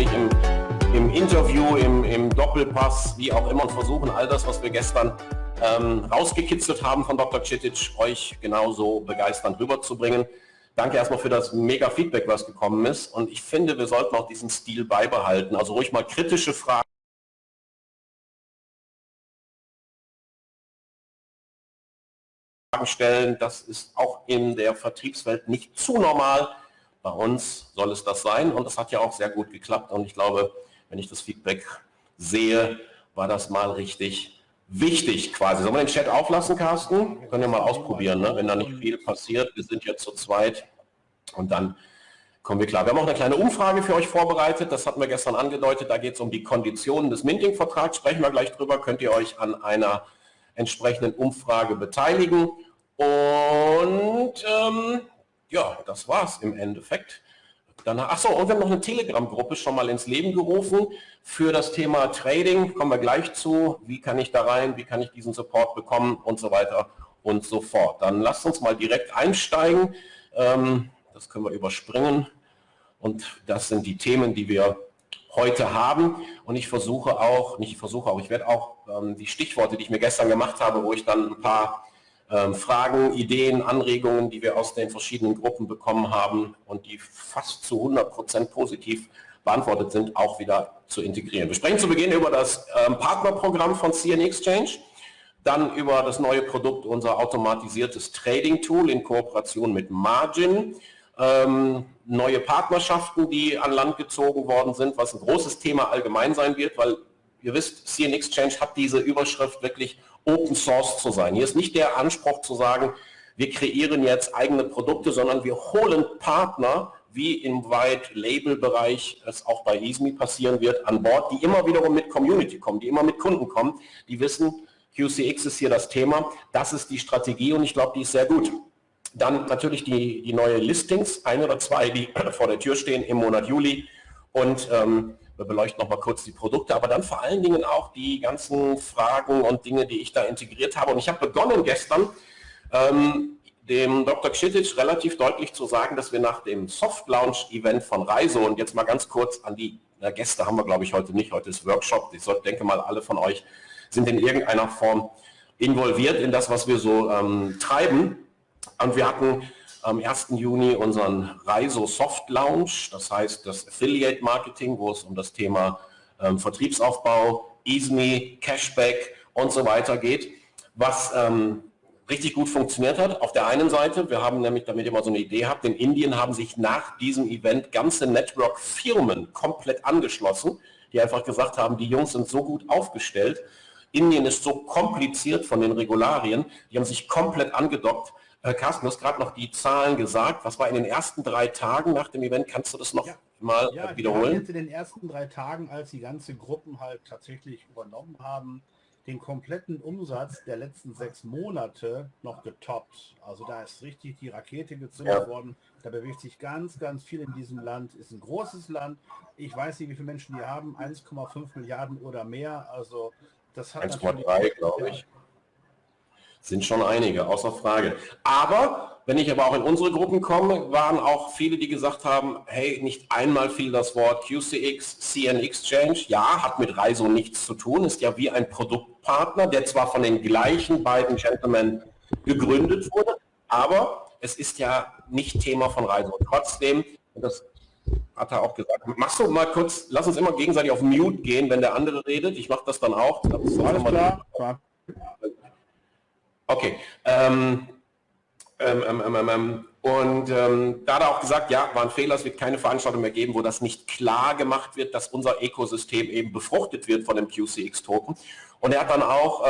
ich im, im Interview, im, im, Doppelpass, wie auch immer und versuchen all das, was wir gestern ähm, rausgekitzelt haben von Dr. Citic, euch genauso begeisternd rüberzubringen. Danke erstmal für das mega Feedback, was gekommen ist. Und ich finde, wir sollten auch diesen Stil beibehalten. Also ruhig mal kritische Fragen stellen. Das ist auch in der Vertriebswelt nicht zu normal. Bei uns soll es das sein und das hat ja auch sehr gut geklappt. Und ich glaube, wenn ich das Feedback sehe, war das mal richtig wichtig quasi. Sollen wir den Chat auflassen, Carsten? Wir können ja mal ausprobieren, ne? wenn da nicht viel passiert. Wir sind jetzt zu zweit und dann kommen wir klar. Wir haben auch eine kleine Umfrage für euch vorbereitet. Das hatten wir gestern angedeutet. Da geht es um die Konditionen des Minting-Vertrags. Sprechen wir gleich drüber. Könnt ihr euch an einer entsprechenden Umfrage beteiligen. Und ähm, ja, das war es im Endeffekt. Danach, achso, und wir haben noch eine Telegram-Gruppe schon mal ins Leben gerufen für das Thema Trading. Kommen wir gleich zu. Wie kann ich da rein? Wie kann ich diesen Support bekommen? Und so weiter und so fort. Dann lasst uns mal direkt einsteigen. Ähm, das können wir überspringen. Und das sind die Themen, die wir heute haben. Und ich versuche auch, nicht ich versuche auch, ich werde auch ähm, die Stichworte, die ich mir gestern gemacht habe, wo ich dann ein paar Fragen, Ideen, Anregungen, die wir aus den verschiedenen Gruppen bekommen haben und die fast zu 100 Prozent positiv beantwortet sind, auch wieder zu integrieren. Wir sprechen zu Beginn über das ähm, Partnerprogramm von CN Exchange, dann über das neue Produkt, unser automatisiertes Trading-Tool in Kooperation mit Margin, ähm, neue Partnerschaften, die an Land gezogen worden sind, was ein großes Thema allgemein sein wird, weil ihr wisst, CN Exchange hat diese Überschrift wirklich Open Source zu sein. Hier ist nicht der Anspruch zu sagen, wir kreieren jetzt eigene Produkte, sondern wir holen Partner, wie im White-Label-Bereich es auch bei EASME passieren wird, an Bord, die immer wiederum mit Community kommen, die immer mit Kunden kommen, die wissen, QCX ist hier das Thema, das ist die Strategie und ich glaube, die ist sehr gut. Dann natürlich die, die neue Listings, ein oder zwei, die vor der Tür stehen im Monat Juli und ähm, wir beleuchten noch mal kurz die Produkte, aber dann vor allen Dingen auch die ganzen Fragen und Dinge, die ich da integriert habe. Und ich habe begonnen gestern, ähm, dem Dr. Kschitic relativ deutlich zu sagen, dass wir nach dem Soft-Launch-Event von Reiso und jetzt mal ganz kurz an die na, Gäste haben wir, glaube ich, heute nicht. Heute ist Workshop. Ich denke mal, alle von euch sind in irgendeiner Form involviert in das, was wir so ähm, treiben. Und wir hatten am 1. Juni unseren Reiso Soft Launch, das heißt das Affiliate Marketing, wo es um das Thema ähm, Vertriebsaufbau, EaseMe, Cashback und so weiter geht, was ähm, richtig gut funktioniert hat. Auf der einen Seite, wir haben nämlich, damit ihr mal so eine Idee habt, in Indien haben sich nach diesem Event ganze Network-Firmen komplett angeschlossen, die einfach gesagt haben, die Jungs sind so gut aufgestellt, Indien ist so kompliziert von den Regularien, die haben sich komplett angedockt Carsten, du hast gerade noch die Zahlen gesagt. Was war in den ersten drei Tagen nach dem Event? Kannst du das noch ja. mal ja, wiederholen? Jetzt in den ersten drei Tagen, als die ganze Gruppen halt tatsächlich übernommen haben, den kompletten Umsatz der letzten sechs Monate noch getoppt. Also da ist richtig die Rakete gezündet ja. worden. Da bewegt sich ganz, ganz viel in diesem Land. Ist ein großes Land. Ich weiß nicht, wie viele Menschen die haben. 1,5 Milliarden oder mehr. Also das hat 1,3 glaube ich. Sind schon einige, außer Frage. Aber, wenn ich aber auch in unsere Gruppen komme, waren auch viele, die gesagt haben, hey, nicht einmal fiel das Wort QCX, CN Exchange. Ja, hat mit Reiso nichts zu tun, ist ja wie ein Produktpartner, der zwar von den gleichen beiden Gentlemen gegründet wurde, aber es ist ja nicht Thema von Reiso. Trotzdem, das hat er auch gesagt, machst du mal kurz, lass uns immer gegenseitig auf Mute gehen, wenn der andere redet. Ich mache das dann auch. Das Alles klar. Okay. Ähm ähm ähm, ähm, ähm, und da hat er auch gesagt, ja, war ein Fehler, es wird keine Veranstaltung mehr geben, wo das nicht klar gemacht wird, dass unser Ökosystem eben befruchtet wird von dem QCX-Token. Und er hat dann auch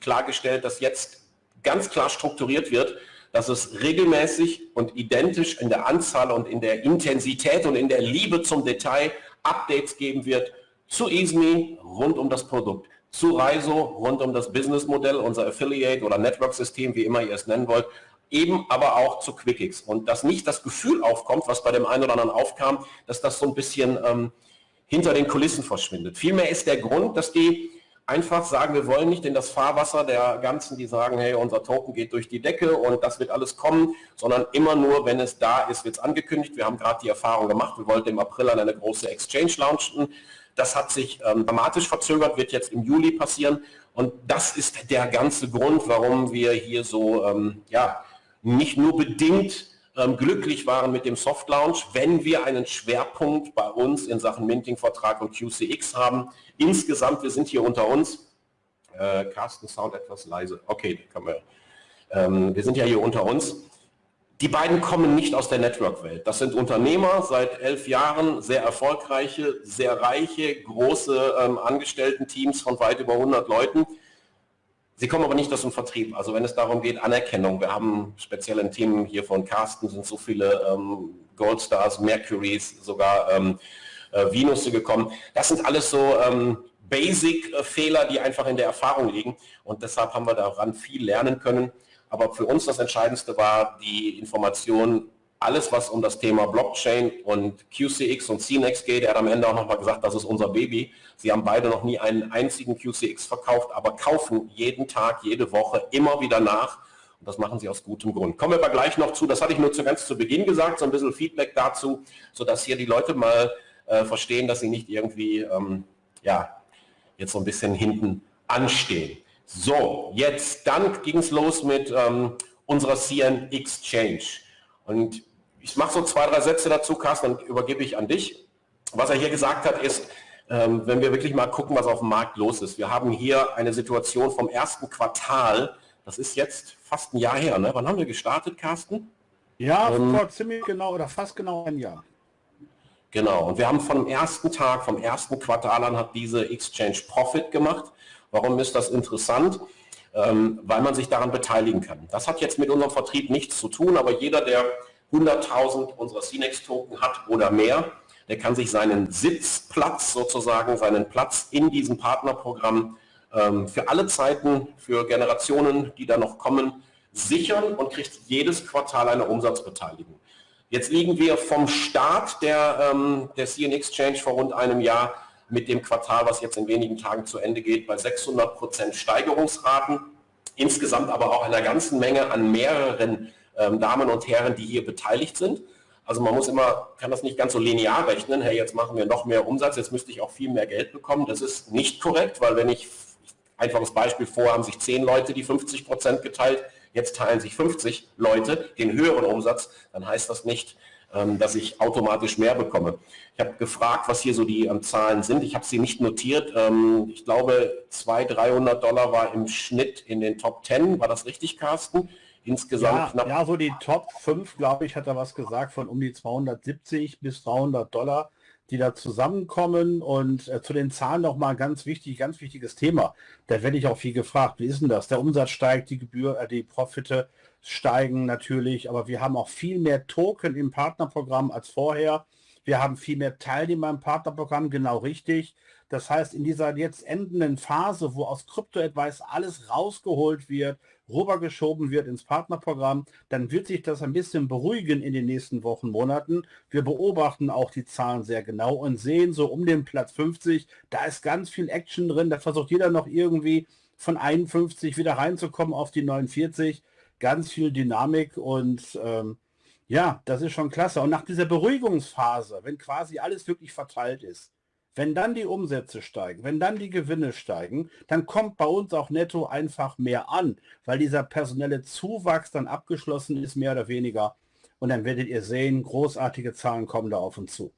klargestellt, dass jetzt ganz klar strukturiert wird, dass es regelmäßig und identisch in der Anzahl und in der Intensität und in der Liebe zum Detail Updates geben wird zu EASME rund um das Produkt zu Reiso rund um das Businessmodell, unser Affiliate oder Network-System, wie immer ihr es nennen wollt, eben aber auch zu QuickX. Und dass nicht das Gefühl aufkommt, was bei dem einen oder anderen aufkam, dass das so ein bisschen ähm, hinter den Kulissen verschwindet. Vielmehr ist der Grund, dass die einfach sagen, wir wollen nicht in das Fahrwasser der ganzen, die sagen, hey, unser Token geht durch die Decke und das wird alles kommen, sondern immer nur, wenn es da ist, wird es angekündigt. Wir haben gerade die Erfahrung gemacht, wir wollten im April an eine große Exchange launchen. Das hat sich ähm, dramatisch verzögert, wird jetzt im Juli passieren und das ist der ganze Grund, warum wir hier so, ähm, ja, nicht nur bedingt ähm, glücklich waren mit dem Soft Launch, wenn wir einen Schwerpunkt bei uns in Sachen Minting-Vertrag und QCX haben. Insgesamt, wir sind hier unter uns. Äh, Carsten, Sound etwas leise. Okay, kann man. Ähm, wir sind ja hier unter uns. Die beiden kommen nicht aus der Network-Welt. Das sind Unternehmer seit elf Jahren, sehr erfolgreiche, sehr reiche, große ähm, Angestellten-Teams von weit über 100 Leuten Sie kommen aber nicht aus dem Vertrieb. Also wenn es darum geht, Anerkennung, wir haben speziell ein Team hier von Carsten, sind so viele ähm, Goldstars, Mercurys, sogar ähm, äh, Venusse gekommen. Das sind alles so ähm, Basic-Fehler, die einfach in der Erfahrung liegen. Und deshalb haben wir daran viel lernen können. Aber für uns das Entscheidendste war die Information, alles, was um das Thema Blockchain und QCX und CNEX geht, er hat am Ende auch nochmal gesagt, das ist unser Baby. Sie haben beide noch nie einen einzigen QCX verkauft, aber kaufen jeden Tag, jede Woche immer wieder nach. Und das machen sie aus gutem Grund. Kommen wir aber gleich noch zu, das hatte ich nur zu ganz zu Beginn gesagt, so ein bisschen Feedback dazu, sodass hier die Leute mal äh, verstehen, dass sie nicht irgendwie, ähm, ja, jetzt so ein bisschen hinten anstehen. So, jetzt, dann ging es los mit ähm, unserer CN Exchange. Und ich mache so zwei, drei Sätze dazu, Carsten, dann übergebe ich an dich. Was er hier gesagt hat, ist, ähm, wenn wir wirklich mal gucken, was auf dem Markt los ist. Wir haben hier eine Situation vom ersten Quartal, das ist jetzt fast ein Jahr her. Ne? Wann haben wir gestartet, Carsten? Ja, ähm, vor ziemlich genau oder fast genau ein Jahr. Genau, und wir haben vom ersten Tag, vom ersten Quartal an hat diese Exchange Profit gemacht. Warum ist das interessant? Ähm, weil man sich daran beteiligen kann. Das hat jetzt mit unserem Vertrieb nichts zu tun, aber jeder, der 100.000 unserer CNEX-Token hat oder mehr, der kann sich seinen Sitzplatz sozusagen, seinen Platz in diesem Partnerprogramm ähm, für alle Zeiten, für Generationen, die da noch kommen, sichern und kriegt jedes Quartal eine Umsatzbeteiligung. Jetzt liegen wir vom Start der, ähm, der CN Exchange vor rund einem Jahr mit dem Quartal, was jetzt in wenigen Tagen zu Ende geht, bei 600 Prozent Steigerungsraten. Insgesamt aber auch einer ganzen Menge an mehreren ähm, Damen und Herren, die hier beteiligt sind. Also man muss immer, kann das nicht ganz so linear rechnen, hey, jetzt machen wir noch mehr Umsatz, jetzt müsste ich auch viel mehr Geld bekommen. Das ist nicht korrekt, weil wenn ich, einfaches Beispiel, vor haben sich zehn Leute die 50 Prozent geteilt, jetzt teilen sich 50 Leute den höheren Umsatz, dann heißt das nicht, dass ich automatisch mehr bekomme. Ich habe gefragt, was hier so die ähm, Zahlen sind. Ich habe sie nicht notiert. Ähm, ich glaube, 200, 300 Dollar war im Schnitt in den Top 10. War das richtig, Carsten? insgesamt ja, knapp. Ja, so die Top 5, glaube ich, hat er was gesagt, von um die 270 bis 300 Dollar, die da zusammenkommen. Und äh, zu den Zahlen noch mal ganz wichtig, ganz wichtiges Thema. Da werde ich auch viel gefragt. Wie ist denn das? Der Umsatz steigt, die Gebühr, äh, die Profite steigen natürlich, aber wir haben auch viel mehr Token im Partnerprogramm als vorher. Wir haben viel mehr Teilnehmer im Partnerprogramm, genau richtig. Das heißt, in dieser jetzt endenden Phase, wo aus Crypto Advice alles rausgeholt wird, rübergeschoben wird ins Partnerprogramm, dann wird sich das ein bisschen beruhigen in den nächsten Wochen, Monaten. Wir beobachten auch die Zahlen sehr genau und sehen so um den Platz 50, da ist ganz viel Action drin, da versucht jeder noch irgendwie von 51 wieder reinzukommen auf die 49, ganz viel Dynamik und ähm, ja, das ist schon klasse. Und nach dieser Beruhigungsphase, wenn quasi alles wirklich verteilt ist, wenn dann die Umsätze steigen, wenn dann die Gewinne steigen, dann kommt bei uns auch netto einfach mehr an, weil dieser personelle Zuwachs dann abgeschlossen ist, mehr oder weniger. Und dann werdet ihr sehen, großartige Zahlen kommen da auf uns zu.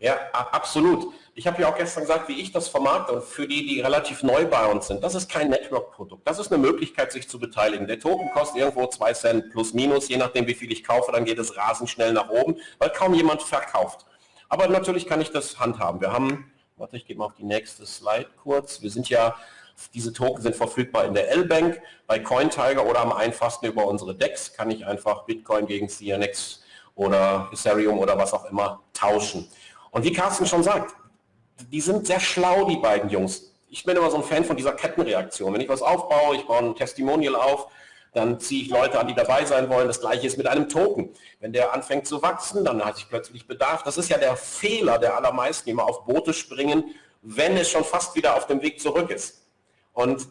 Ja, absolut. Ich habe ja auch gestern gesagt, wie ich das vermarkte und für die, die relativ neu bei uns sind. Das ist kein Network-Produkt. Das ist eine Möglichkeit, sich zu beteiligen. Der Token kostet irgendwo 2 Cent plus minus, je nachdem, wie viel ich kaufe, dann geht es rasend schnell nach oben, weil kaum jemand verkauft. Aber natürlich kann ich das handhaben. Wir haben, warte, ich gehe mal auf die nächste Slide kurz. Wir sind ja, diese Token sind verfügbar in der L-Bank, bei CoinTiger oder am einfachsten über unsere DEX kann ich einfach Bitcoin gegen CNX oder Ethereum oder was auch immer tauschen. Und wie Carsten schon sagt, die sind sehr schlau, die beiden Jungs. Ich bin immer so ein Fan von dieser Kettenreaktion. Wenn ich was aufbaue, ich baue ein Testimonial auf, dann ziehe ich Leute an, die dabei sein wollen. Das gleiche ist mit einem Token. Wenn der anfängt zu wachsen, dann hat sich plötzlich Bedarf. Das ist ja der Fehler der allermeisten, die immer auf Boote springen, wenn es schon fast wieder auf dem Weg zurück ist. Und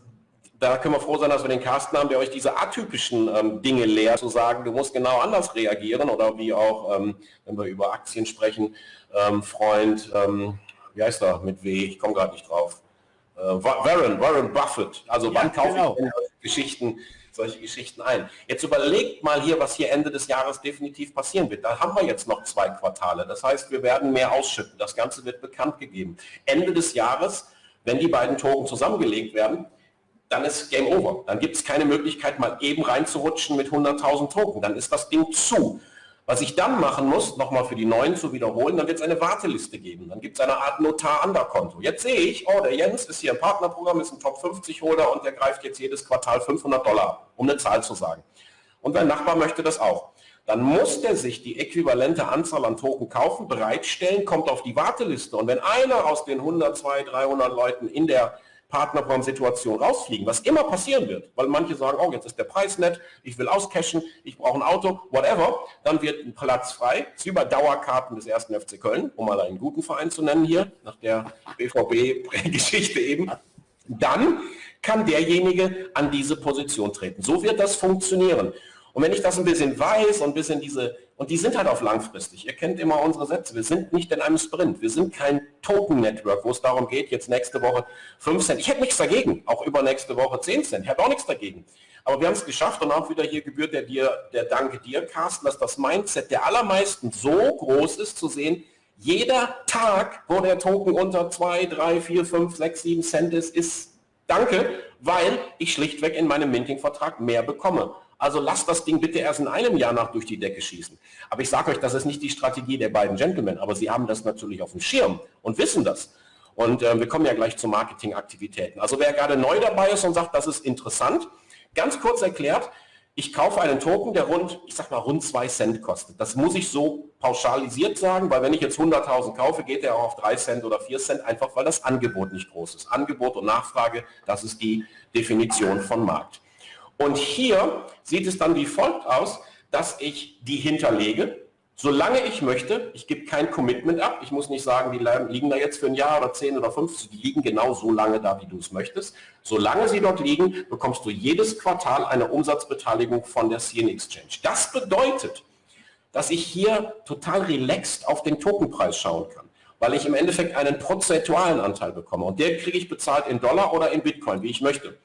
da können wir froh sein, dass wir den Carsten haben, der euch diese atypischen ähm, Dinge lehrt, zu sagen, du musst genau anders reagieren oder wie auch, ähm, wenn wir über Aktien sprechen, ähm, Freund, ähm, wie heißt er mit W, ich komme gerade nicht drauf, äh, Warren, Warren Buffett, also ja, wann kaufe genau. ich solche Geschichten, solche Geschichten ein. Jetzt überlegt mal hier, was hier Ende des Jahres definitiv passieren wird. Da haben wir jetzt noch zwei Quartale. Das heißt, wir werden mehr ausschütten. Das Ganze wird bekannt gegeben. Ende des Jahres, wenn die beiden Token zusammengelegt werden, dann ist Game Over. Dann gibt es keine Möglichkeit, mal eben reinzurutschen mit 100.000 Token. Dann ist das Ding zu. Was ich dann machen muss, nochmal für die Neuen zu wiederholen, dann wird es eine Warteliste geben. Dann gibt es eine Art Notar-Under-Konto. Jetzt sehe ich, oh, der Jens ist hier im Partnerprogramm, ist ein Top-50-Holder und der greift jetzt jedes Quartal 500 Dollar, um eine Zahl zu sagen. Und dein Nachbar möchte das auch. Dann muss der sich die äquivalente Anzahl an Token kaufen, bereitstellen, kommt auf die Warteliste. Und wenn einer aus den 100, 200, 300 Leuten in der Partnerprogramm-Situation rausfliegen, was immer passieren wird, weil manche sagen, oh, jetzt ist der Preis nett, ich will auscashen, ich brauche ein Auto, whatever, dann wird ein Platz frei, ist wie bei Dauerkarten des ersten FC Köln, um mal einen guten Verein zu nennen hier, nach der BVB-Geschichte eben, dann kann derjenige an diese Position treten. So wird das funktionieren. Und wenn ich das ein bisschen weiß und ein bisschen diese, und die sind halt auf langfristig, ihr kennt immer unsere Sätze, wir sind nicht in einem Sprint, wir sind kein Token-Network, wo es darum geht, jetzt nächste Woche 5 Cent, ich hätte nichts dagegen, auch über nächste Woche 10 Cent, ich habe auch nichts dagegen. Aber wir haben es geschafft und auch wieder hier gebührt der, dir, der Danke dir, Carsten, dass das Mindset der allermeisten so groß ist, zu sehen, jeder Tag, wo der Token unter 2, 3, 4, 5, 6, 7 Cent ist, ist Danke, weil ich schlichtweg in meinem Minting-Vertrag mehr bekomme. Also lasst das Ding bitte erst in einem Jahr nach durch die Decke schießen. Aber ich sage euch, das ist nicht die Strategie der beiden Gentlemen, aber sie haben das natürlich auf dem Schirm und wissen das. Und äh, wir kommen ja gleich zu Marketingaktivitäten. Also wer gerade neu dabei ist und sagt, das ist interessant, ganz kurz erklärt, ich kaufe einen Token, der rund, ich sag mal, rund 2 Cent kostet. Das muss ich so pauschalisiert sagen, weil wenn ich jetzt 100.000 kaufe, geht der auch auf 3 Cent oder 4 Cent, einfach weil das Angebot nicht groß ist. Angebot und Nachfrage, das ist die Definition von Markt. Und hier sieht es dann wie folgt aus, dass ich die hinterlege, solange ich möchte. Ich gebe kein Commitment ab. Ich muss nicht sagen, die liegen da jetzt für ein Jahr oder 10 oder 15. Die liegen genau so lange da, wie du es möchtest. Solange sie dort liegen, bekommst du jedes Quartal eine Umsatzbeteiligung von der CN Exchange. Das bedeutet, dass ich hier total relaxed auf den Tokenpreis schauen kann, weil ich im Endeffekt einen prozentualen Anteil bekomme. Und der kriege ich bezahlt in Dollar oder in Bitcoin, wie ich möchte.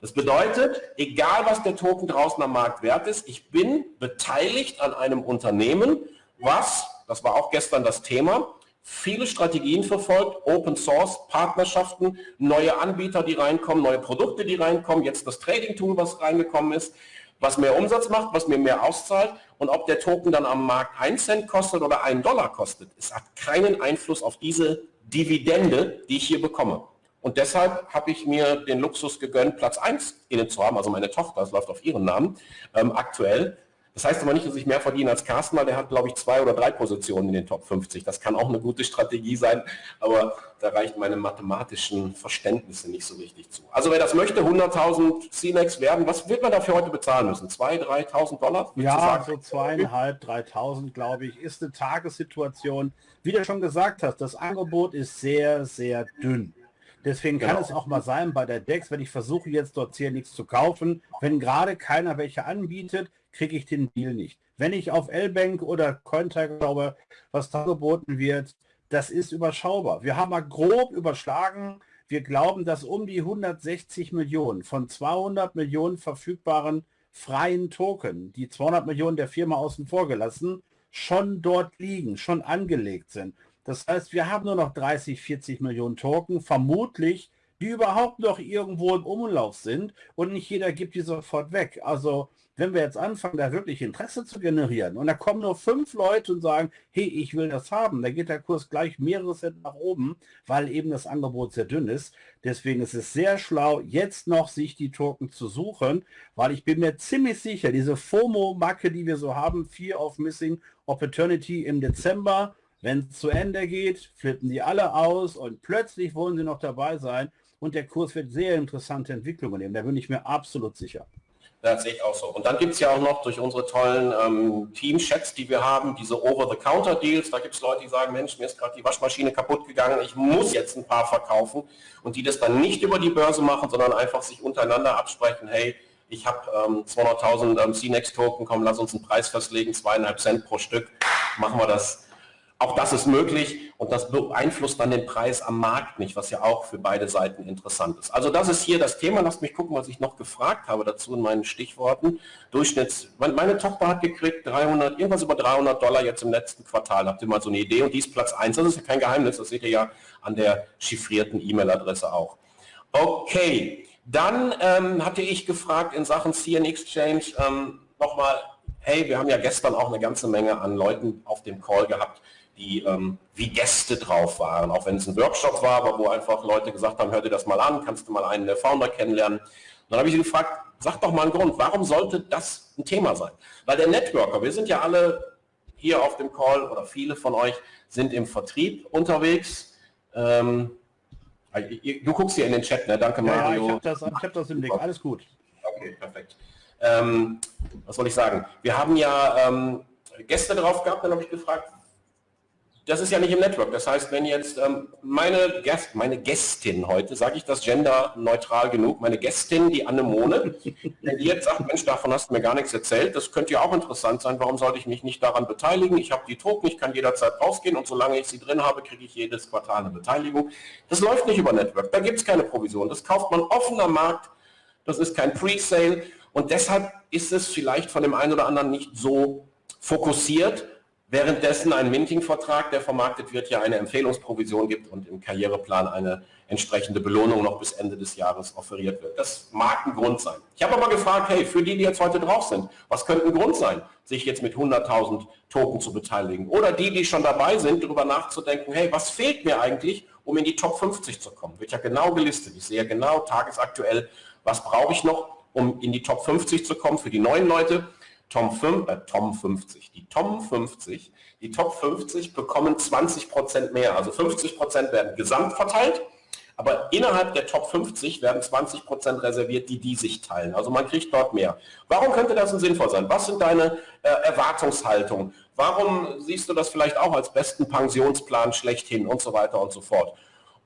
Das bedeutet, egal was der Token draußen am Markt wert ist, ich bin beteiligt an einem Unternehmen, was, das war auch gestern das Thema, viele Strategien verfolgt, Open Source, Partnerschaften, neue Anbieter, die reinkommen, neue Produkte, die reinkommen, jetzt das Trading-Tool, was reingekommen ist, was mehr Umsatz macht, was mir mehr auszahlt und ob der Token dann am Markt 1 Cent kostet oder 1 Dollar kostet. Es hat keinen Einfluss auf diese Dividende, die ich hier bekomme. Und deshalb habe ich mir den Luxus gegönnt, Platz 1 innen zu haben, also meine Tochter, das läuft auf ihren Namen, ähm, aktuell. Das heißt aber nicht, dass ich mehr verdiene als Carsten, weil der hat, glaube ich, zwei oder drei Positionen in den Top 50. Das kann auch eine gute Strategie sein, aber da reichen meine mathematischen Verständnisse nicht so richtig zu. Also wer das möchte, 100.000 CNEX werden, was wird man dafür heute bezahlen müssen? 2.000, 3.000 Dollar? Ja, so zweieinhalb, 3.000, glaube ich, ist eine Tagessituation. Wie du schon gesagt hast, das Angebot ist sehr, sehr dünn. Deswegen kann genau. es auch mal sein bei der DEX, wenn ich versuche jetzt dort hier nichts zu kaufen, wenn gerade keiner welche anbietet, kriege ich den Deal nicht. Wenn ich auf L-Bank oder Cointiger glaube, was da geboten wird, das ist überschaubar. Wir haben mal grob überschlagen, wir glauben, dass um die 160 Millionen von 200 Millionen verfügbaren freien Token, die 200 Millionen der Firma außen vor gelassen, schon dort liegen, schon angelegt sind. Das heißt, wir haben nur noch 30, 40 Millionen Token, vermutlich, die überhaupt noch irgendwo im Umlauf sind und nicht jeder gibt die sofort weg. Also wenn wir jetzt anfangen, da wirklich Interesse zu generieren und da kommen nur fünf Leute und sagen, hey, ich will das haben, dann geht der Kurs gleich mehrere Cent nach oben, weil eben das Angebot sehr dünn ist. Deswegen ist es sehr schlau, jetzt noch sich die Token zu suchen, weil ich bin mir ziemlich sicher, diese FOMO-Macke, die wir so haben, Fear of Missing Opportunity im Dezember, wenn es zu Ende geht, flippen die alle aus und plötzlich wollen sie noch dabei sein und der Kurs wird sehr interessante Entwicklungen nehmen. Da bin ich mir absolut sicher. Das sehe ich auch so. Und dann gibt es ja auch noch durch unsere tollen ähm, Team-Chats, die wir haben, diese Over-the-Counter-Deals. Da gibt es Leute, die sagen, Mensch, mir ist gerade die Waschmaschine kaputt gegangen, ich muss jetzt ein paar verkaufen. Und die das dann nicht über die Börse machen, sondern einfach sich untereinander absprechen, hey, ich habe ähm, 200.000 ähm, CNEX-Token, komm, lass uns einen Preis festlegen, zweieinhalb Cent pro Stück, machen wir das auch das ist möglich und das beeinflusst dann den Preis am Markt nicht, was ja auch für beide Seiten interessant ist. Also das ist hier das Thema. Lasst mich gucken, was ich noch gefragt habe dazu in meinen Stichworten. Durchschnitts, meine Tochter hat gekriegt 300, irgendwas über 300 Dollar jetzt im letzten Quartal. Habt ihr mal so eine Idee? Und die ist Platz 1. Das ist ja kein Geheimnis. Das seht ihr ja an der chiffrierten E-Mail-Adresse auch. Okay, dann ähm, hatte ich gefragt in Sachen CN Exchange ähm, nochmal, hey, wir haben ja gestern auch eine ganze Menge an Leuten auf dem Call gehabt, die ähm, wie Gäste drauf waren, auch wenn es ein Workshop war, aber wo einfach Leute gesagt haben, hör dir das mal an, kannst du mal einen der Founder kennenlernen. Und dann habe ich sie gefragt, sag doch mal einen Grund, warum sollte das ein Thema sein? Weil der Networker, wir sind ja alle hier auf dem Call oder viele von euch sind im Vertrieb unterwegs. Ähm, du guckst hier in den Chat, ne? Danke Mario. Ja, ich habe das, hab das im Blick, alles gut. Okay, perfekt. Ähm, was soll ich sagen? Wir haben ja ähm, Gäste drauf gehabt, dann habe ich gefragt, das ist ja nicht im Network. Das heißt, wenn jetzt ähm, meine, Gäst, meine Gästin heute, sage ich das genderneutral genug, meine Gästin, die Annemone, wenn die jetzt sagt, Mensch, davon hast du mir gar nichts erzählt, das könnte ja auch interessant sein, warum sollte ich mich nicht daran beteiligen? Ich habe die Token, ich kann jederzeit rausgehen und solange ich sie drin habe, kriege ich jedes Quartal eine Beteiligung. Das läuft nicht über Network, da gibt es keine Provision. Das kauft man offen am Markt, das ist kein Pre-Sale und deshalb ist es vielleicht von dem einen oder anderen nicht so fokussiert, währenddessen ein Minting-Vertrag, der vermarktet wird, ja eine Empfehlungsprovision gibt und im Karriereplan eine entsprechende Belohnung noch bis Ende des Jahres offeriert wird. Das mag ein Grund sein. Ich habe aber gefragt, hey, für die, die jetzt heute drauf sind, was könnte ein Grund sein, sich jetzt mit 100.000 Token zu beteiligen? Oder die, die schon dabei sind, darüber nachzudenken, hey, was fehlt mir eigentlich, um in die Top 50 zu kommen? Wird ja genau gelistet. Ich sehe genau tagesaktuell, was brauche ich noch, um in die Top 50 zu kommen für die neuen Leute. Tom, 5, äh, Tom 50, die Tom 50, die Top 50 bekommen 20 Prozent mehr. Also 50 Prozent werden gesamt verteilt, aber innerhalb der Top 50 werden 20 Prozent reserviert, die die sich teilen. Also man kriegt dort mehr. Warum könnte das denn sinnvoll sein? Was sind deine äh, Erwartungshaltungen? Warum siehst du das vielleicht auch als besten Pensionsplan schlechthin und so weiter und so fort?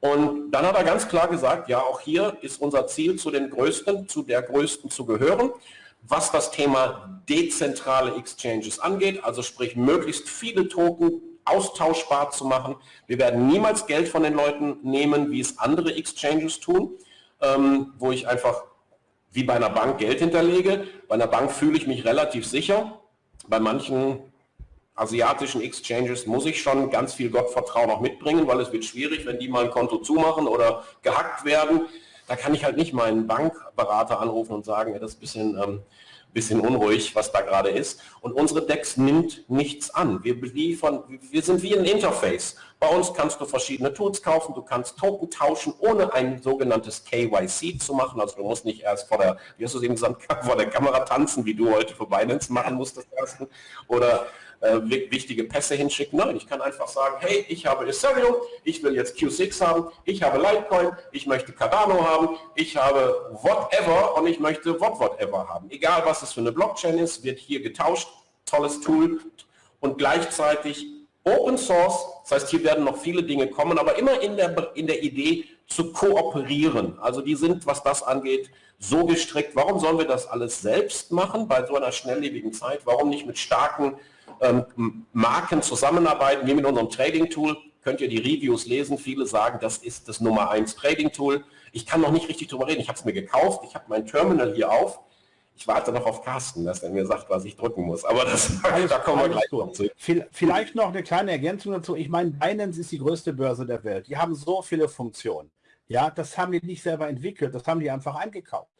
Und dann hat er ganz klar gesagt, ja, auch hier ist unser Ziel, zu den Größten, zu der Größten zu gehören was das Thema dezentrale Exchanges angeht, also sprich möglichst viele Token austauschbar zu machen. Wir werden niemals Geld von den Leuten nehmen, wie es andere Exchanges tun, ähm, wo ich einfach wie bei einer Bank Geld hinterlege. Bei einer Bank fühle ich mich relativ sicher. Bei manchen asiatischen Exchanges muss ich schon ganz viel Gottvertrauen auch mitbringen, weil es wird schwierig, wenn die mal ein Konto zumachen oder gehackt werden da kann ich halt nicht meinen Bankberater anrufen und sagen, das ist ein bisschen, ähm, bisschen unruhig, was da gerade ist. Und unsere Dex nimmt nichts an. Wir beliefern, wir sind wie ein Interface. Bei uns kannst du verschiedene Tools kaufen, du kannst Token tauschen, ohne ein sogenanntes KYC zu machen. Also du musst nicht erst vor der, wie hast du es eben gesagt, vor der Kamera tanzen, wie du heute für Binance machen musstest oder äh, wichtige Pässe hinschicken. Nein, ich kann einfach sagen, hey, ich habe Ethereum, ich will jetzt Q6 haben, ich habe Litecoin, ich möchte Cardano haben, ich habe whatever und ich möchte what whatever haben. Egal, was es für eine Blockchain ist, wird hier getauscht. Tolles Tool und gleichzeitig Open Source, das heißt, hier werden noch viele Dinge kommen, aber immer in der, in der Idee zu kooperieren. Also die sind, was das angeht, so gestrickt. Warum sollen wir das alles selbst machen bei so einer schnelllebigen Zeit? Warum nicht mit starken ähm, Marken zusammenarbeiten, wie mit unserem Trading-Tool, könnt ihr die Reviews lesen. Viele sagen, das ist das Nummer 1 Trading-Tool. Ich kann noch nicht richtig darüber reden. Ich habe es mir gekauft. Ich habe mein Terminal hier auf. Ich warte noch auf Carsten, dass er mir sagt, was ich drücken muss. Aber das, alles, da kommen wir gleich noch zu. Vielleicht noch eine kleine Ergänzung dazu. Ich meine, Binance ist die größte Börse der Welt. Die haben so viele Funktionen. Ja, das haben die nicht selber entwickelt. Das haben die einfach eingekauft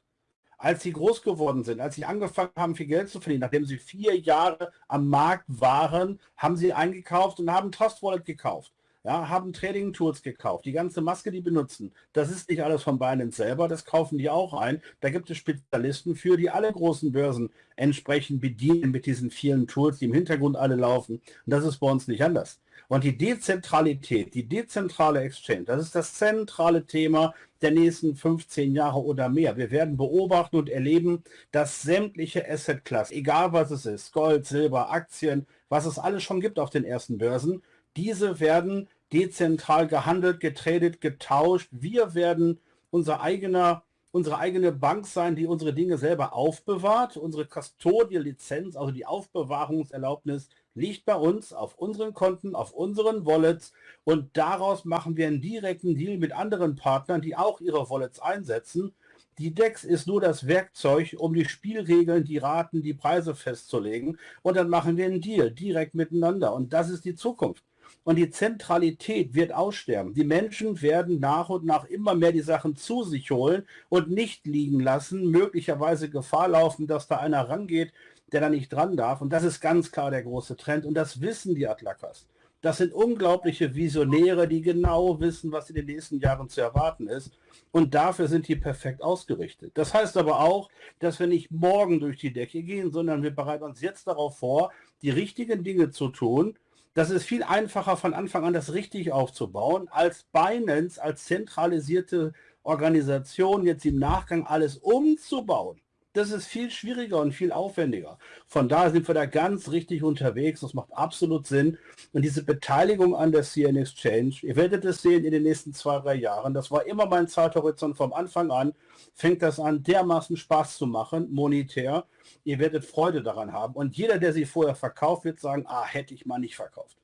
als sie groß geworden sind, als sie angefangen haben, viel Geld zu verdienen, nachdem sie vier Jahre am Markt waren, haben sie eingekauft und haben Trust Wallet gekauft. Ja, haben Trading Tools gekauft, die ganze Maske, die benutzen. Das ist nicht alles von Binance selber, das kaufen die auch ein. Da gibt es Spezialisten für, die alle großen Börsen entsprechend bedienen mit diesen vielen Tools, die im Hintergrund alle laufen. Und das ist bei uns nicht anders. Und die Dezentralität, die dezentrale Exchange, das ist das zentrale Thema der nächsten 15 Jahre oder mehr. Wir werden beobachten und erleben, dass sämtliche Asset-Klassen, egal was es ist, Gold, Silber, Aktien, was es alles schon gibt auf den ersten Börsen, diese werden dezentral gehandelt, getradet, getauscht. Wir werden unser eigener unsere eigene Bank sein, die unsere Dinge selber aufbewahrt. Unsere Custodial-Lizenz, also die Aufbewahrungserlaubnis, liegt bei uns auf unseren Konten, auf unseren Wallets und daraus machen wir einen direkten Deal mit anderen Partnern, die auch ihre Wallets einsetzen. Die DEX ist nur das Werkzeug, um die Spielregeln, die Raten, die Preise festzulegen und dann machen wir einen Deal direkt miteinander und das ist die Zukunft. Und die Zentralität wird aussterben. Die Menschen werden nach und nach immer mehr die Sachen zu sich holen und nicht liegen lassen, möglicherweise Gefahr laufen, dass da einer rangeht, der da nicht dran darf. Und das ist ganz klar der große Trend. Und das wissen die Atlakas. Das sind unglaubliche Visionäre, die genau wissen, was in den nächsten Jahren zu erwarten ist. Und dafür sind die perfekt ausgerichtet. Das heißt aber auch, dass wir nicht morgen durch die Decke gehen, sondern wir bereiten uns jetzt darauf vor, die richtigen Dinge zu tun. Das ist viel einfacher von Anfang an, das richtig aufzubauen, als Binance, als zentralisierte Organisation jetzt im Nachgang alles umzubauen das ist viel schwieriger und viel aufwendiger. Von daher sind wir da ganz richtig unterwegs. Das macht absolut Sinn. Und diese Beteiligung an der CN Exchange, ihr werdet es sehen in den nächsten zwei, drei Jahren. Das war immer mein Zeithorizont vom Anfang an. Fängt das an, dermaßen Spaß zu machen, monetär. Ihr werdet Freude daran haben. Und jeder, der sie vorher verkauft, wird sagen, ah, hätte ich mal nicht verkauft.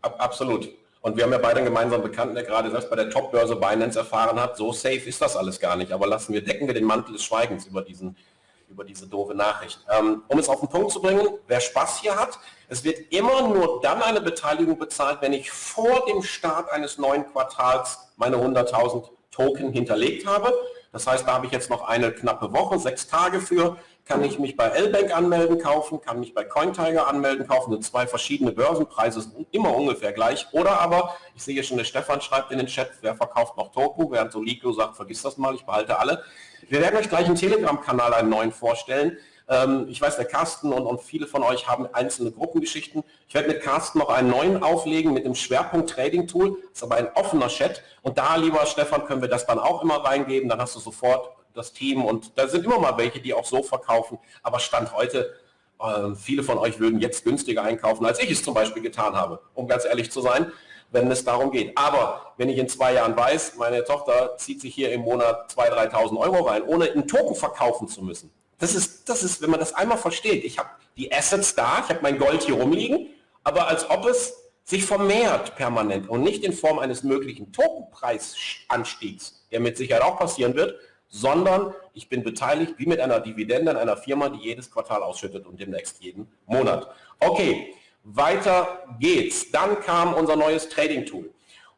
Absolut. Und wir haben ja beide einen gemeinsamen Bekannten, der gerade selbst bei der Top-Börse Binance erfahren hat, so safe ist das alles gar nicht. Aber lassen wir, decken wir den Mantel des Schweigens über, diesen, über diese doofe Nachricht. Ähm, um es auf den Punkt zu bringen, wer Spaß hier hat, es wird immer nur dann eine Beteiligung bezahlt, wenn ich vor dem Start eines neuen Quartals meine 100.000 Token hinterlegt habe. Das heißt, da habe ich jetzt noch eine knappe Woche, sechs Tage für kann ich mich bei L-Bank anmelden, kaufen, kann mich bei CoinTiger anmelden, kaufen. Sind zwei verschiedene Börsenpreise, sind immer ungefähr gleich. Oder aber, ich sehe schon, der Stefan schreibt in den Chat, wer verkauft noch Token, während Soliko sagt, vergiss das mal, ich behalte alle. Wir werden euch gleich im Telegram-Kanal einen neuen vorstellen. Ähm, ich weiß, der Carsten und, und, viele von euch haben einzelne Gruppengeschichten. Ich werde mit Carsten noch einen neuen auflegen mit dem Schwerpunkt Trading Tool. Das ist aber ein offener Chat. Und da, lieber Stefan, können wir das dann auch immer reingeben. Dann hast du sofort das Team und da sind immer mal welche, die auch so verkaufen. Aber Stand heute, äh, viele von euch würden jetzt günstiger einkaufen, als ich es zum Beispiel getan habe, um ganz ehrlich zu sein, wenn es darum geht. Aber wenn ich in zwei Jahren weiß, meine Tochter zieht sich hier im Monat 2.000, 3.000 Euro rein, ohne einen Token verkaufen zu müssen. Das ist, das ist, wenn man das einmal versteht, ich habe die Assets da, ich habe mein Gold hier rumliegen, aber als ob es sich vermehrt permanent und nicht in Form eines möglichen Tokenpreisanstiegs, der mit Sicherheit auch passieren wird, sondern ich bin beteiligt wie mit einer Dividende an einer Firma, die jedes Quartal ausschüttet und demnächst jeden Monat. Okay, weiter geht's. Dann kam unser neues Trading-Tool.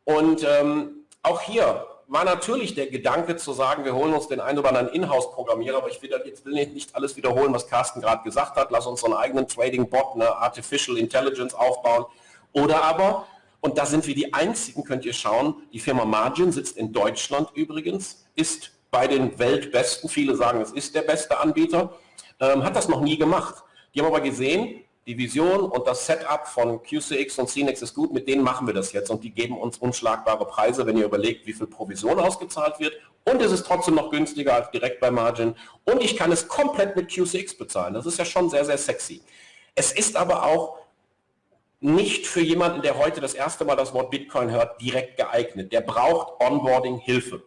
Und ähm, auch hier war natürlich der Gedanke zu sagen, wir holen uns den einen oder anderen Inhouse-Programmierer, aber ich will jetzt will nicht alles wiederholen, was Carsten gerade gesagt hat. Lass uns einen eigenen Trading-Bot, eine Artificial Intelligence aufbauen. Oder aber, und da sind wir die Einzigen, könnt ihr schauen, die Firma Margin sitzt in Deutschland übrigens, ist bei den Weltbesten, viele sagen, es ist der beste Anbieter, ähm, hat das noch nie gemacht. Die haben aber gesehen, die Vision und das Setup von QCX und CNX ist gut, mit denen machen wir das jetzt und die geben uns unschlagbare Preise, wenn ihr überlegt, wie viel Provision ausgezahlt wird und es ist trotzdem noch günstiger als direkt bei Margin und ich kann es komplett mit QCX bezahlen. Das ist ja schon sehr, sehr sexy. Es ist aber auch nicht für jemanden, der heute das erste Mal das Wort Bitcoin hört, direkt geeignet. Der braucht Onboarding-Hilfe.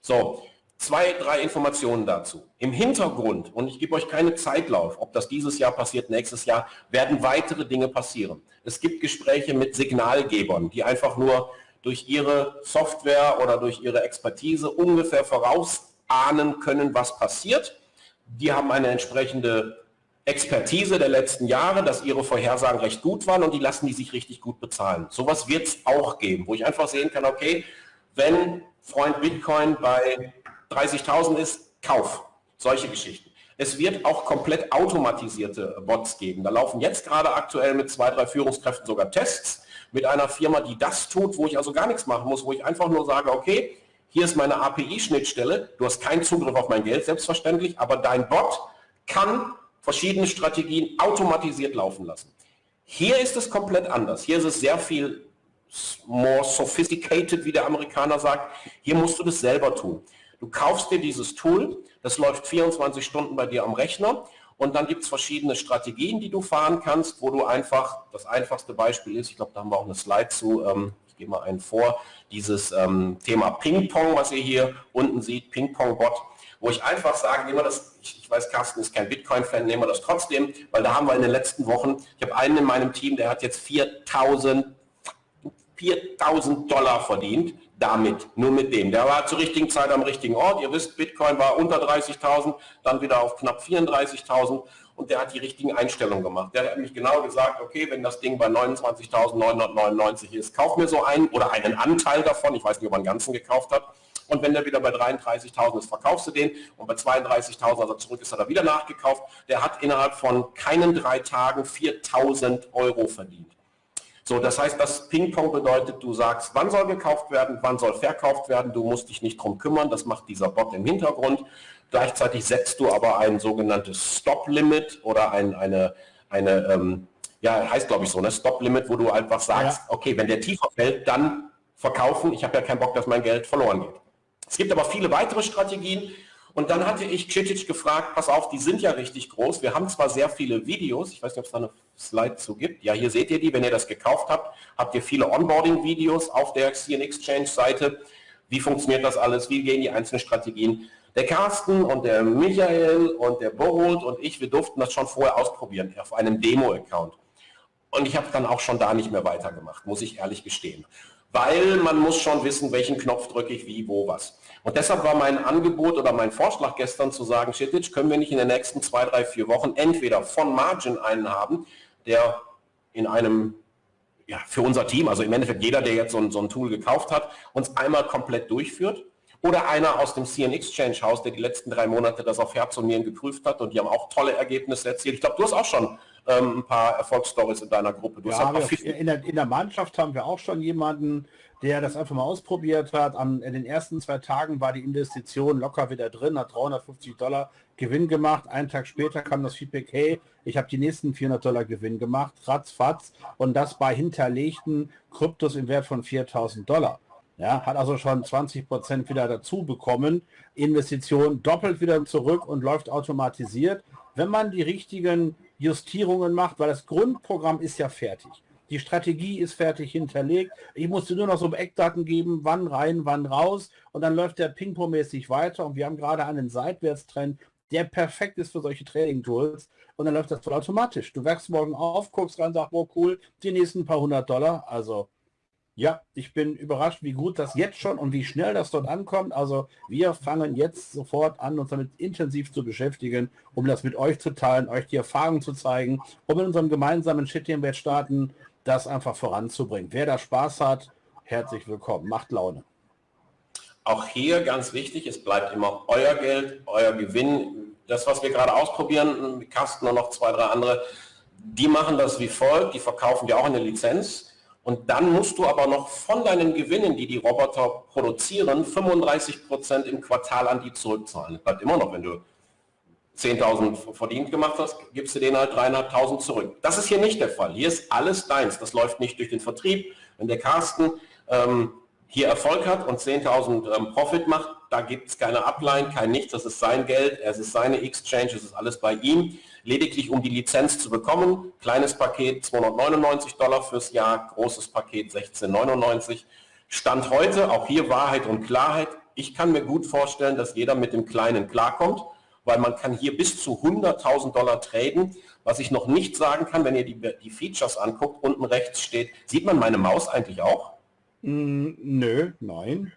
So, Zwei, drei Informationen dazu. Im Hintergrund, und ich gebe euch keine Zeitlauf, ob das dieses Jahr passiert, nächstes Jahr, werden weitere Dinge passieren. Es gibt Gespräche mit Signalgebern, die einfach nur durch ihre Software oder durch ihre Expertise ungefähr vorausahnen können, was passiert. Die haben eine entsprechende Expertise der letzten Jahre, dass ihre Vorhersagen recht gut waren und die lassen die sich richtig gut bezahlen. Sowas wird es auch geben, wo ich einfach sehen kann, okay, wenn Freund Bitcoin bei 30.000 ist, Kauf. Solche Geschichten. Es wird auch komplett automatisierte Bots geben. Da laufen jetzt gerade aktuell mit zwei, drei Führungskräften sogar Tests mit einer Firma, die das tut, wo ich also gar nichts machen muss, wo ich einfach nur sage, okay, hier ist meine API-Schnittstelle, du hast keinen Zugriff auf mein Geld, selbstverständlich, aber dein Bot kann verschiedene Strategien automatisiert laufen lassen. Hier ist es komplett anders. Hier ist es sehr viel more sophisticated, wie der Amerikaner sagt. Hier musst du das selber tun. Du kaufst dir dieses Tool, das läuft 24 Stunden bei dir am Rechner und dann gibt es verschiedene Strategien, die du fahren kannst, wo du einfach, das einfachste Beispiel ist, ich glaube, da haben wir auch eine Slide zu, ähm, ich gebe mal einen vor, dieses ähm, Thema Ping-Pong, was ihr hier unten seht, Ping-Pong-Bot, wo ich einfach sage, nehmen wir das, ich, ich weiß, Carsten ist kein Bitcoin-Fan, nehmen wir das trotzdem, weil da haben wir in den letzten Wochen, ich habe einen in meinem Team, der hat jetzt 4000 4000 Dollar verdient damit, nur mit dem. Der war zur richtigen Zeit am richtigen Ort. Ihr wisst, Bitcoin war unter 30.000, dann wieder auf knapp 34.000 und der hat die richtigen Einstellungen gemacht. Der hat nämlich genau gesagt, okay, wenn das Ding bei 29.999 ist, kauf mir so einen oder einen Anteil davon. Ich weiß nicht, ob er einen ganzen gekauft hat. Und wenn der wieder bei 33.000 ist, verkaufst du den. Und bei 32.000, als er zurück ist, hat er wieder nachgekauft. Der hat innerhalb von keinen drei Tagen 4.000 Euro verdient. So, das heißt, das Ping-Pong bedeutet, du sagst, wann soll gekauft werden, wann soll verkauft werden, du musst dich nicht drum kümmern, das macht dieser Bot im Hintergrund. Gleichzeitig setzt du aber ein sogenanntes Stop-Limit oder ein, eine, eine ähm, ja, heißt glaube ich so, ne? Stop-Limit, wo du einfach sagst, ja. okay, wenn der tiefer fällt, dann verkaufen. Ich habe ja keinen Bock, dass mein Geld verloren geht. Es gibt aber viele weitere Strategien, und dann hatte ich Citic gefragt, pass auf, die sind ja richtig groß. Wir haben zwar sehr viele Videos, ich weiß nicht, ob es da eine Slide zu gibt. Ja, hier seht ihr die, wenn ihr das gekauft habt, habt ihr viele Onboarding-Videos auf der CN Exchange-Seite. Wie funktioniert das alles? Wie gehen die einzelnen Strategien? Der Carsten und der Michael und der Borold und ich, wir durften das schon vorher ausprobieren auf einem Demo-Account. Und ich habe dann auch schon da nicht mehr weitergemacht, muss ich ehrlich gestehen. Weil man muss schon wissen, welchen Knopf drücke ich wie, wo, was. Und deshalb war mein Angebot oder mein Vorschlag gestern zu sagen, Shittich, können wir nicht in den nächsten zwei, drei, vier Wochen entweder von Margin einen haben, der in einem, ja, für unser Team, also im Endeffekt jeder, der jetzt so ein, so ein Tool gekauft hat, uns einmal komplett durchführt oder einer aus dem CN Exchange Haus, der die letzten drei Monate das auf Herz und Nieren geprüft hat und die haben auch tolle Ergebnisse erzielt. Ich glaube, du hast auch schon ähm, ein paar Erfolgsstories in deiner Gruppe. Du ja, in, der, in der Mannschaft haben wir auch schon jemanden, der das einfach mal ausprobiert hat. An, in den ersten zwei Tagen war die Investition locker wieder drin, hat 350 Dollar Gewinn gemacht. Einen Tag später kam das Feedback, hey, ich habe die nächsten 400 Dollar Gewinn gemacht, ratzfatz. Und das bei hinterlegten Kryptos im Wert von 4000 Dollar. Ja, hat also schon 20 Prozent wieder dazu bekommen. Investition doppelt wieder zurück und läuft automatisiert. Wenn man die richtigen Justierungen macht, weil das Grundprogramm ist ja fertig. Die Strategie ist fertig hinterlegt. Ich musste nur noch so Eckdaten geben, wann rein, wann raus. Und dann läuft der Ping-Pong-mäßig weiter. Und wir haben gerade einen Seitwärtstrend, der perfekt ist für solche Trading-Tools. Und dann läuft das voll automatisch. Du wächst morgen auf, guckst rein, sagst, oh cool, die nächsten paar hundert Dollar. Also ja, ich bin überrascht, wie gut das jetzt schon und wie schnell das dort ankommt. Also wir fangen jetzt sofort an, uns damit intensiv zu beschäftigen, um das mit euch zu teilen, euch die Erfahrung zu zeigen, um in unserem gemeinsamen Shit-Wert starten das einfach voranzubringen. Wer da Spaß hat, herzlich willkommen. Macht Laune. Auch hier ganz wichtig, es bleibt immer euer Geld, euer Gewinn. Das, was wir gerade ausprobieren, Kasten und noch zwei, drei andere, die machen das wie folgt, die verkaufen dir auch eine Lizenz. Und dann musst du aber noch von deinen Gewinnen, die die Roboter produzieren, 35 Prozent im Quartal an die zurückzahlen. Das bleibt immer noch, wenn du 10.000 verdient gemacht hast, gibst du denen halt 3.500 zurück. Das ist hier nicht der Fall. Hier ist alles deins. Das läuft nicht durch den Vertrieb. Wenn der Carsten ähm, hier Erfolg hat und 10.000 ähm, Profit macht, da gibt es keine Upline, kein nichts. Das ist sein Geld, es ist seine Exchange, es ist alles bei ihm. Lediglich um die Lizenz zu bekommen. Kleines Paket 299 Dollar fürs Jahr, großes Paket 1699. Stand heute, auch hier Wahrheit und Klarheit. Ich kann mir gut vorstellen, dass jeder mit dem Kleinen klarkommt weil man kann hier bis zu 100.000 Dollar traden. Was ich noch nicht sagen kann, wenn ihr die, die Features anguckt, unten rechts steht, sieht man meine Maus eigentlich auch? Mm, nö, nein.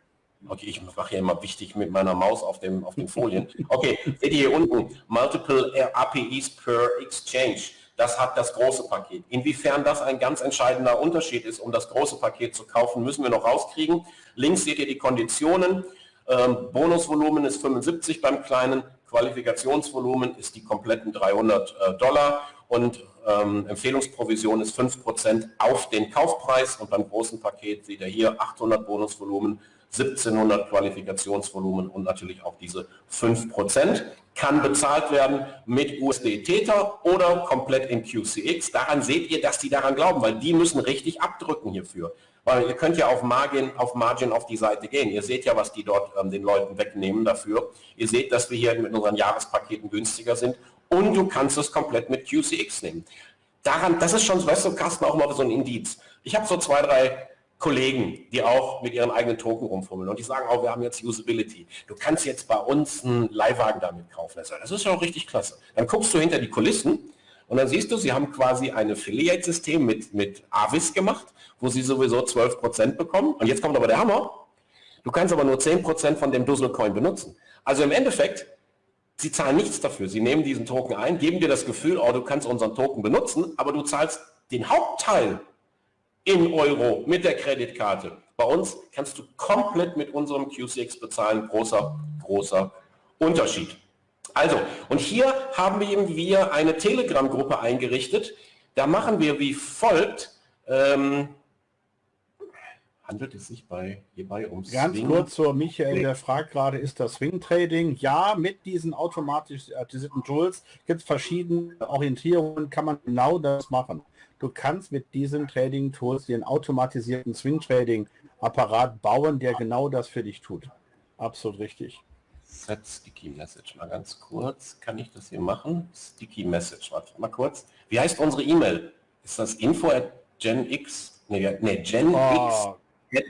Okay, ich mache hier immer wichtig mit meiner Maus auf, dem, auf den Folien. Okay, seht ihr hier unten, Multiple APIs per Exchange. Das hat das große Paket. Inwiefern das ein ganz entscheidender Unterschied ist, um das große Paket zu kaufen, müssen wir noch rauskriegen. Links seht ihr die Konditionen. Ähm, Bonusvolumen ist 75 beim kleinen, Qualifikationsvolumen ist die kompletten 300 äh, Dollar und ähm, Empfehlungsprovision ist 5% auf den Kaufpreis und beim großen Paket seht ihr hier 800 Bonusvolumen, 1700 Qualifikationsvolumen und natürlich auch diese 5% kann bezahlt werden mit USD Tether oder komplett in QCX. Daran seht ihr, dass die daran glauben, weil die müssen richtig abdrücken hierfür. Weil ihr könnt ja auf Margin, auf Margin auf die Seite gehen. Ihr seht ja, was die dort ähm, den Leuten wegnehmen dafür. Ihr seht, dass wir hier mit unseren Jahrespaketen günstiger sind und du kannst es komplett mit QCX nehmen. Daran, das ist schon, weißt du, Carsten, auch mal so ein Indiz. Ich habe so zwei, drei Kollegen, die auch mit ihren eigenen Token rumfummeln und die sagen auch, wir haben jetzt Usability. Du kannst jetzt bei uns einen Leihwagen damit kaufen. Das ist ja auch richtig klasse. Dann guckst du hinter die Kulissen und dann siehst du, sie haben quasi ein Affiliate-System mit, mit Avis gemacht, wo sie sowieso 12% bekommen. Und jetzt kommt aber der Hammer. Du kannst aber nur 10% von dem Duzzle-Coin benutzen. Also im Endeffekt, sie zahlen nichts dafür. Sie nehmen diesen Token ein, geben dir das Gefühl, oh, du kannst unseren Token benutzen, aber du zahlst den Hauptteil in Euro mit der Kreditkarte. Bei uns kannst du komplett mit unserem QCX bezahlen. Großer, großer Unterschied. Also, und hier haben wir wir eine Telegram-Gruppe eingerichtet. Da machen wir wie folgt. Ähm, handelt es sich bei, hierbei um Ganz Swing? kurz zur Michael, der fragt gerade, ist das Swing Trading? Ja, mit diesen automatisierten Tools gibt es verschiedene Orientierungen, kann man genau das machen. Du kannst mit diesen Trading Tools den automatisierten Swing Trading Apparat bauen, der genau das für dich tut. Absolut richtig. Set Sticky Message. Mal ganz kurz. Kann ich das hier machen? Sticky Message. Warte mal kurz. Wie heißt unsere E-Mail? Ist das info at genx? Nee, nee genx. Oh.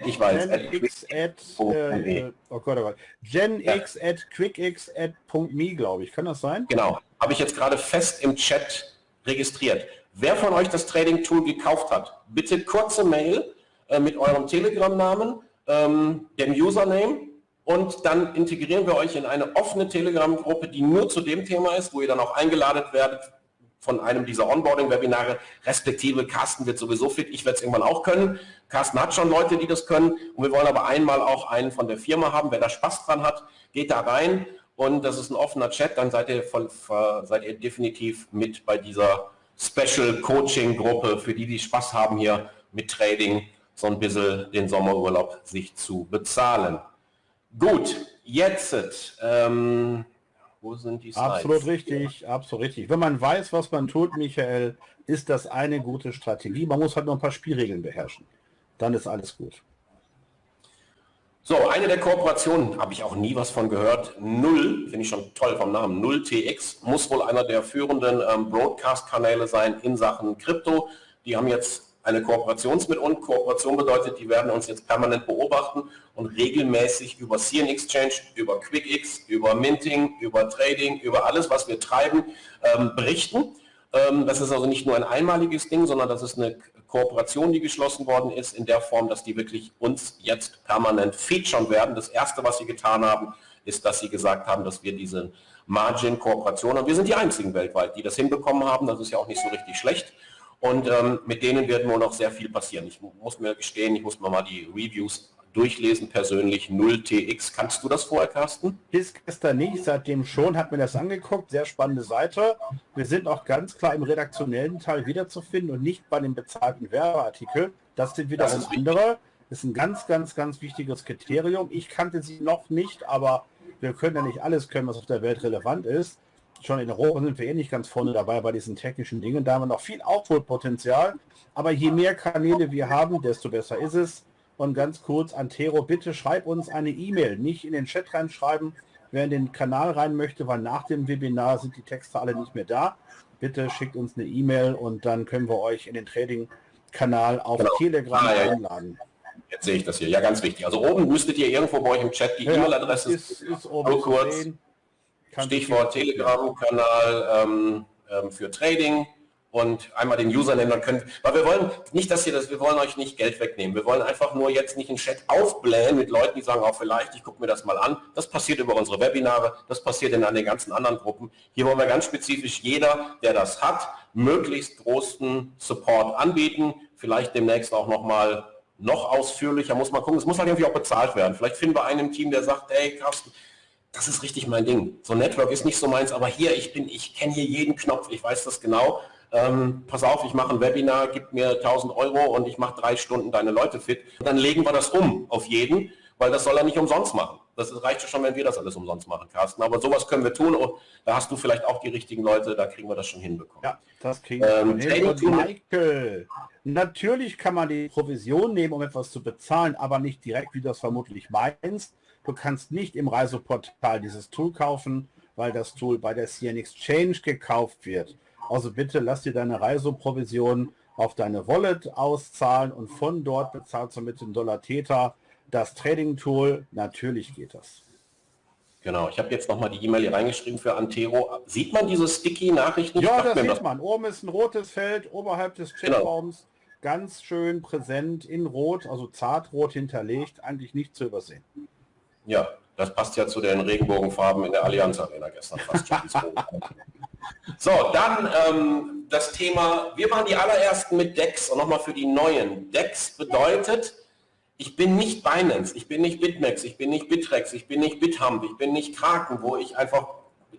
Ich weiß. Genx at, äh, oh Gott, oh Gott. Genx ja. at quickx at .me, glaube ich. Kann das sein? Genau. Habe ich jetzt gerade fest im Chat registriert. Wer von euch das Trading-Tool gekauft hat, bitte kurze Mail äh, mit eurem Telegram-Namen, ähm, dem Username und dann integrieren wir euch in eine offene Telegram-Gruppe, die nur zu dem Thema ist, wo ihr dann auch eingeladen werdet von einem dieser Onboarding-Webinare, respektive Carsten wird sowieso fit, ich werde es irgendwann auch können. Carsten hat schon Leute, die das können und wir wollen aber einmal auch einen von der Firma haben. Wer da Spaß dran hat, geht da rein und das ist ein offener Chat, dann seid ihr, voll, seid ihr definitiv mit bei dieser Special Coaching Gruppe, für die, die Spaß haben hier mit Trading, so ein bisschen den Sommerurlaub sich zu bezahlen. Gut, jetzt, ähm, wo sind die Slides? Absolut richtig, absolut richtig. Wenn man weiß, was man tut, Michael, ist das eine gute Strategie. Man muss halt nur ein paar Spielregeln beherrschen. Dann ist alles gut. So, eine der Kooperationen, habe ich auch nie was von gehört. Null, finde ich schon toll vom Namen, Null TX, muss wohl einer der führenden ähm, Broadcast-Kanäle sein in Sachen Krypto. Die haben jetzt eine Kooperation mit uns. Kooperation bedeutet, die werden uns jetzt permanent beobachten und regelmäßig über CN Exchange, über QuickX, über Minting, über Trading, über alles, was wir treiben, ähm, berichten. Ähm, das ist also nicht nur ein einmaliges Ding, sondern das ist eine Kooperation, die geschlossen worden ist, in der Form, dass die wirklich uns jetzt permanent featuren werden. Das Erste, was sie getan haben, ist, dass sie gesagt haben, dass wir diese Margin-Kooperation, und wir sind die einzigen weltweit, die das hinbekommen haben, das ist ja auch nicht so richtig schlecht, und ähm, mit denen wird nur noch sehr viel passieren. Ich muss mir gestehen, ich muss mir mal die Reviews durchlesen, persönlich 0TX. Kannst du das vorher, Carsten? Bis gestern nicht, seitdem schon, hat mir das angeguckt. Sehr spannende Seite. Wir sind auch ganz klar im redaktionellen Teil wiederzufinden und nicht bei dem bezahlten Werbeartikel. Das sind wieder das andere. Das ist ein ganz, ganz, ganz wichtiges Kriterium. Ich kannte sie noch nicht, aber wir können ja nicht alles können, was auf der Welt relevant ist schon in Europa sind wir eh nicht ganz vorne dabei bei diesen technischen Dingen. Da haben wir noch viel Output-Potenzial. Aber je mehr Kanäle wir haben, desto besser ist es. Und ganz kurz, Antero, bitte schreib uns eine E-Mail. Nicht in den Chat reinschreiben, wer in den Kanal rein möchte, weil nach dem Webinar sind die Texte alle nicht mehr da. Bitte schickt uns eine E-Mail und dann können wir euch in den Trading-Kanal auf genau. Telegram ah, ja, einladen. Jetzt sehe ich das hier. Ja, ganz wichtig. Also oben müsstet ihr irgendwo bei euch im Chat die ja, E-Mail-Adresse ist, ist oben kurz. Sehen. Stichwort Telegram-Kanal ähm, ähm, für Trading und einmal den Username, dann können, weil wir wollen nicht, dass ihr das, wir wollen euch nicht Geld wegnehmen. Wir wollen einfach nur jetzt nicht einen Chat aufblähen mit Leuten, die sagen, auch oh, vielleicht, ich gucke mir das mal an. Das passiert über unsere Webinare, das passiert in den ganzen anderen Gruppen. Hier wollen wir ganz spezifisch jeder, der das hat, möglichst großen Support anbieten. Vielleicht demnächst auch nochmal noch ausführlicher, muss man gucken. Es muss halt irgendwie auch bezahlt werden. Vielleicht finden wir einen im Team, der sagt, hey Carsten, das ist richtig mein Ding. So Network ist nicht so meins, aber hier, ich bin, ich kenne hier jeden Knopf, ich weiß das genau. Ähm, pass auf, ich mache ein Webinar, gib mir 1000 Euro und ich mache drei Stunden deine Leute fit. Und dann legen wir das um auf jeden. weil das soll er nicht umsonst machen. Das reicht schon, wenn wir das alles umsonst machen, Carsten. Aber sowas können wir tun und da hast du vielleicht auch die richtigen Leute, da kriegen wir das schon hinbekommen. Ja, das kriegen wir ähm, hin. Michael, natürlich kann man die Provision nehmen, um etwas zu bezahlen, aber nicht direkt, wie du das vermutlich meinst. Du kannst nicht im Reiseportal dieses Tool kaufen, weil das Tool bei der CN Exchange gekauft wird. Also bitte lass dir deine Reiseprovision auf deine Wallet auszahlen und von dort bezahlst du mit dem Dollar Theta das Trading-Tool. Natürlich geht das. Genau, ich habe jetzt nochmal die E-Mail hier reingeschrieben für Antero. Sieht man diese Sticky-Nachrichten? Ja, das sieht das man. Oben ist ein rotes Feld, oberhalb des Chatraums. Genau. Ganz schön präsent in Rot, also zartrot hinterlegt, eigentlich nicht zu übersehen. Ja, das passt ja zu den Regenbogenfarben in der Allianz Arena gestern fast schon. so, dann ähm, das Thema, wir waren die allerersten mit DEX und nochmal für die neuen. DEX bedeutet, ich bin nicht Binance, ich bin nicht BitMEX, ich bin nicht Bitrex, ich bin nicht BitHump, ich bin nicht Kraken, wo ich einfach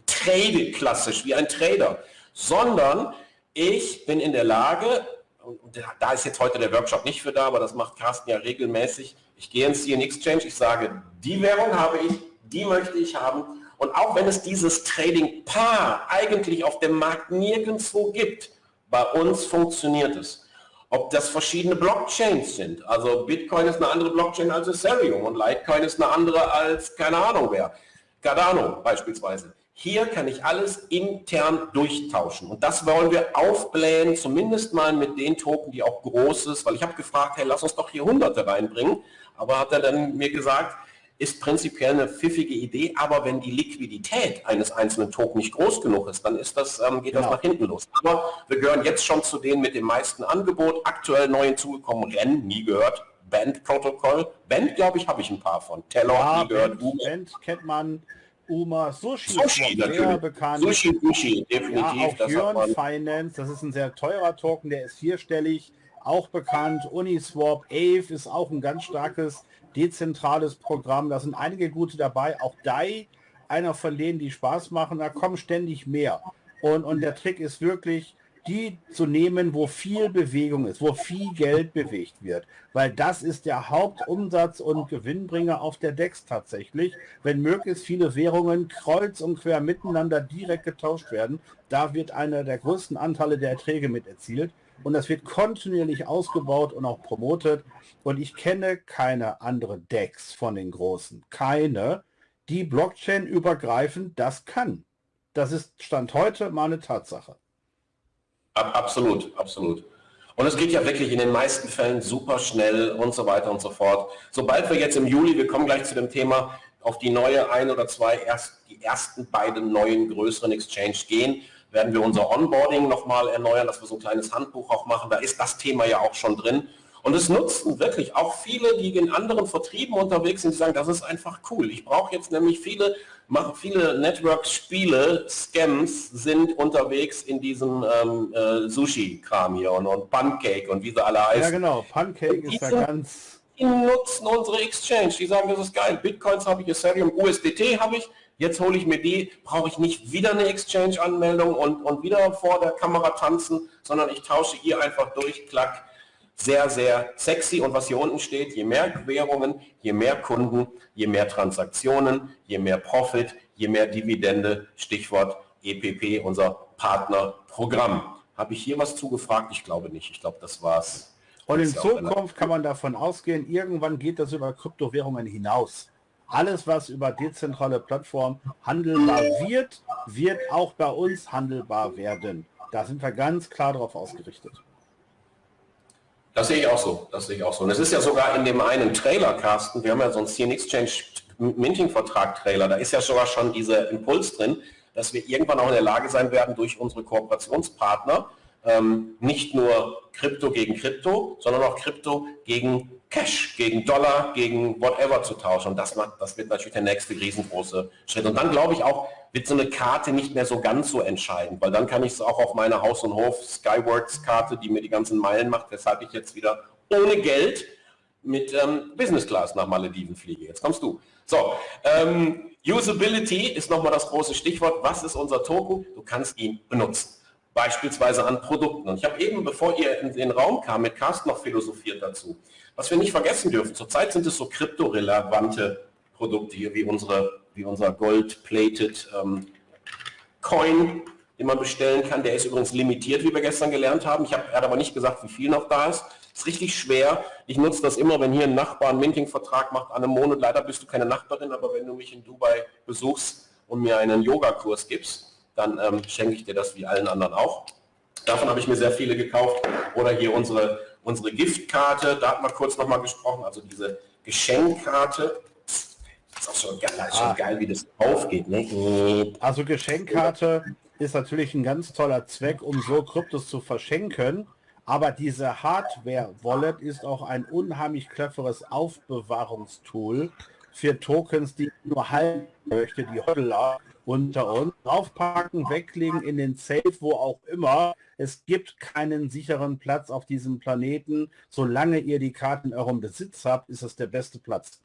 trade klassisch wie ein Trader, sondern ich bin in der Lage, und da ist jetzt heute der Workshop nicht für da, aber das macht Carsten ja regelmäßig, ich gehe ins CN Exchange, ich sage, die Währung habe ich, die möchte ich haben und auch wenn es dieses Trading-Paar eigentlich auf dem Markt nirgendwo gibt, bei uns funktioniert es ob das verschiedene Blockchains sind. Also Bitcoin ist eine andere Blockchain als Ethereum und Litecoin ist eine andere als keine Ahnung wer. Cardano beispielsweise. Hier kann ich alles intern durchtauschen. Und das wollen wir aufblähen, zumindest mal mit den Token, die auch groß ist, weil ich habe gefragt, hey, lass uns doch hier Hunderte reinbringen, aber hat er dann mir gesagt, ist prinzipiell eine pfiffige Idee, aber wenn die Liquidität eines einzelnen Token nicht groß genug ist, dann ist das, ähm, geht genau. das nach hinten los. Aber wir gehören jetzt schon zu denen mit dem meisten Angebot, aktuell neu hinzugekommen, Ren, nie gehört, Band Protocol, Band glaube ich, habe ich ein paar von, Taylor, ja, nie gehört, Band, Band kennt man, Uma, Sushi, Sushi sehr bekannt. Sushi, Sushi, definitiv. Ja, auch Jörn Finance, das ist ein sehr teurer Token, der ist vierstellig, auch bekannt. Uniswap, Ave ist auch ein ganz starkes dezentrales Programm. Da sind einige gute dabei. Auch DAI, einer von denen, die Spaß machen. Da kommen ständig mehr. Und, und der Trick ist wirklich, die zu nehmen, wo viel Bewegung ist, wo viel Geld bewegt wird. Weil das ist der Hauptumsatz und Gewinnbringer auf der DEX tatsächlich. Wenn möglichst viele Währungen kreuz und quer miteinander direkt getauscht werden, da wird einer der größten Anteile der Erträge mit erzielt und das wird kontinuierlich ausgebaut und auch promotet. Und ich kenne keine andere DEX von den großen. Keine, die Blockchain übergreifend das kann. Das ist Stand heute mal eine Tatsache. Absolut, absolut. Und es geht ja wirklich in den meisten Fällen super schnell und so weiter und so fort. Sobald wir jetzt im Juli, wir kommen gleich zu dem Thema, auf die neue ein oder zwei, erst die ersten beiden neuen größeren Exchange gehen, werden wir unser Onboarding nochmal erneuern, dass wir so ein kleines Handbuch auch machen. Da ist das Thema ja auch schon drin. Und es nutzen wirklich auch viele, die in anderen Vertrieben unterwegs sind, die sagen, das ist einfach cool. Ich brauche jetzt nämlich viele, machen viele Network-Spiele, Scams sind unterwegs in diesem ähm, äh, Sushi-Kram hier und, und, Pancake und wie sie alle heißen. Ja genau, Pancake ist ja ganz... Die nutzen unsere Exchange, die sagen, das ist geil. Bitcoins habe ich, Ethereum, USDT habe ich, Jetzt hole ich mir die, brauche ich nicht wieder eine Exchange-Anmeldung und, und wieder vor der Kamera tanzen, sondern ich tausche hier einfach durch, klack, sehr, sehr sexy. Und was hier unten steht, je mehr Währungen, je mehr Kunden, je mehr Transaktionen, je mehr Profit, je mehr Dividende, Stichwort EPP, unser Partnerprogramm. Habe ich hier was zugefragt? Ich glaube nicht. Ich glaube, das war's. Und in Zukunft kann man davon ausgehen, irgendwann geht das über Kryptowährungen hinaus. Alles, was über dezentrale Plattformen handelbar wird, wird auch bei uns handelbar werden. Da sind wir ganz klar darauf ausgerichtet. Das sehe ich auch so. Das sehe ich auch so. Und es ist ja sogar in dem einen Trailer, Carsten, wir haben ja so einen CN Exchange Minting-Vertrag-Trailer, da ist ja sogar schon dieser Impuls drin, dass wir irgendwann auch in der Lage sein werden, durch unsere Kooperationspartner ähm, nicht nur Krypto gegen Krypto, sondern auch Krypto gegen Cash, gegen Dollar, gegen whatever zu tauschen. Und das, macht, das wird natürlich der nächste riesengroße Schritt. Und dann glaube ich auch, wird so eine Karte nicht mehr so ganz so entscheidend, weil dann kann ich es auch auf meine Haus- und Hof-Skyworks-Karte, die mir die ganzen Meilen macht, weshalb ich jetzt wieder ohne Geld mit ähm, Business Class nach Malediven fliege. Jetzt kommst du. So, ähm, Usability ist nochmal das große Stichwort. Was ist unser Token? Du kannst ihn benutzen. Beispielsweise an Produkten. Und ich habe eben, bevor ihr in den Raum kam, mit Carsten noch philosophiert dazu. Was wir nicht vergessen dürfen, zurzeit sind es so kryptorelevante Produkte hier, wie, unsere, wie unser Gold-Plated ähm, Coin, den man bestellen kann. Der ist übrigens limitiert, wie wir gestern gelernt haben. Ich habe aber nicht gesagt, wie viel noch da ist. Ist richtig schwer. Ich nutze das immer, wenn hier ein Nachbar einen Minting-Vertrag macht an einem Monat. Leider bist du keine Nachbarin, aber wenn du mich in Dubai besuchst und mir einen Yogakurs gibst, dann ähm, schenke ich dir das wie allen anderen auch. Davon habe ich mir sehr viele gekauft. Oder hier unsere, unsere Giftkarte, da hat man kurz nochmal gesprochen, also diese Geschenkkarte. Das ist auch schon geil, ist schon ah. geil wie das aufgeht. Ne? Also Geschenkkarte ist natürlich ein ganz toller Zweck, um so Kryptos zu verschenken. Aber diese Hardware-Wallet ist auch ein unheimlich cleveres Aufbewahrungstool für Tokens, die nur halten möchte, die Hodler unter uns. Draufpacken, weglegen in den Safe, wo auch immer. Es gibt keinen sicheren Platz auf diesem Planeten. Solange ihr die Karten in eurem Besitz habt, ist es der beste Platz.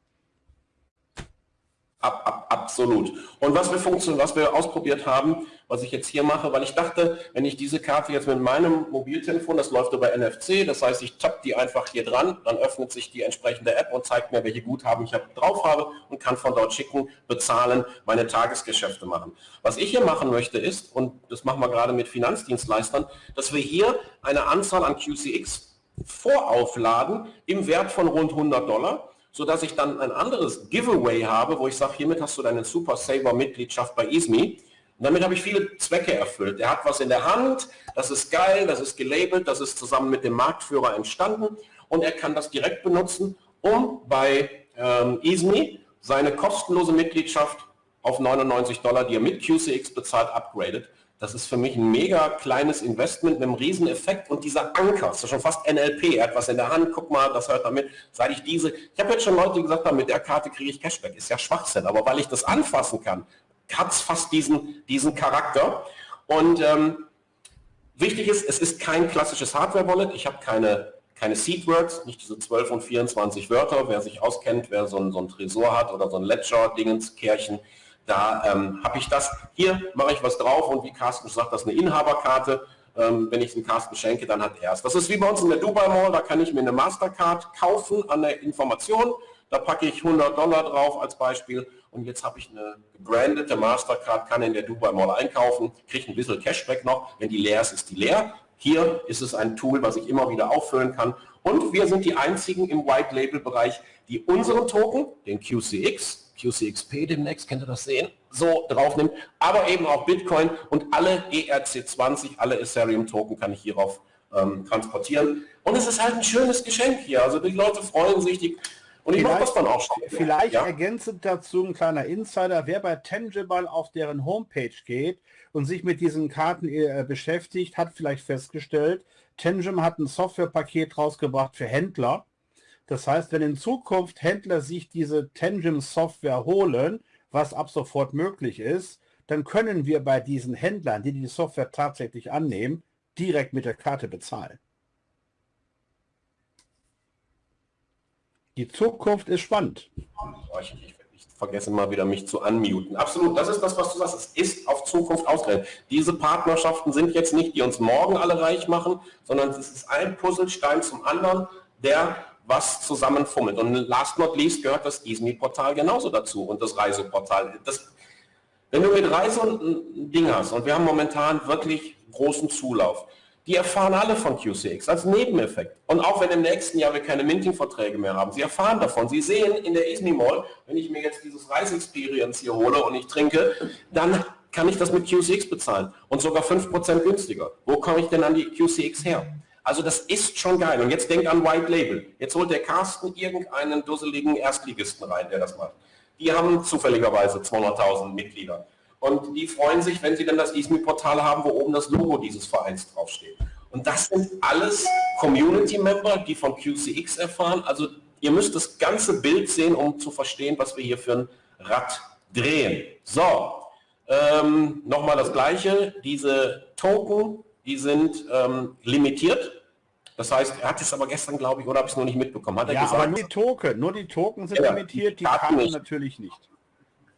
Ab, ab, absolut. Und was wir, was wir ausprobiert haben, was ich jetzt hier mache, weil ich dachte, wenn ich diese Karte jetzt mit meinem Mobiltelefon, das läuft über NFC, das heißt, ich tappe die einfach hier dran, dann öffnet sich die entsprechende App und zeigt mir, welche Guthaben ich drauf habe und kann von dort schicken, bezahlen, meine Tagesgeschäfte machen. Was ich hier machen möchte ist, und das machen wir gerade mit Finanzdienstleistern, dass wir hier eine Anzahl an QCX voraufladen im Wert von rund 100 Dollar sodass ich dann ein anderes Giveaway habe, wo ich sage, hiermit hast du deine Super Saver Mitgliedschaft bei ISMI. Und damit habe ich viele Zwecke erfüllt. Er hat was in der Hand, das ist geil, das ist gelabelt, das ist zusammen mit dem Marktführer entstanden und er kann das direkt benutzen, um bei ähm, ISMI seine kostenlose Mitgliedschaft auf 99 Dollar, die er mit QCX bezahlt, upgradet. Das ist für mich ein mega kleines Investment mit einem riesen Effekt und dieser Anker, das ist schon fast NLP, er hat was in der Hand, guck mal, das hört damit, seit ich diese, ich habe jetzt schon Leute gesagt haben, mit der Karte kriege ich Cashback, ist ja Schwachsinn, aber weil ich das anfassen kann, hat es fast diesen, diesen Charakter und ähm, wichtig ist, es ist kein klassisches Hardware-Wallet, ich habe keine, keine Seed-Words, nicht diese 12 und 24 Wörter, wer sich auskennt, wer so ein, so ein Tresor hat oder so ein Ledger-Dingens, Kärchen, da ähm, habe ich das, hier mache ich was drauf und wie Carsten sagt, das ist eine Inhaberkarte. Ähm, wenn ich dem Carsten schenke, dann hat er es. Das ist wie bei uns in der Dubai Mall, da kann ich mir eine Mastercard kaufen an der Information. Da packe ich 100 Dollar drauf als Beispiel und jetzt habe ich eine gebrandete Mastercard, kann in der Dubai Mall einkaufen, kriege ein bisschen Cashback noch. Wenn die leer ist, ist die leer. Hier ist es ein Tool, was ich immer wieder auffüllen kann. Und wir sind die einzigen im White Label Bereich, die unseren Token, den QCX, QCXP demnächst, könnt ihr das sehen, so drauf nimmt, aber eben auch Bitcoin und alle ERC20, alle Ethereum-Token kann ich hierauf ähm, transportieren. Und es ist halt ein schönes Geschenk hier, also die Leute freuen sich, die, und ich mache das dann auch schon. Vielleicht ja? ergänzend dazu ein kleiner Insider, wer bei Tangible auf deren Homepage geht und sich mit diesen Karten äh, beschäftigt, hat vielleicht festgestellt, Tangible hat ein Softwarepaket rausgebracht für Händler, das heißt, wenn in Zukunft Händler sich diese Tangent Software holen, was ab sofort möglich ist, dann können wir bei diesen Händlern, die die Software tatsächlich annehmen, direkt mit der Karte bezahlen. Die Zukunft ist spannend. Ich, ich, ich vergesse mal wieder, mich zu unmuten. Absolut, das ist das, was du sagst. Es ist auf Zukunft ausgerechnet. Diese Partnerschaften sind jetzt nicht, die uns morgen alle reich machen, sondern es ist ein Puzzlestein zum anderen, der was zusammenfummelt. Und last not least gehört das Ismi-Portal genauso dazu und das Reiseportal. Das, wenn du mit Reise ein Ding hast, und wir haben momentan wirklich großen Zulauf, die erfahren alle von QCX als Nebeneffekt. Und auch wenn im nächsten Jahr wir keine Minting-Verträge mehr haben, sie erfahren davon. Sie sehen in der Ismi Mall, wenn ich mir jetzt dieses Reise-Experience hier hole und ich trinke, dann kann ich das mit QCX bezahlen und sogar 5% günstiger. Wo komme ich denn an die QCX her? Also das ist schon geil. Und jetzt denk an White Label. Jetzt holt der Carsten irgendeinen dusseligen Erstligisten rein, der das macht. Die haben zufälligerweise 200.000 Mitglieder. Und die freuen sich, wenn sie dann das ISMI-Portal haben, wo oben das Logo dieses Vereins draufsteht. Und das sind alles Community-Member, die von QCX erfahren. Also ihr müsst das ganze Bild sehen, um zu verstehen, was wir hier für ein Rad drehen. So, ähm, nochmal das Gleiche. Diese Token die sind ähm, limitiert. Das heißt, er hat es aber gestern, glaube ich, oder habe ich es noch nicht mitbekommen, hat er ja, gesagt. aber nur die Token, nur die Token sind ja, limitiert, die, die Karten, natürlich nicht.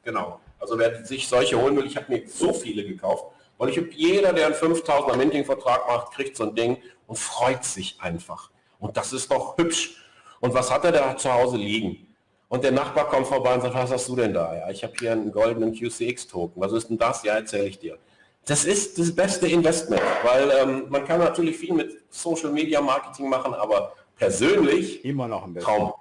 Genau. Also wer sich solche holen will, ich habe mir so viele gekauft, Weil ich jeder, der einen 5000er Minting-Vertrag macht, kriegt so ein Ding und freut sich einfach. Und das ist doch hübsch. Und was hat er da zu Hause liegen? Und der Nachbar kommt vorbei und sagt, was hast du denn da? Ja, ich habe hier einen goldenen QCX-Token. Was ist denn das? Ja, erzähle ich dir. Das ist das beste Investment, weil ähm, man kann natürlich viel mit Social Media Marketing machen, aber persönlich immer noch ein Traum.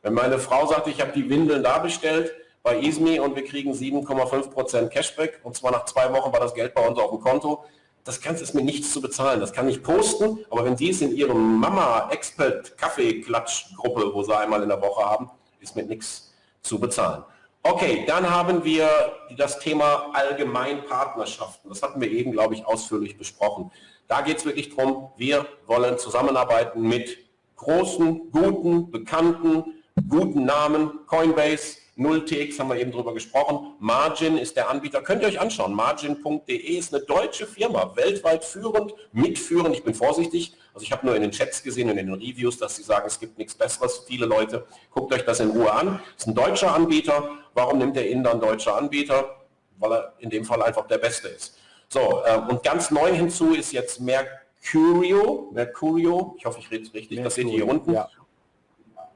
Wenn meine Frau sagt, ich habe die Windeln da bestellt bei Ismi und wir kriegen 7,5% Cashback und zwar nach zwei Wochen war das Geld bei uns auf dem Konto, das kannst es mir nichts zu bezahlen. Das kann ich posten, aber wenn die es in ihrem Mama Expert Kaffee Klatsch Gruppe, wo sie einmal in der Woche haben, ist mit nichts zu bezahlen. Okay, dann haben wir das Thema Allgemeinpartnerschaften. Das hatten wir eben, glaube ich, ausführlich besprochen. Da geht es wirklich darum, wir wollen zusammenarbeiten mit großen, guten, bekannten, guten Namen. Coinbase, 0TX haben wir eben drüber gesprochen. Margin ist der Anbieter. Könnt ihr euch anschauen. Margin.de ist eine deutsche Firma, weltweit führend, mitführend. Ich bin vorsichtig. Also ich habe nur in den Chats gesehen und in den Reviews, dass sie sagen, es gibt nichts Besseres. Viele Leute, guckt euch das in Ruhe an. Ist ein deutscher Anbieter. Warum nimmt der Inder einen deutscher Anbieter? Weil er in dem Fall einfach der Beste ist. So, ähm, und ganz neu hinzu ist jetzt Mercurio. Mercurio, ich hoffe, ich rede es richtig, Mercurio, das seht ihr hier unten. Ja.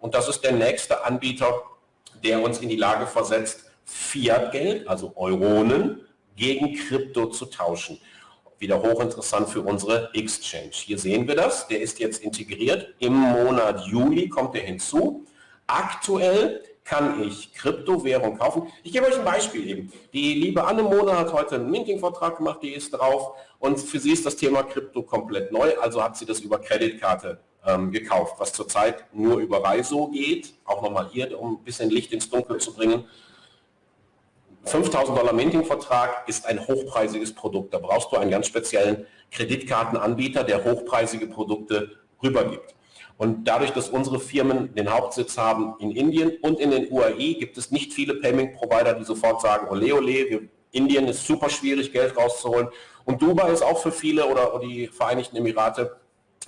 Und das ist der nächste Anbieter, der uns in die Lage versetzt, Fiat-Geld, also Euronen, gegen Krypto zu tauschen. Wieder hochinteressant für unsere Exchange. Hier sehen wir das, der ist jetzt integriert. Im Monat Juli kommt er hinzu. Aktuell kann ich Kryptowährung kaufen. Ich gebe euch ein Beispiel eben. Die liebe Anne Mona hat heute einen Minting-Vertrag gemacht, die ist drauf und für sie ist das Thema Krypto komplett neu, also hat sie das über Kreditkarte ähm, gekauft, was zurzeit nur über Reiso geht. Auch nochmal hier, um ein bisschen Licht ins Dunkel zu bringen. 5000 Dollar Minting-Vertrag ist ein hochpreisiges Produkt. Da brauchst du einen ganz speziellen Kreditkartenanbieter, der hochpreisige Produkte rübergibt. Und dadurch, dass unsere Firmen den Hauptsitz haben in Indien und in den UAE, gibt es nicht viele Payment-Provider, die sofort sagen, ole ole, Indien ist super schwierig, Geld rauszuholen. Und Dubai ist auch für viele oder die Vereinigten Emirate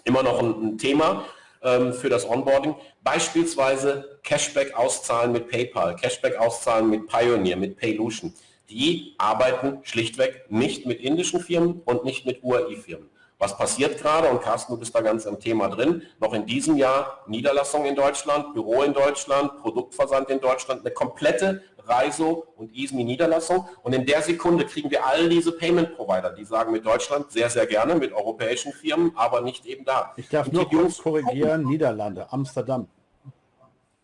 immer noch ein, ein Thema ähm, für das Onboarding. Beispielsweise Cashback auszahlen mit PayPal, Cashback auszahlen mit Pioneer, mit Paylution. Die arbeiten schlichtweg nicht mit indischen Firmen und nicht mit UAI-Firmen. Was passiert gerade, und Carsten, du bist da ganz im Thema drin, noch in diesem Jahr Niederlassung in Deutschland, Büro in Deutschland, Produktversand in Deutschland, eine komplette Reiso und ISMI Niederlassung. Und in der Sekunde kriegen wir all diese Payment Provider, die sagen mit Deutschland sehr, sehr gerne, mit europäischen Firmen, aber nicht eben da. Ich darf nur kurz korrigieren, Niederlande, Amsterdam.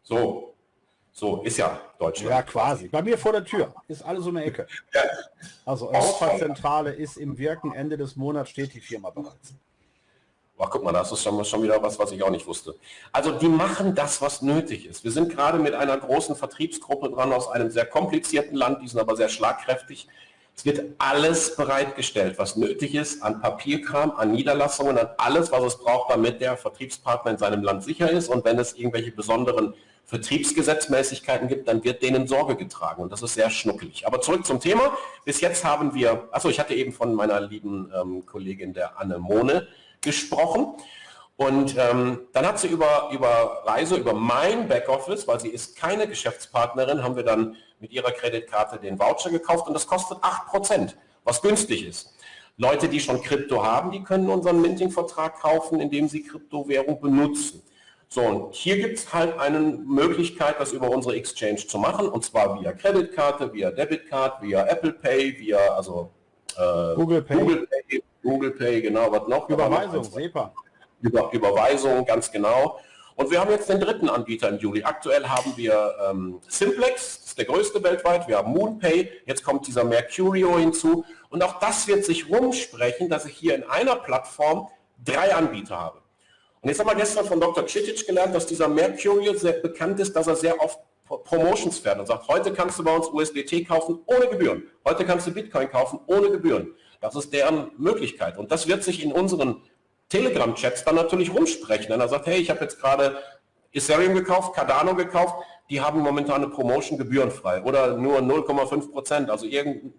So, so, ist ja Deutschland. Ja, quasi. Bei mir vor der Tür. Ist alles um die Ecke. Ja. Also Europazentrale ist im Wirken. Ende des Monats steht die Firma bereits. Ach, guck mal, das ist schon, schon wieder was, was ich auch nicht wusste. Also die machen das, was nötig ist. Wir sind gerade mit einer großen Vertriebsgruppe dran aus einem sehr komplizierten Land, die sind aber sehr schlagkräftig. Es wird alles bereitgestellt, was nötig ist an Papierkram, an Niederlassungen, an alles, was es braucht, damit der Vertriebspartner in seinem Land sicher ist. Und wenn es irgendwelche besonderen Vertriebsgesetzmäßigkeiten gibt, dann wird denen Sorge getragen und das ist sehr schnuckelig. Aber zurück zum Thema. Bis jetzt haben wir, achso, ich hatte eben von meiner lieben ähm, Kollegin der Anne Mohne gesprochen und ähm, dann hat sie über, über Reise, über mein Backoffice, weil sie ist keine Geschäftspartnerin, haben wir dann mit ihrer Kreditkarte den Voucher gekauft und das kostet 8%, was günstig ist. Leute, die schon Krypto haben, die können unseren Minting-Vertrag kaufen, indem sie Kryptowährung benutzen. So, und hier gibt es halt eine Möglichkeit, das über unsere Exchange zu machen, und zwar via Kreditkarte, via Debitcard, via Apple Pay, via also äh, Google, Pay. Google Pay, Google Pay, genau, was noch? Überweisung, SEPA. Über, Überweisung, ganz genau. Und wir haben jetzt den dritten Anbieter im Juli. Aktuell haben wir ähm, Simplex, das ist der größte weltweit, wir haben MoonPay, jetzt kommt dieser Mercurio hinzu. Und auch das wird sich rumsprechen, dass ich hier in einer Plattform drei Anbieter habe. Und jetzt haben wir gestern von Dr. Citic gelernt, dass dieser Mercurio sehr bekannt ist, dass er sehr oft Promotions fährt und sagt, heute kannst du bei uns USDT kaufen ohne Gebühren. Heute kannst du Bitcoin kaufen ohne Gebühren. Das ist deren Möglichkeit. Und das wird sich in unseren Telegram-Chats dann natürlich rumsprechen. Wenn er sagt, hey, ich habe jetzt gerade Ethereum gekauft, Cardano gekauft, die haben momentan eine Promotion gebührenfrei oder nur 0,5 Prozent, also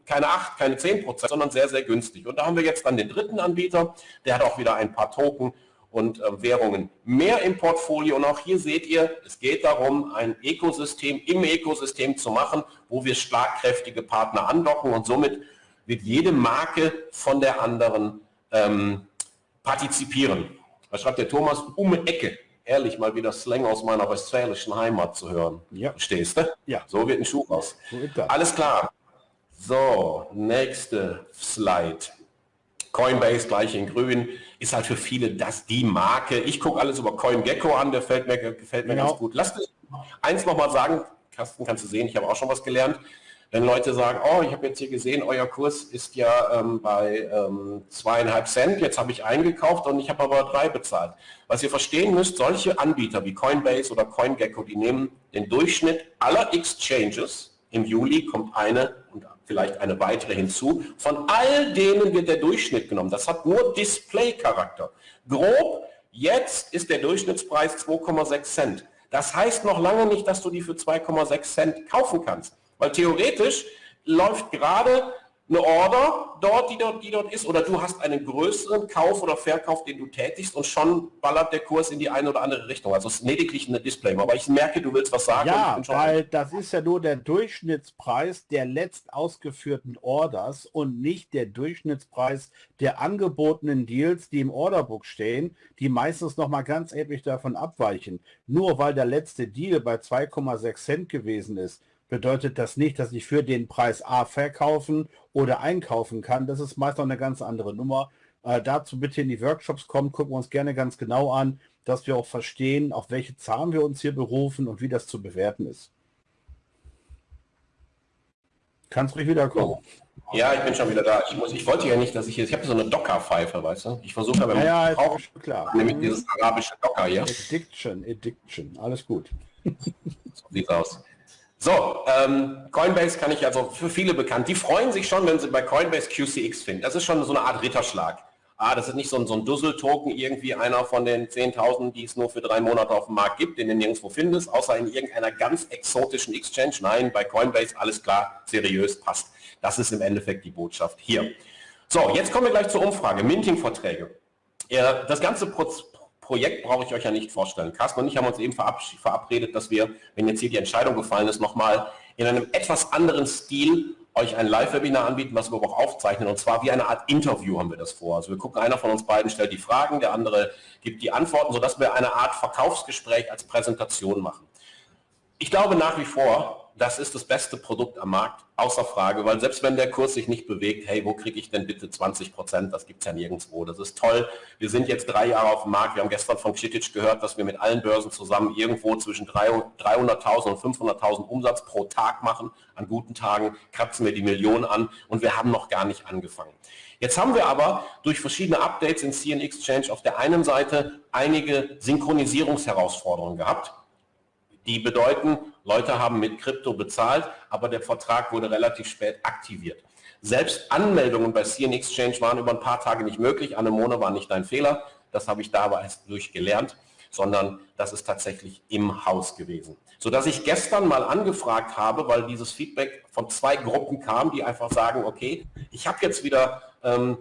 keine 8, keine 10 Prozent, sondern sehr, sehr günstig. Und da haben wir jetzt dann den dritten Anbieter, der hat auch wieder ein paar Token und äh, Währungen mehr im Portfolio. Und auch hier seht ihr, es geht darum, ein Ökosystem im Ökosystem zu machen, wo wir schlagkräftige Partner andocken und somit wird jede Marke von der anderen ähm, partizipieren. Da schreibt der Thomas, um Ecke. Ehrlich, mal wieder Slang aus meiner westfälischen Heimat zu hören. Ja. Verstehst du? Ja. So wird ein Schuh aus. So Alles klar. So, nächste Slide. Coinbase gleich in grün, ist halt für viele das die Marke. Ich gucke alles über CoinGecko an, der gefällt mir, gefällt mir genau. ganz gut. Lass mich eins nochmal sagen, Carsten, kannst du sehen, ich habe auch schon was gelernt. Wenn Leute sagen, oh, ich habe jetzt hier gesehen, euer Kurs ist ja ähm, bei ähm, zweieinhalb Cent, jetzt habe ich eingekauft und ich habe aber drei bezahlt. Was ihr verstehen müsst, solche Anbieter wie Coinbase oder CoinGecko, die nehmen den Durchschnitt aller Exchanges, im Juli kommt eine und vielleicht eine weitere hinzu. Von all denen wird der Durchschnitt genommen. Das hat nur Display-Charakter. Grob, jetzt ist der Durchschnittspreis 2,6 Cent. Das heißt noch lange nicht, dass du die für 2,6 Cent kaufen kannst. Weil theoretisch läuft gerade eine Order dort die, dort, die dort ist, oder du hast einen größeren Kauf oder Verkauf, den du tätigst und schon ballert der Kurs in die eine oder andere Richtung. Also es ist lediglich eine Display. Aber ich merke, du willst was sagen. Ja, weil das ist ja nur der Durchschnittspreis der letzt ausgeführten Orders und nicht der Durchschnittspreis der angebotenen Deals, die im Orderbook stehen, die meistens noch mal ganz erheblich davon abweichen. Nur weil der letzte Deal bei 2,6 Cent gewesen ist, bedeutet das nicht, dass ich für den Preis A verkaufen oder einkaufen kann. Das ist meist noch eine ganz andere Nummer. Äh, dazu bitte in die Workshops kommen, gucken wir uns gerne ganz genau an, dass wir auch verstehen, auf welche Zahlen wir uns hier berufen und wie das zu bewerten ist. Kannst ruhig wiederkommen. Ja, ich bin schon wieder da. Ich, muss, ich wollte ja nicht, dass ich jetzt, ich habe so eine Docker-Pfeife, weißt du? Ich versuche aber, ja, ja, auch, klar. nämlich dieses arabische Docker hier. Addiction, Addiction, alles gut. so sieht aus. So, ähm, Coinbase kann ich also für viele bekannt. Die freuen sich schon, wenn sie bei Coinbase QCX finden. Das ist schon so eine Art Ritterschlag. Ah, das ist nicht so ein, so ein Dussel-Token, irgendwie einer von den 10.000, die es nur für drei Monate auf dem Markt gibt, den du nirgendwo findest, außer in irgendeiner ganz exotischen Exchange. Nein, bei Coinbase alles klar, seriös, passt. Das ist im Endeffekt die Botschaft hier. So, jetzt kommen wir gleich zur Umfrage. Minting-Verträge. Das ganze Projekt brauche ich euch ja nicht vorstellen. Carsten und ich haben uns eben verabredet, dass wir, wenn jetzt hier die Entscheidung gefallen ist, nochmal in einem etwas anderen Stil euch ein Live-Webinar anbieten, was wir auch aufzeichnen. Und zwar wie eine Art Interview haben wir das vor. Also wir gucken, einer von uns beiden stellt die Fragen, der andere gibt die Antworten, sodass wir eine Art Verkaufsgespräch als Präsentation machen. Ich glaube nach wie vor, das ist das beste Produkt am Markt, außer Frage, weil selbst wenn der Kurs sich nicht bewegt, hey, wo kriege ich denn bitte 20 Prozent? Das gibt es ja nirgendwo. Das ist toll. Wir sind jetzt drei Jahre auf dem Markt. Wir haben gestern von Ksitic gehört, dass wir mit allen Börsen zusammen irgendwo zwischen 300.000 und 500.000 Umsatz pro Tag machen. An guten Tagen kratzen wir die Millionen an und wir haben noch gar nicht angefangen. Jetzt haben wir aber durch verschiedene Updates in CN Exchange auf der einen Seite einige Synchronisierungsherausforderungen gehabt die bedeuten, Leute haben mit Krypto bezahlt, aber der Vertrag wurde relativ spät aktiviert. Selbst Anmeldungen bei CN Exchange waren über ein paar Tage nicht möglich. Anemone war nicht ein Fehler, das habe ich dabei erst durchgelernt, sondern das ist tatsächlich im Haus gewesen. Sodass ich gestern mal angefragt habe, weil dieses Feedback von zwei Gruppen kam, die einfach sagen, okay, ich habe jetzt wieder ähm,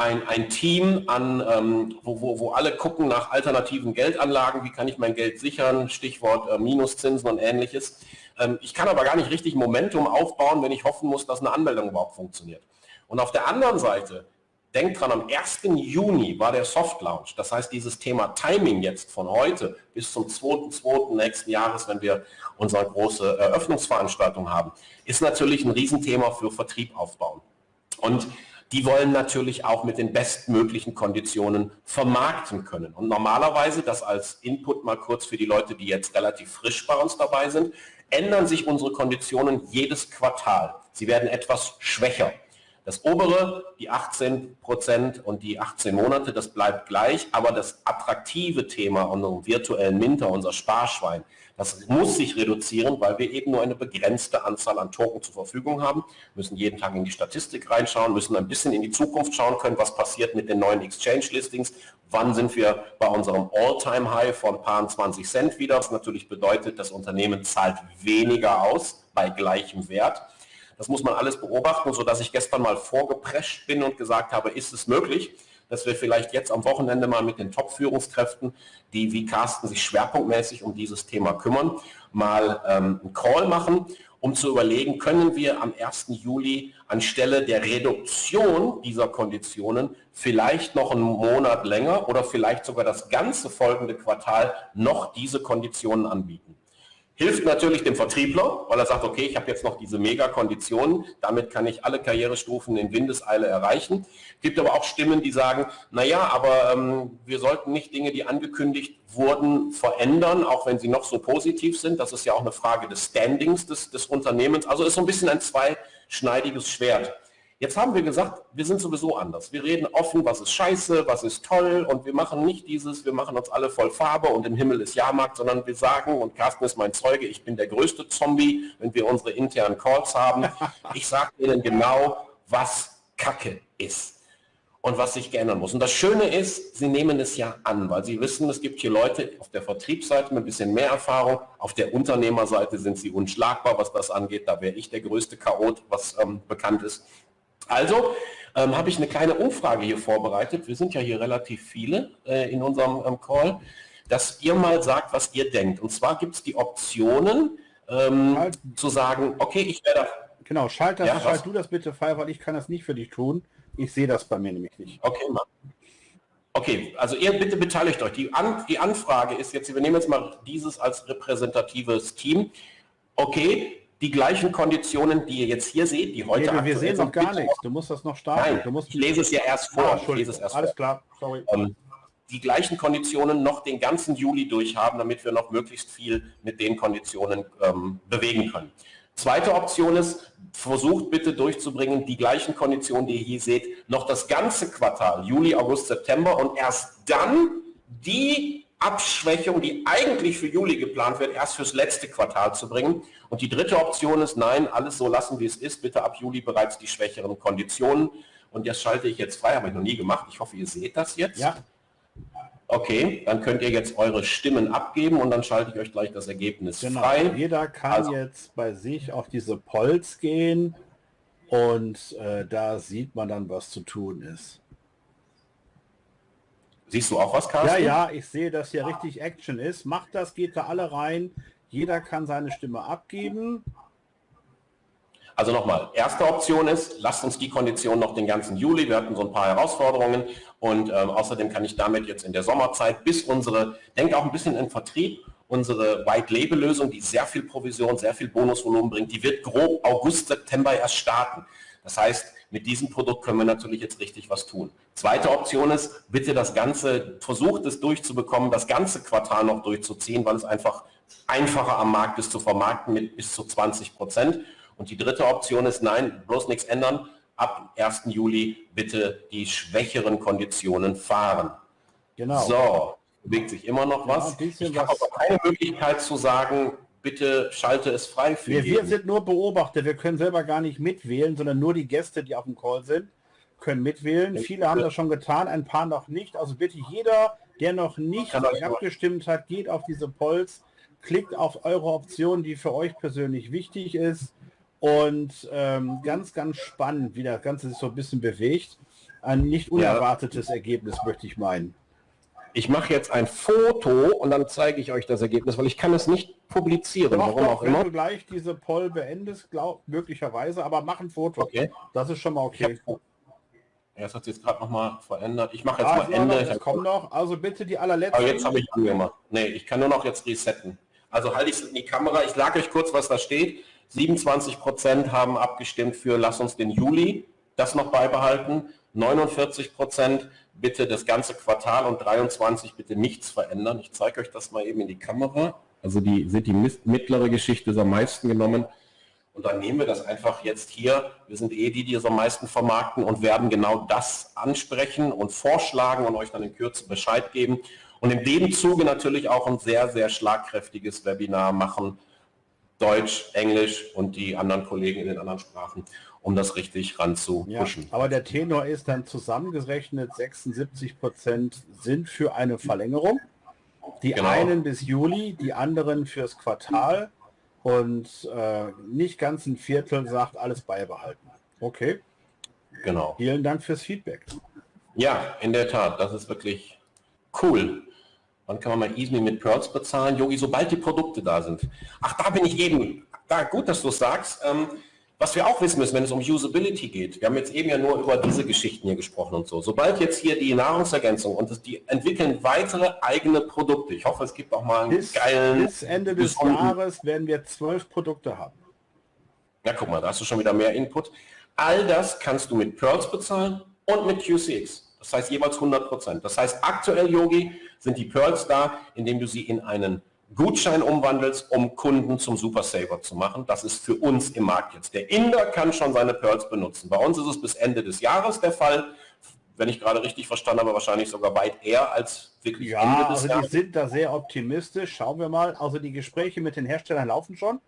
ein, ein Team an, ähm, wo, wo, wo alle gucken nach alternativen Geldanlagen, wie kann ich mein Geld sichern, Stichwort äh, Minuszinsen und ähnliches. Ähm, ich kann aber gar nicht richtig Momentum aufbauen, wenn ich hoffen muss, dass eine Anmeldung überhaupt funktioniert. Und auf der anderen Seite, denkt dran, am 1. Juni war der Soft Launch. Das heißt, dieses Thema Timing jetzt von heute bis zum 2.2. nächsten Jahres, wenn wir unsere große Eröffnungsveranstaltung haben, ist natürlich ein Riesenthema für Vertrieb aufbauen. Und die wollen natürlich auch mit den bestmöglichen Konditionen vermarkten können. Und normalerweise, das als Input mal kurz für die Leute, die jetzt relativ frisch bei uns dabei sind, ändern sich unsere Konditionen jedes Quartal. Sie werden etwas schwächer. Das obere, die 18 Prozent und die 18 Monate, das bleibt gleich, aber das attraktive Thema unserem virtuellen Minter, unser Sparschwein, das muss sich reduzieren, weil wir eben nur eine begrenzte Anzahl an Token zur Verfügung haben, müssen jeden Tag in die Statistik reinschauen, müssen ein bisschen in die Zukunft schauen können, was passiert mit den neuen Exchange-Listings, wann sind wir bei unserem All-Time-High von paar 20 Cent wieder, was natürlich bedeutet, das Unternehmen zahlt weniger aus bei gleichem Wert. Das muss man alles beobachten, sodass ich gestern mal vorgeprescht bin und gesagt habe, ist es möglich, dass wir vielleicht jetzt am Wochenende mal mit den Top-Führungskräften, die wie Carsten sich schwerpunktmäßig um dieses Thema kümmern, mal ähm, einen Call machen um zu überlegen, können wir am 1. Juli anstelle der Reduktion dieser Konditionen vielleicht noch einen Monat länger oder vielleicht sogar das ganze folgende Quartal noch diese Konditionen anbieten. Hilft natürlich dem Vertriebler, weil er sagt, okay, ich habe jetzt noch diese Mega-Konditionen, damit kann ich alle Karrierestufen in Windeseile erreichen. Gibt aber auch Stimmen, die sagen, naja, aber ähm, wir sollten nicht Dinge, die angekündigt wurden, verändern, auch wenn sie noch so positiv sind. Das ist ja auch eine Frage des Standings des, des Unternehmens. Also ist so ein bisschen ein zweischneidiges Schwert. Jetzt haben wir gesagt, wir sind sowieso anders. Wir reden offen, was ist scheiße, was ist toll und wir machen nicht dieses, wir machen uns alle voll Farbe und im Himmel ist Jahrmarkt, sondern wir sagen, und Carsten ist mein Zeuge, ich bin der größte Zombie, wenn wir unsere internen Calls haben. Ich sage Ihnen genau, was Kacke ist und was sich geändern muss. Und das Schöne ist, Sie nehmen es ja an, weil Sie wissen, es gibt hier Leute auf der Vertriebsseite mit ein bisschen mehr Erfahrung, auf der Unternehmerseite sind Sie unschlagbar, was das angeht. Da wäre ich der größte Chaot, was ähm, bekannt ist. Also ähm, habe ich eine kleine Umfrage hier vorbereitet. Wir sind ja hier relativ viele äh, in unserem ähm, Call, dass ihr mal sagt, was ihr denkt. Und zwar gibt es die Optionen ähm, zu sagen, okay, ich werde... Genau, schalt, das, ja, schalt du das bitte frei, weil ich kann das nicht für dich tun. Ich sehe das bei mir nämlich nicht. Okay, Mann. Okay, also ihr bitte beteiligt euch. Die, An die Anfrage ist jetzt, wir nehmen jetzt mal dieses als repräsentatives Team. Okay, die gleichen Konditionen, die ihr jetzt hier seht, die heute nee, Wir sehen noch gar nichts. Du musst das noch starten. Nein, du musst ich lese es ja erst vor. Ah, ich lese es erst Alles vor. klar, sorry. Ähm, die gleichen Konditionen noch den ganzen Juli durchhaben, damit wir noch möglichst viel mit den Konditionen ähm, bewegen können. Zweite Option ist, versucht bitte durchzubringen, die gleichen Konditionen, die ihr hier seht, noch das ganze Quartal, Juli, August, September und erst dann die Abschwächung, die eigentlich für Juli geplant wird, erst fürs letzte Quartal zu bringen. Und die dritte Option ist, nein, alles so lassen, wie es ist, bitte ab Juli bereits die schwächeren Konditionen. Und das schalte ich jetzt frei, habe ich noch nie gemacht. Ich hoffe, ihr seht das jetzt. Ja. Okay, dann könnt ihr jetzt eure Stimmen abgeben und dann schalte ich euch gleich das Ergebnis genau. frei. Jeder kann also, jetzt bei sich auf diese Polls gehen und äh, da sieht man dann, was zu tun ist. Siehst du auch was, Carsten? Ja, ja, ich sehe, dass hier richtig Action ist. Macht das, geht da alle rein. Jeder kann seine Stimme abgeben. Also nochmal, erste Option ist, lasst uns die Kondition noch den ganzen Juli. Wir hatten so ein paar Herausforderungen und ähm, außerdem kann ich damit jetzt in der Sommerzeit bis unsere, denke auch ein bisschen in Vertrieb, unsere White-Label-Lösung, die sehr viel Provision, sehr viel Bonusvolumen bringt, die wird grob August, September erst starten. Das heißt, mit diesem Produkt können wir natürlich jetzt richtig was tun. Zweite Option ist, bitte das Ganze, versucht es durchzubekommen, das ganze Quartal noch durchzuziehen, weil es einfach einfacher am Markt ist zu vermarkten mit bis zu 20 Prozent. Und die dritte Option ist, nein, bloß nichts ändern, ab 1. Juli bitte die schwächeren Konditionen fahren. Genau. So, bewegt sich immer noch was. Ja, ich habe aber keine Möglichkeit zu sagen, bitte schalte es frei für wir, wir sind nur Beobachter, wir können selber gar nicht mitwählen, sondern nur die Gäste, die auf dem Call sind, können mitwählen. Ich Viele haben das schon getan, ein paar noch nicht. Also bitte jeder, der noch nicht abgestimmt hat, geht auf diese Polls, klickt auf eure Option, die für euch persönlich wichtig ist. Und ähm, ganz, ganz spannend, wie das Ganze sich so ein bisschen bewegt. Ein nicht unerwartetes ja. Ergebnis, möchte ich meinen ich mache jetzt ein Foto und dann zeige ich euch das Ergebnis, weil ich kann es nicht publizieren, doch, warum doch, auch wenn immer. du gleich diese Poll beendest, glaub, möglicherweise, aber mach ein Foto. Okay. Das ist schon mal okay. Ja, das hat sich jetzt gerade noch mal verändert. Ich mache jetzt ah, mal Ende. Es kommt noch. Also bitte die allerletzte. Aber jetzt habe ich angemacht. Nee, ich kann nur noch jetzt resetten. Also halte ich es in die Kamera. Ich lag euch kurz, was da steht. 27 Prozent haben abgestimmt für Lass uns den Juli das noch beibehalten. 49 Prozent bitte das ganze Quartal und 23 bitte nichts verändern. Ich zeige euch das mal eben in die Kamera. Also die sind die mittlere Geschichte ist am meisten genommen. Und dann nehmen wir das einfach jetzt hier. Wir sind eh die, die es am meisten vermarkten und werden genau das ansprechen und vorschlagen und euch dann in Kürze Bescheid geben. Und in dem Zuge natürlich auch ein sehr, sehr schlagkräftiges Webinar machen. Deutsch, Englisch und die anderen Kollegen in den anderen Sprachen um das richtig ranzupushen. Ja, aber der Tenor ist dann zusammengerechnet, 76 Prozent sind für eine Verlängerung. Die genau. einen bis Juli, die anderen fürs Quartal und äh, nicht ganz ein Viertel sagt alles beibehalten. Okay. Genau. Vielen Dank fürs Feedback. Ja, in der Tat, das ist wirklich cool. Wann kann man mal Easy mit Pearls bezahlen? Yogi, sobald die Produkte da sind. Ach, da bin ich eben da, gut, dass du es sagst. Ähm, was wir auch wissen müssen, wenn es um Usability geht, wir haben jetzt eben ja nur über diese Geschichten hier gesprochen und so. Sobald jetzt hier die Nahrungsergänzung und die entwickeln weitere eigene Produkte. Ich hoffe, es gibt auch mal einen bis, geilen... Bis Ende des Jahres werden wir zwölf Produkte haben. Ja, guck mal, da hast du schon wieder mehr Input. All das kannst du mit Pearls bezahlen und mit QCX. Das heißt jeweils 100 Prozent. Das heißt, aktuell, Yogi, sind die Pearls da, indem du sie in einen Gutschein umwandelst, um Kunden zum Super Saver zu machen. Das ist für uns im Markt jetzt. Der Inder kann schon seine Pearls benutzen. Bei uns ist es bis Ende des Jahres der Fall. Wenn ich gerade richtig verstanden habe, wahrscheinlich sogar weit eher als wirklich ja, Ende des also Jahres. Die sind da sehr optimistisch. Schauen wir mal. Also die Gespräche mit den Herstellern laufen schon.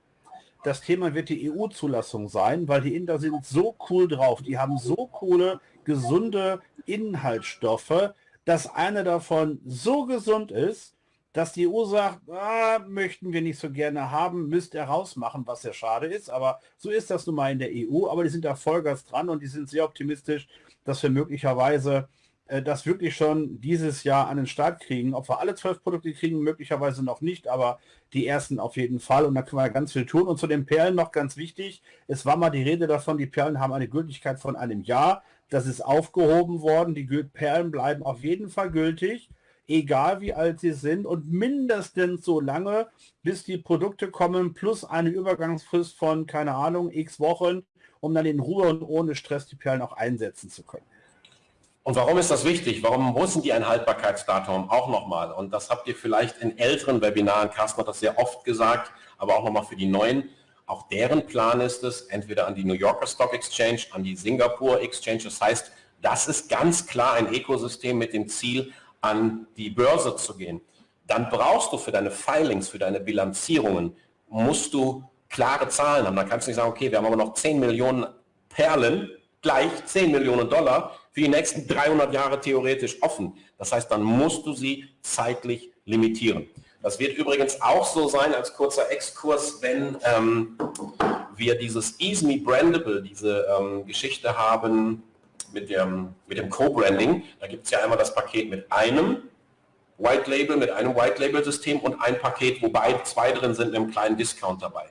Das Thema wird die EU-Zulassung sein, weil die Inder sind so cool drauf. Die haben so coole, gesunde Inhaltsstoffe, dass einer davon so gesund ist, dass die EU sagt, ah, möchten wir nicht so gerne haben, müsst ihr rausmachen, was ja schade ist. Aber so ist das nun mal in der EU. Aber die sind da Vollgas dran und die sind sehr optimistisch, dass wir möglicherweise äh, das wirklich schon dieses Jahr an den Start kriegen. Ob wir alle zwölf Produkte kriegen, möglicherweise noch nicht, aber die ersten auf jeden Fall. Und da können wir ganz viel tun. Und zu den Perlen noch ganz wichtig. Es war mal die Rede davon, die Perlen haben eine Gültigkeit von einem Jahr. Das ist aufgehoben worden. Die Perlen bleiben auf jeden Fall gültig egal wie alt sie sind und mindestens so lange, bis die Produkte kommen, plus eine Übergangsfrist von, keine Ahnung, x Wochen, um dann in Ruhe und ohne Stress die Perlen auch einsetzen zu können. Und warum ist das wichtig? Warum müssen die ein Haltbarkeitsdatum auch nochmal? Und das habt ihr vielleicht in älteren Webinaren, Carsten hat das sehr oft gesagt, aber auch nochmal für die neuen. Auch deren Plan ist es, entweder an die New Yorker Stock Exchange, an die Singapore Exchange. Das heißt, das ist ganz klar ein Ökosystem mit dem Ziel, an die Börse zu gehen, dann brauchst du für deine Filings, für deine Bilanzierungen, musst du klare Zahlen haben. Dann kannst du nicht sagen, okay, wir haben aber noch 10 Millionen Perlen, gleich 10 Millionen Dollar für die nächsten 300 Jahre theoretisch offen. Das heißt, dann musst du sie zeitlich limitieren. Das wird übrigens auch so sein, als kurzer Exkurs, wenn ähm, wir dieses Easy Brandable, diese ähm, Geschichte haben, mit dem, mit dem Co-Branding, da gibt es ja einmal das Paket mit einem White Label, mit einem White Label System und ein Paket, wobei zwei drin sind, mit einem kleinen Discount dabei.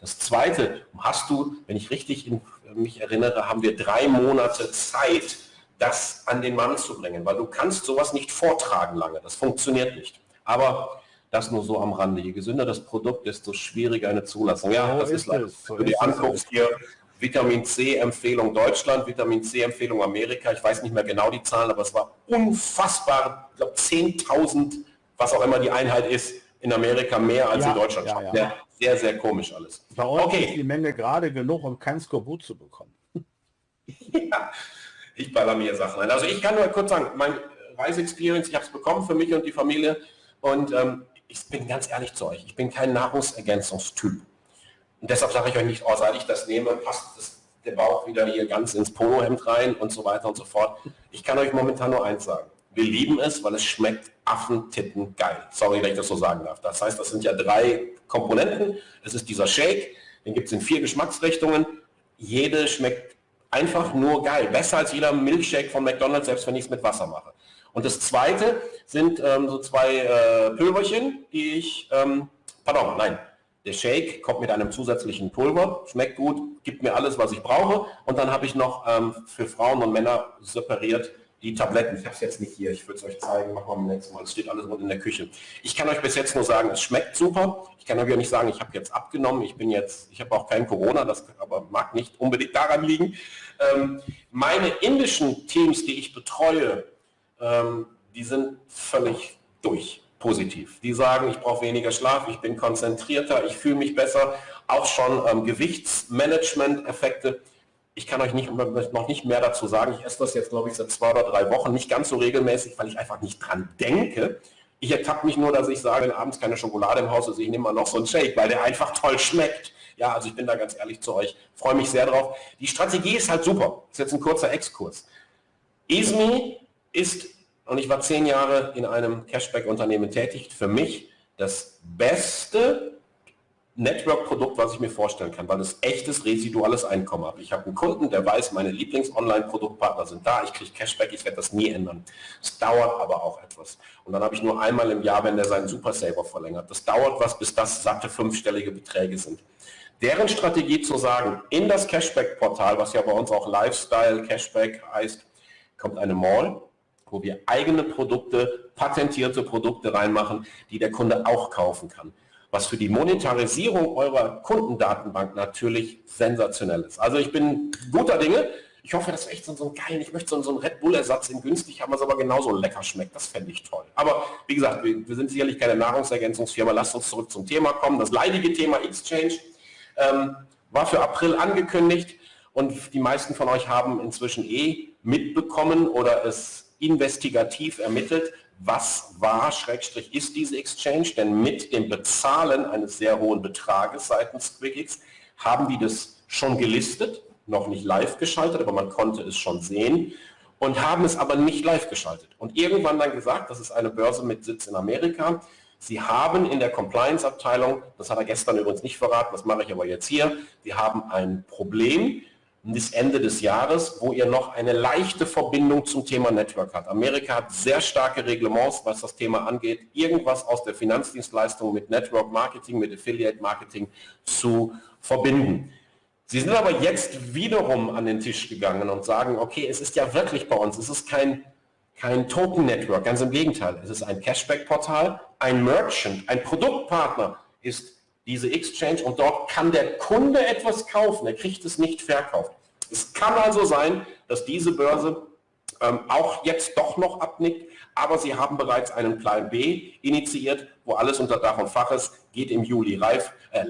Das zweite, hast du, wenn ich richtig in, mich erinnere, haben wir drei Monate Zeit, das an den Mann zu bringen, weil du kannst sowas nicht vortragen lange, das funktioniert nicht. Aber das nur so am Rande. Je gesünder das Produkt, desto schwieriger eine Zulassung. Ja, das ist, ist leider. So wenn du dir anguckst hier, Vitamin C-Empfehlung Deutschland, Vitamin C-Empfehlung Amerika. Ich weiß nicht mehr genau die Zahlen, aber es war unfassbar, ich glaube 10.000, was auch immer die Einheit ist, in Amerika mehr als ja, in Deutschland. Ja, ja. Sehr, sehr komisch alles. Bei uns okay. ist die Menge gerade genug, um kein Skorbut zu bekommen. ja, ich baller mir Sachen ein. Also ich kann nur kurz sagen, mein Reise-Experience, ich habe es bekommen für mich und die Familie und ähm, ich bin ganz ehrlich zu euch, ich bin kein Nahrungsergänzungstyp. Und deshalb sage ich euch nicht, oh, seit ich das nehme, passt das, der Bauch wieder hier ganz ins Polohemd rein und so weiter und so fort. Ich kann euch momentan nur eins sagen. Wir lieben es, weil es schmeckt Affentitten geil. Sorry, wenn ich das so sagen darf. Das heißt, das sind ja drei Komponenten. Es ist dieser Shake, den gibt es in vier Geschmacksrichtungen. Jede schmeckt einfach nur geil. Besser als jeder Milchshake von McDonald's, selbst wenn ich es mit Wasser mache. Und das zweite sind ähm, so zwei äh, Pülverchen, die ich, ähm, pardon, nein, der Shake kommt mit einem zusätzlichen Pulver, schmeckt gut, gibt mir alles, was ich brauche. Und dann habe ich noch ähm, für Frauen und Männer separiert die Tabletten. Ich habe es jetzt nicht hier, ich würde es euch zeigen, machen wir beim nächsten Mal. Es steht alles rund in der Küche. Ich kann euch bis jetzt nur sagen, es schmeckt super. Ich kann euch ja nicht sagen, ich habe jetzt abgenommen. Ich bin jetzt, ich habe auch kein Corona, das aber mag nicht unbedingt daran liegen. Ähm, meine indischen Teams, die ich betreue, ähm, die sind völlig durch positiv. Die sagen, ich brauche weniger Schlaf, ich bin konzentrierter, ich fühle mich besser. Auch schon ähm, Gewichtsmanagement-Effekte. Ich kann euch nicht, noch nicht mehr dazu sagen. Ich esse das jetzt, glaube ich, seit zwei oder drei Wochen. Nicht ganz so regelmäßig, weil ich einfach nicht dran denke. Ich ertappe mich nur, dass ich sage, abends keine Schokolade im Haus ist, ich nehme mal noch so einen Shake, weil der einfach toll schmeckt. Ja, also ich bin da ganz ehrlich zu euch. Freue mich sehr drauf. Die Strategie ist halt super. Das ist jetzt ein kurzer Exkurs. ISMI ist und ich war zehn Jahre in einem Cashback-Unternehmen tätig. Für mich das beste Network-Produkt, was ich mir vorstellen kann, weil es echtes residuales Einkommen habe. Ich habe einen Kunden, der weiß, meine Lieblings-Online-Produktpartner sind da, ich kriege Cashback, ich werde das nie ändern. Es dauert aber auch etwas. Und dann habe ich nur einmal im Jahr, wenn der seinen Super Saver verlängert. Das dauert was, bis das satte fünfstellige Beträge sind. Deren Strategie zu sagen, in das Cashback-Portal, was ja bei uns auch Lifestyle Cashback heißt, kommt eine Mall, wo wir eigene Produkte, patentierte Produkte reinmachen, die der Kunde auch kaufen kann. Was für die Monetarisierung eurer Kundendatenbank natürlich sensationell ist. Also ich bin guter Dinge. Ich hoffe, das ist echt so, ein geil, ich möchte so, einen Red Bull-Ersatz in günstig haben, was aber genauso lecker schmeckt. Das fände ich toll. Aber wie gesagt, wir, wir sind sicherlich keine Nahrungsergänzungsfirma. Lasst uns zurück zum Thema kommen. Das leidige Thema Exchange ähm, war für April angekündigt und die meisten von euch haben inzwischen eh mitbekommen oder es investigativ ermittelt, was war, Schrägstrich ist diese Exchange, denn mit dem Bezahlen eines sehr hohen Betrages seitens QuickX haben die das schon gelistet, noch nicht live geschaltet, aber man konnte es schon sehen und haben es aber nicht live geschaltet. Und irgendwann dann gesagt, das ist eine Börse mit Sitz in Amerika, Sie haben in der Compliance-Abteilung, das hat er gestern übrigens nicht verraten, das mache ich aber jetzt hier, Sie haben ein Problem bis Ende des Jahres, wo ihr noch eine leichte Verbindung zum Thema Network hat. Amerika hat sehr starke Reglements, was das Thema angeht, irgendwas aus der Finanzdienstleistung mit Network Marketing, mit Affiliate Marketing zu verbinden. Sie sind aber jetzt wiederum an den Tisch gegangen und sagen, okay, es ist ja wirklich bei uns, es ist kein kein Token-Network, ganz im Gegenteil. Es ist ein Cashback-Portal, ein Merchant, ein Produktpartner ist diese Exchange und dort kann der Kunde etwas kaufen, er kriegt es nicht verkauft. Es kann also sein, dass diese Börse ähm, auch jetzt doch noch abnickt, aber sie haben bereits einen Plan B initiiert, wo alles unter Dach und Fach ist, geht im Juli reif, äh,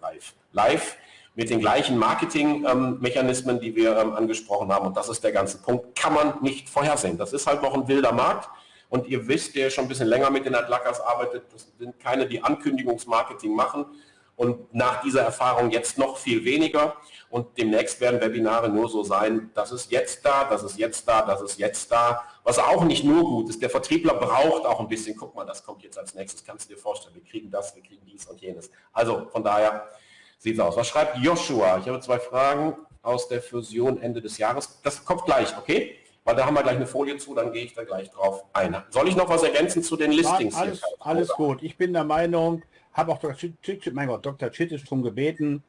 reif, live mit den gleichen Marketingmechanismen, die wir ähm, angesprochen haben. Und das ist der ganze Punkt. Kann man nicht vorhersehen. Das ist halt noch ein wilder Markt. Und ihr wisst, der schon ein bisschen länger mit den Atlackers arbeitet, das sind keine, die Ankündigungsmarketing machen. Und nach dieser Erfahrung jetzt noch viel weniger. Und demnächst werden Webinare nur so sein, das ist jetzt da, das ist jetzt da, das ist jetzt da. Was auch nicht nur gut ist, der Vertriebler braucht auch ein bisschen, guck mal, das kommt jetzt als nächstes, kannst du dir vorstellen, wir kriegen das, wir kriegen dies und jenes. Also von daher, sieht es aus. Was schreibt Joshua? Ich habe zwei Fragen aus der Fusion Ende des Jahres. Das kommt gleich, okay? Weil da haben wir gleich eine Folie zu, dann gehe ich da gleich drauf ein. Soll ich noch was ergänzen zu den Listings? Alles, alles gut. Ich bin der Meinung, habe auch Dr. Chittisch, mein Gott, Dr. Chittisch darum gebeten,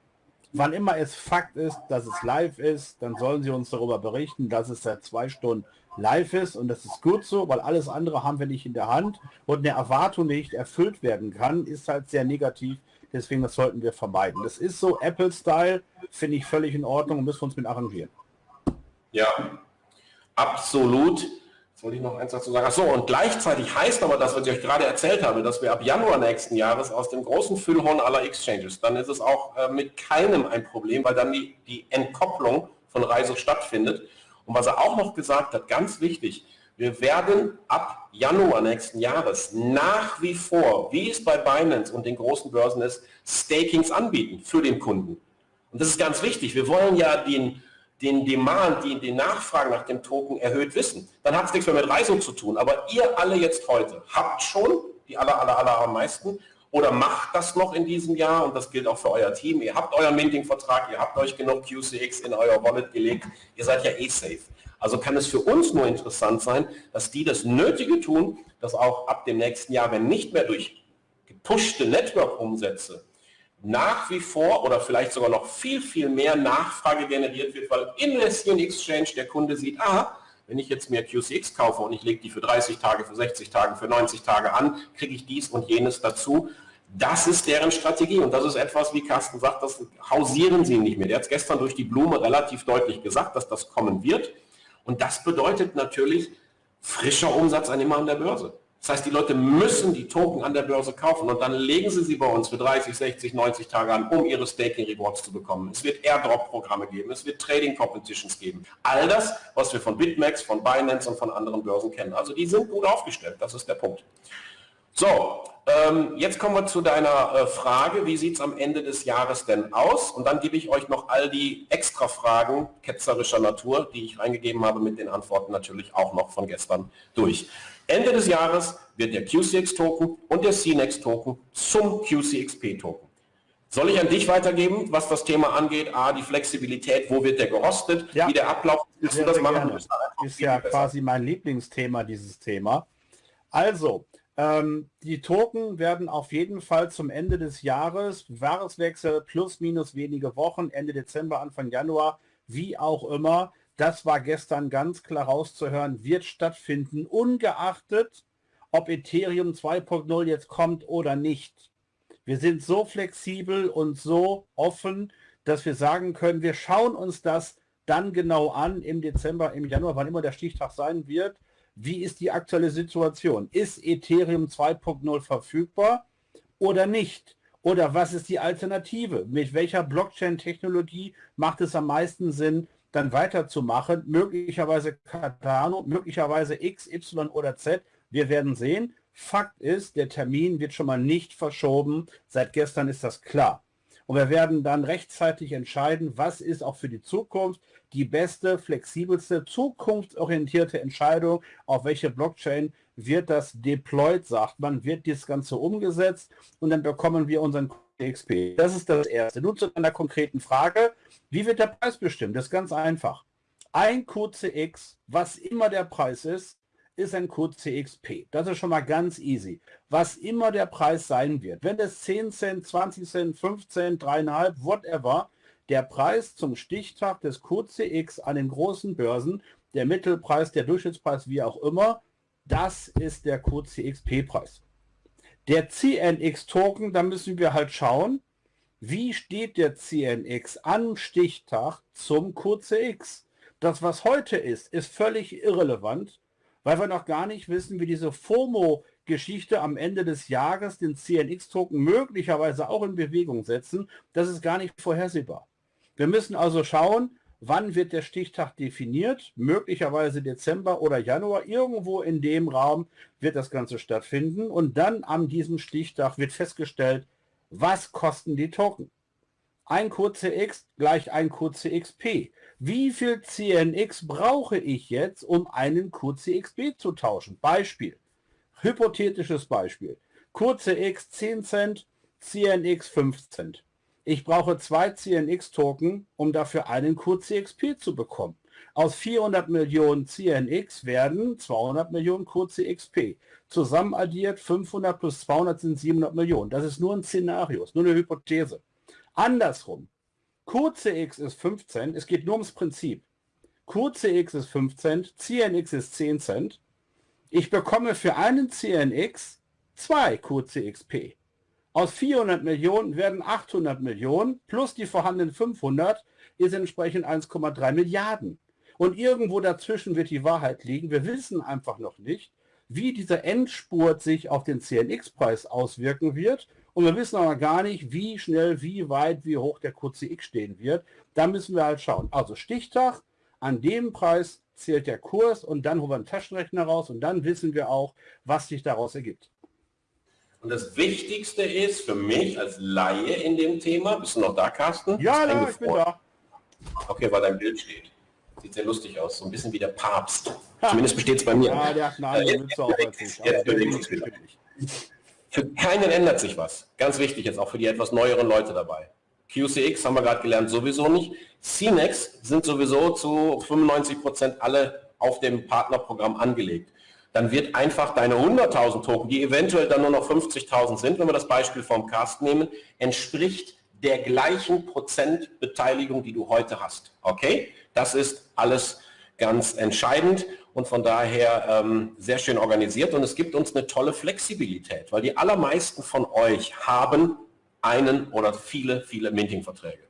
wann immer es Fakt ist, dass es live ist, dann sollen Sie uns darüber berichten, dass es seit zwei Stunden live ist und das ist gut so, weil alles andere haben wir nicht in der Hand und eine Erwartung nicht erfüllt werden kann, ist halt sehr negativ Deswegen, das sollten wir vermeiden. Das ist so Apple-Style, finde ich völlig in Ordnung und müssen wir uns mit arrangieren. Ja, absolut. Jetzt wollte ich noch eins dazu sagen. Achso, und gleichzeitig heißt aber das, was ich euch gerade erzählt habe, dass wir ab Januar nächsten Jahres aus dem großen Füllhorn aller Exchanges, dann ist es auch äh, mit keinem ein Problem, weil dann die, die Entkopplung von Reise stattfindet. Und was er auch noch gesagt hat, ganz wichtig, wir werden ab Januar nächsten Jahres nach wie vor, wie es bei Binance und den großen Börsen ist, Stakings anbieten für den Kunden. Und das ist ganz wichtig. Wir wollen ja den, den Demand, die, die Nachfrage nach dem Token erhöht wissen. Dann hat es nichts mehr mit Reisung zu tun. Aber ihr alle jetzt heute habt schon, die aller, aller, aller am meisten, oder macht das noch in diesem Jahr und das gilt auch für euer Team. Ihr habt euren Minting-Vertrag, ihr habt euch genug QCX in euer Wallet gelegt, ihr seid ja eh safe. Also kann es für uns nur interessant sein, dass die das Nötige tun, dass auch ab dem nächsten Jahr, wenn nicht mehr durch gepushte Network-Umsätze nach wie vor oder vielleicht sogar noch viel, viel mehr Nachfrage generiert wird, weil in Lesbian Exchange der Kunde sieht, ah, wenn ich jetzt mehr QCX kaufe und ich lege die für 30 Tage, für 60 Tage, für 90 Tage an, kriege ich dies und jenes dazu. Das ist deren Strategie und das ist etwas, wie Carsten sagt, das hausieren sie nicht mehr. Der hat es gestern durch die Blume relativ deutlich gesagt, dass das kommen wird. Und das bedeutet natürlich frischer Umsatz an immer an der Börse. Das heißt, die Leute müssen die Token an der Börse kaufen und dann legen sie sie bei uns für 30, 60, 90 Tage an, um ihre Staking Rewards zu bekommen. Es wird Airdrop-Programme geben, es wird Trading Competitions geben. All das, was wir von BitMEX, von Binance und von anderen Börsen kennen. Also die sind gut aufgestellt, das ist der Punkt. So, ähm, jetzt kommen wir zu deiner äh, Frage, wie sieht es am Ende des Jahres denn aus? Und dann gebe ich euch noch all die extra Fragen ketzerischer Natur, die ich reingegeben habe, mit den Antworten natürlich auch noch von gestern durch. Ende des Jahres wird der QCX-Token und der CNEX-Token zum QCXP-Token. Soll ich an dich weitergeben, was das Thema angeht? A, die Flexibilität, wo wird der gerostet, ja. wie der Ablauf, willst du das machen? Das ist ja quasi mein Lieblingsthema, dieses Thema. Also, Ähm, die Token werden auf jeden Fall zum Ende des Jahres, Jahreswechsel plus minus wenige Wochen, Ende Dezember, Anfang Januar, wie auch immer, das war gestern ganz klar rauszuhören, wird stattfinden, ungeachtet, ob Ethereum 2.0 jetzt kommt oder nicht. Wir sind so flexibel und so offen, dass wir sagen können, wir schauen uns das dann genau an im Dezember, im Januar, wann immer der Stichtag sein wird wie ist die aktuelle Situation? Ist Ethereum 2.0 verfügbar oder nicht? Oder was ist die Alternative? Mit welcher Blockchain-Technologie macht es am meisten Sinn, dann weiterzumachen? Möglicherweise Cardano, möglicherweise X, Y oder Z. Wir werden sehen. Fakt ist, der Termin wird schon mal nicht verschoben. Seit gestern ist das klar. Und wir werden dann rechtzeitig entscheiden, was ist auch für die Zukunft die beste, flexibelste, zukunftsorientierte Entscheidung, auf welche Blockchain wird das deployed, sagt man, wird das Ganze umgesetzt und dann bekommen wir unseren XP. Das ist das Erste. Nun zu einer konkreten Frage. Wie wird der Preis bestimmt? Das ist ganz einfach. Ein QCX, was immer der Preis ist, ist ein QCXP. Das ist schon mal ganz easy. Was immer der Preis sein wird, wenn es 10 Cent, 20 Cent, 15, 3,5, whatever, der Preis zum Stichtag des QCX an den großen Börsen, der Mittelpreis, der Durchschnittspreis, wie auch immer, das ist der QCXP-Preis. Der CNX-Token, da müssen wir halt schauen, wie steht der CNX am Stichtag zum QCX. Das, was heute ist, ist völlig irrelevant, weil wir noch gar nicht wissen, wie diese FOMO-Geschichte am Ende des Jahres den CNX-Token möglicherweise auch in Bewegung setzen. Das ist gar nicht vorhersehbar. Wir müssen also schauen, wann wird der Stichtag definiert, möglicherweise Dezember oder Januar, irgendwo in dem Raum wird das Ganze stattfinden und dann an diesem Stichtag wird festgestellt, was kosten die Token. Ein QCX gleich ein QCXP. Wie viel CNX brauche ich jetzt, um einen QCXP zu tauschen? Beispiel, hypothetisches Beispiel. QCX 10 Cent, CNX 5 Cent. Ich brauche zwei CNX-Token, um dafür einen QCXP zu bekommen. Aus 400 Millionen CNX werden 200 Millionen QCXP. Zusammen addiert 500 plus 200 sind 700 Millionen. Das ist nur ein Szenario, ist nur eine Hypothese. Andersrum, QCX ist 5 Cent, es geht nur ums Prinzip. QCX ist 5 Cent, CNX ist 10 Cent. Ich bekomme für einen CNX zwei QCXP. Aus 400 Millionen werden 800 Millionen plus die vorhandenen 500 ist entsprechend 1,3 Milliarden. Und irgendwo dazwischen wird die Wahrheit liegen. Wir wissen einfach noch nicht, wie dieser Endspurt sich auf den CNX-Preis auswirken wird. Und wir wissen aber gar nicht, wie schnell, wie weit, wie hoch der QCX stehen wird. Da müssen wir halt schauen. Also Stichtag, an dem Preis zählt der Kurs und dann holen wir einen Taschenrechner raus und dann wissen wir auch, was sich daraus ergibt. Und das Wichtigste ist für mich als Laie in dem Thema, bist du noch da, Carsten? Ja, ja ich bin da. Okay, weil dein Bild steht. Sieht sehr lustig aus, so ein bisschen wie der Papst. Zumindest besteht es bei mir. Ja, der wieder. Für keinen ändert sich was. Ganz wichtig jetzt auch für die etwas neueren Leute dabei. QCX haben wir gerade gelernt, sowieso nicht. CNEX sind sowieso zu 95 Prozent alle auf dem Partnerprogramm angelegt dann wird einfach deine 100.000 Token, die eventuell dann nur noch 50.000 sind, wenn wir das Beispiel vom Cast nehmen, entspricht der gleichen Prozentbeteiligung, die du heute hast. Okay? Das ist alles ganz entscheidend und von daher ähm, sehr schön organisiert und es gibt uns eine tolle Flexibilität, weil die allermeisten von euch haben einen oder viele, viele Minting-Verträge.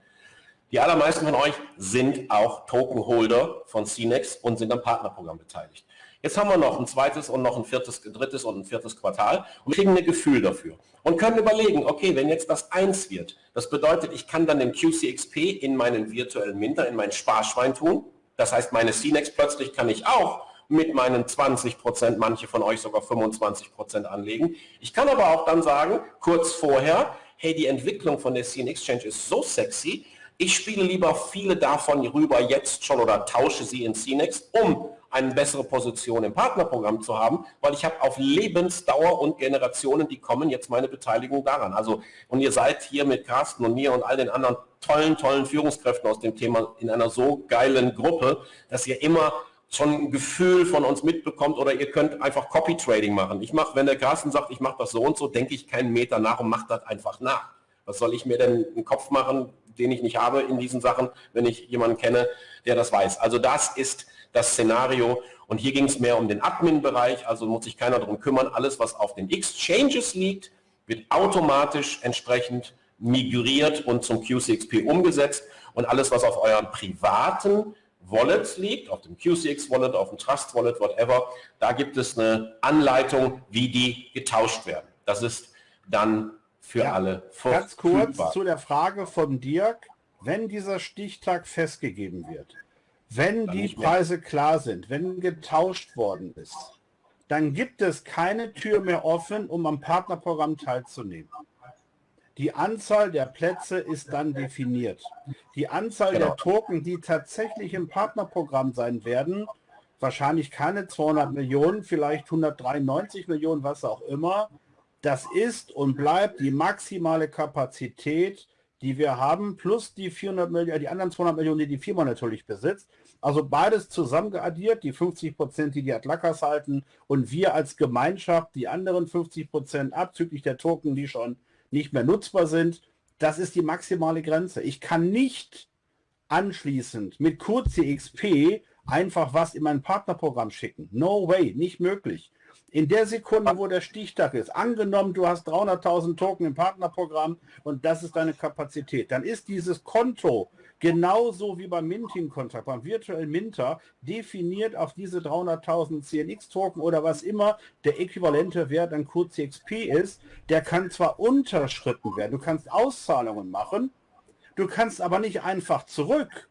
Die allermeisten von euch sind auch Tokenholder von CNEX und sind am Partnerprogramm beteiligt. Jetzt haben wir noch ein zweites und noch ein viertes, drittes und ein viertes Quartal und kriegen ein Gefühl dafür und können überlegen, okay, wenn jetzt das eins wird, das bedeutet, ich kann dann den QCXP in meinen virtuellen Minter, in mein Sparschwein tun. Das heißt, meine CNEX plötzlich kann ich auch mit meinen 20 Prozent, manche von euch sogar 25 Prozent anlegen. Ich kann aber auch dann sagen, kurz vorher, hey, die Entwicklung von der CN Exchange ist so sexy, ich spiele lieber viele davon rüber jetzt schon oder tausche sie in CNEX, um eine bessere Position im Partnerprogramm zu haben, weil ich habe auf Lebensdauer und Generationen, die kommen, jetzt meine Beteiligung daran. Also, und ihr seid hier mit Carsten und mir und all den anderen tollen, tollen Führungskräften aus dem Thema in einer so geilen Gruppe, dass ihr immer schon ein Gefühl von uns mitbekommt oder ihr könnt einfach Copy Trading machen. Ich mache, wenn der Carsten sagt, ich mache das so und so, denke ich keinen Meter nach und mache das einfach nach. Was soll ich mir denn einen Kopf machen, den ich nicht habe in diesen Sachen, wenn ich jemanden kenne, der das weiß. Also das ist das Szenario. Und hier ging es mehr um den Admin-Bereich, also muss sich keiner darum kümmern. Alles, was auf den Exchanges liegt, wird automatisch entsprechend migriert und zum QCXP umgesetzt. Und alles, was auf euren privaten Wallets liegt, auf dem QCX Wallet, auf dem Trust Wallet, whatever, da gibt es eine Anleitung, wie die getauscht werden. Das ist dann für ja, alle Ganz kurz zu der Frage von Dirk, wenn dieser Stichtag festgegeben wird, wenn die Preise klar sind, wenn getauscht worden ist, dann gibt es keine Tür mehr offen, um am Partnerprogramm teilzunehmen. Die Anzahl der Plätze ist dann definiert. Die Anzahl genau. der Token, die tatsächlich im Partnerprogramm sein werden, wahrscheinlich keine 200 Millionen, vielleicht 193 Millionen, was auch immer, das ist und bleibt die maximale Kapazität, die wir haben, plus die 400 Millionen, die anderen 200 Millionen, die die Firma natürlich besitzt. Also beides zusammengeaddiert, die 50 Prozent, die die Atlakas halten und wir als Gemeinschaft die anderen 50 Prozent abzüglich der Token, die schon nicht mehr nutzbar sind. Das ist die maximale Grenze. Ich kann nicht anschließend mit CXP einfach was in mein Partnerprogramm schicken. No way, nicht möglich. In der Sekunde, wo der Stichtag ist, angenommen, du hast 300.000 Token im Partnerprogramm und das ist deine Kapazität, dann ist dieses Konto genauso wie beim Minting-Kontrakt, beim virtuellen Minter, definiert auf diese 300.000 CNX-Token oder was immer der äquivalente Wert an QCXP ist. Der kann zwar unterschritten werden, du kannst Auszahlungen machen, du kannst aber nicht einfach zurück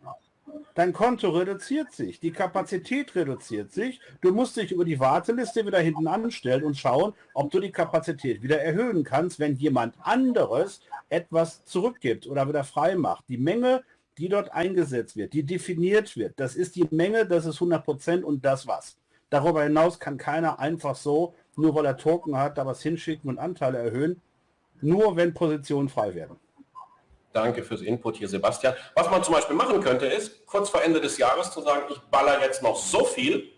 Dein Konto reduziert sich, die Kapazität reduziert sich. Du musst dich über die Warteliste wieder hinten anstellen und schauen, ob du die Kapazität wieder erhöhen kannst, wenn jemand anderes etwas zurückgibt oder wieder frei macht. Die Menge, die dort eingesetzt wird, die definiert wird, das ist die Menge, das ist 100% und das was. Darüber hinaus kann keiner einfach so, nur weil er Token hat, da was hinschicken und Anteile erhöhen, nur wenn Positionen frei werden. Danke fürs Input hier, Sebastian. Was man zum Beispiel machen könnte, ist, kurz vor Ende des Jahres zu sagen, ich baller jetzt noch so viel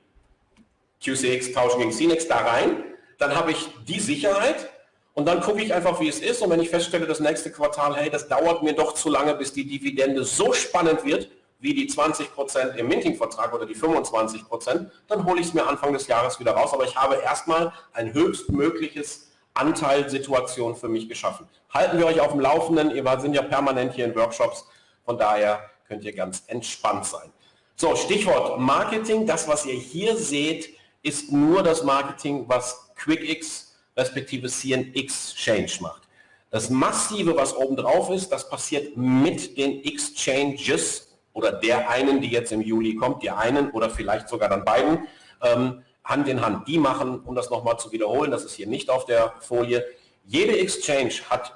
QCX tauschen gegen CNX da rein, dann habe ich die Sicherheit und dann gucke ich einfach, wie es ist. Und wenn ich feststelle, das nächste Quartal, hey, das dauert mir doch zu lange, bis die Dividende so spannend wird, wie die 20% im Minting-Vertrag oder die 25%, dann hole ich es mir Anfang des Jahres wieder raus. Aber ich habe erstmal ein höchstmögliches Anteilsituation für mich geschaffen. Halten wir euch auf dem Laufenden, ihr sind ja permanent hier in Workshops, von daher könnt ihr ganz entspannt sein. So, Stichwort Marketing, das was ihr hier seht, ist nur das Marketing, was QuickX respektive CNX Change macht. Das Massive, was oben drauf ist, das passiert mit den Exchanges oder der einen, die jetzt im Juli kommt, der einen oder vielleicht sogar dann beiden. Ähm, Hand in Hand. Die machen, um das nochmal zu wiederholen, das ist hier nicht auf der Folie, jede Exchange hat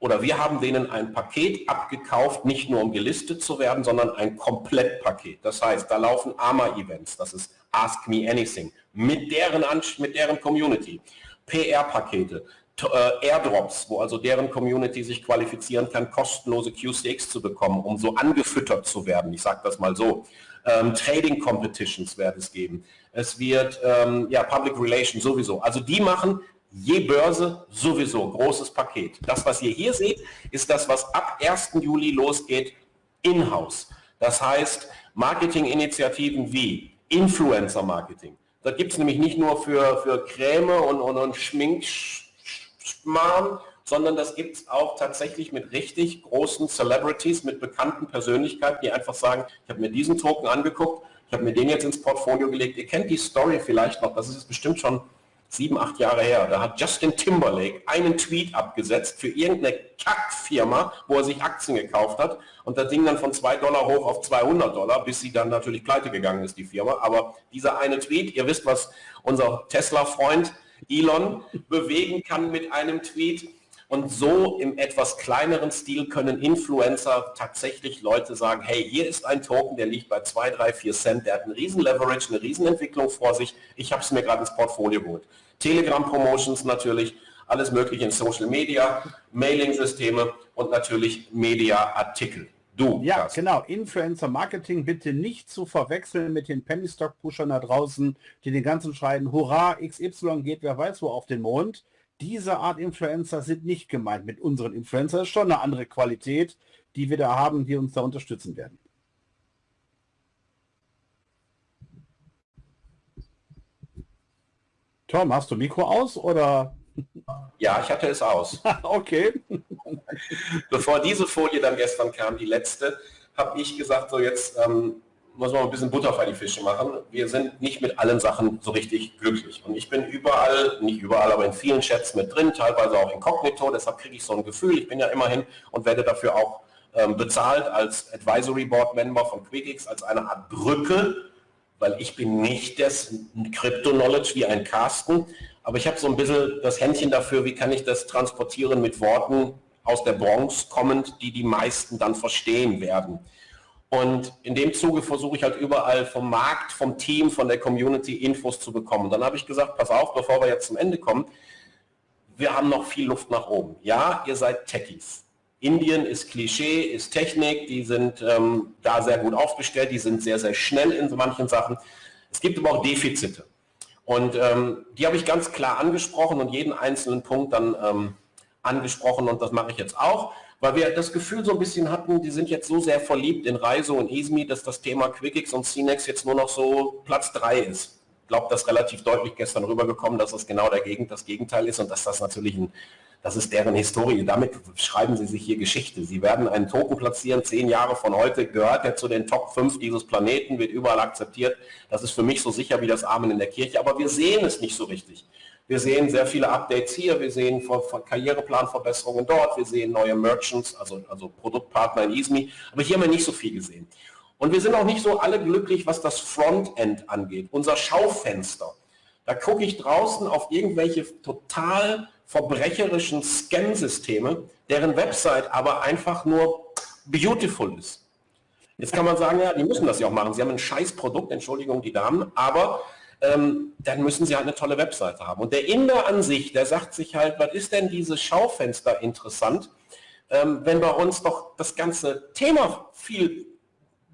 oder wir haben denen ein Paket abgekauft, nicht nur um gelistet zu werden, sondern ein Komplettpaket. Das heißt, da laufen AMA-Events, das ist Ask Me Anything, mit deren, mit deren Community, PR-Pakete, äh, Airdrops, wo also deren Community sich qualifizieren kann, kostenlose QCX zu bekommen, um so angefüttert zu werden. Ich sage das mal so. Ähm, Trading Competitions wird es geben. Es wird ähm, ja Public Relations sowieso. Also die machen je Börse sowieso großes Paket. Das, was ihr hier seht, ist das, was ab 1. Juli losgeht in-house. Das heißt Marketinginitiativen wie Influencer Marketing. Da gibt es nämlich nicht nur für, für Creme und, und, und Schminkschmarrn, sondern das gibt es auch tatsächlich mit richtig großen Celebrities, mit bekannten Persönlichkeiten, die einfach sagen, ich habe mir diesen Token angeguckt, ich habe mir den jetzt ins Portfolio gelegt. Ihr kennt die Story vielleicht noch, das ist bestimmt schon sieben, acht Jahre her. Da hat Justin Timberlake einen Tweet abgesetzt für irgendeine Kackfirma, wo er sich Aktien gekauft hat und das Ding dann von 2 Dollar hoch auf 200 Dollar, bis sie dann natürlich pleite gegangen ist, die Firma. Aber dieser eine Tweet, ihr wisst, was unser Tesla-Freund Elon bewegen kann mit einem Tweet, und so im etwas kleineren Stil können Influencer tatsächlich Leute sagen, hey, hier ist ein Token, der liegt bei 2, 3, 4 Cent, der hat einen riesen Leverage, eine riesen Entwicklung vor sich. Ich habe es mir gerade ins Portfolio geholt. Telegram Promotions natürlich, alles mögliche in Social Media, Mailing-Systeme und natürlich Media-Artikel. Du. Ja, Carsten. genau. Influencer Marketing bitte nicht zu verwechseln mit den Penny Stock Pushern da draußen, die den ganzen schreien, hurra, XY geht wer weiß wo auf den Mond. Diese Art Influencer sind nicht gemeint mit unseren Influencer. Das ist schon eine andere Qualität, die wir da haben, die uns da unterstützen werden. Tom, hast du Mikro aus oder? Ja, ich hatte es aus. okay. Bevor diese Folie dann gestern kam, die letzte, habe ich gesagt, so jetzt ähm, muss man ein bisschen Butter auf die Fische machen. Wir sind nicht mit allen Sachen so richtig glücklich. Und ich bin überall, nicht überall, aber in vielen Chats mit drin, teilweise auch inkognito, deshalb kriege ich so ein Gefühl, ich bin ja immerhin und werde dafür auch ähm, bezahlt als Advisory Board Member von QuickX, als eine Art Brücke, weil ich bin nicht das Crypto-Knowledge wie ein Carsten, aber ich habe so ein bisschen das Händchen dafür, wie kann ich das transportieren mit Worten aus der Bronx kommend, die die meisten dann verstehen werden. Und in dem Zuge versuche ich halt überall vom Markt, vom Team, von der Community Infos zu bekommen. Dann habe ich gesagt, pass auf, bevor wir jetzt zum Ende kommen, wir haben noch viel Luft nach oben. Ja, ihr seid Techies. Indien ist Klischee, ist Technik, die sind ähm, da sehr gut aufgestellt, die sind sehr, sehr schnell in manchen Sachen. Es gibt aber auch Defizite. Und ähm, die habe ich ganz klar angesprochen und jeden einzelnen Punkt dann ähm, angesprochen und das mache ich jetzt auch, weil wir das Gefühl so ein bisschen hatten, die sind jetzt so sehr verliebt in Reiso und Ismi, dass das Thema QuickX und CNEX jetzt nur noch so Platz 3 ist. Ich glaube, das ist relativ deutlich gestern rübergekommen, dass es genau der Gegend, das Gegenteil ist und dass das natürlich ein das ist deren Historie. Damit schreiben sie sich hier Geschichte. Sie werden einen Token platzieren, zehn Jahre von heute, gehört er zu den Top 5 dieses Planeten, wird überall akzeptiert. Das ist für mich so sicher wie das Amen in der Kirche, aber wir sehen es nicht so richtig. Wir sehen sehr viele Updates hier, wir sehen Karriereplanverbesserungen dort, wir sehen neue Merchants, also, also Produktpartner in ISMI, aber hier haben wir nicht so viel gesehen. Und wir sind auch nicht so alle glücklich, was das Frontend angeht, unser Schaufenster. Da gucke ich draußen auf irgendwelche total verbrecherischen Scam-Systeme, deren Website aber einfach nur beautiful ist. Jetzt kann man sagen, ja, die müssen das ja auch machen. Sie haben ein scheiß Produkt, Entschuldigung, die Damen, aber ähm, dann müssen sie halt eine tolle Webseite haben. Und der Inder an sich, der sagt sich halt, was ist denn dieses Schaufenster interessant, ähm, wenn bei uns doch das ganze Thema viel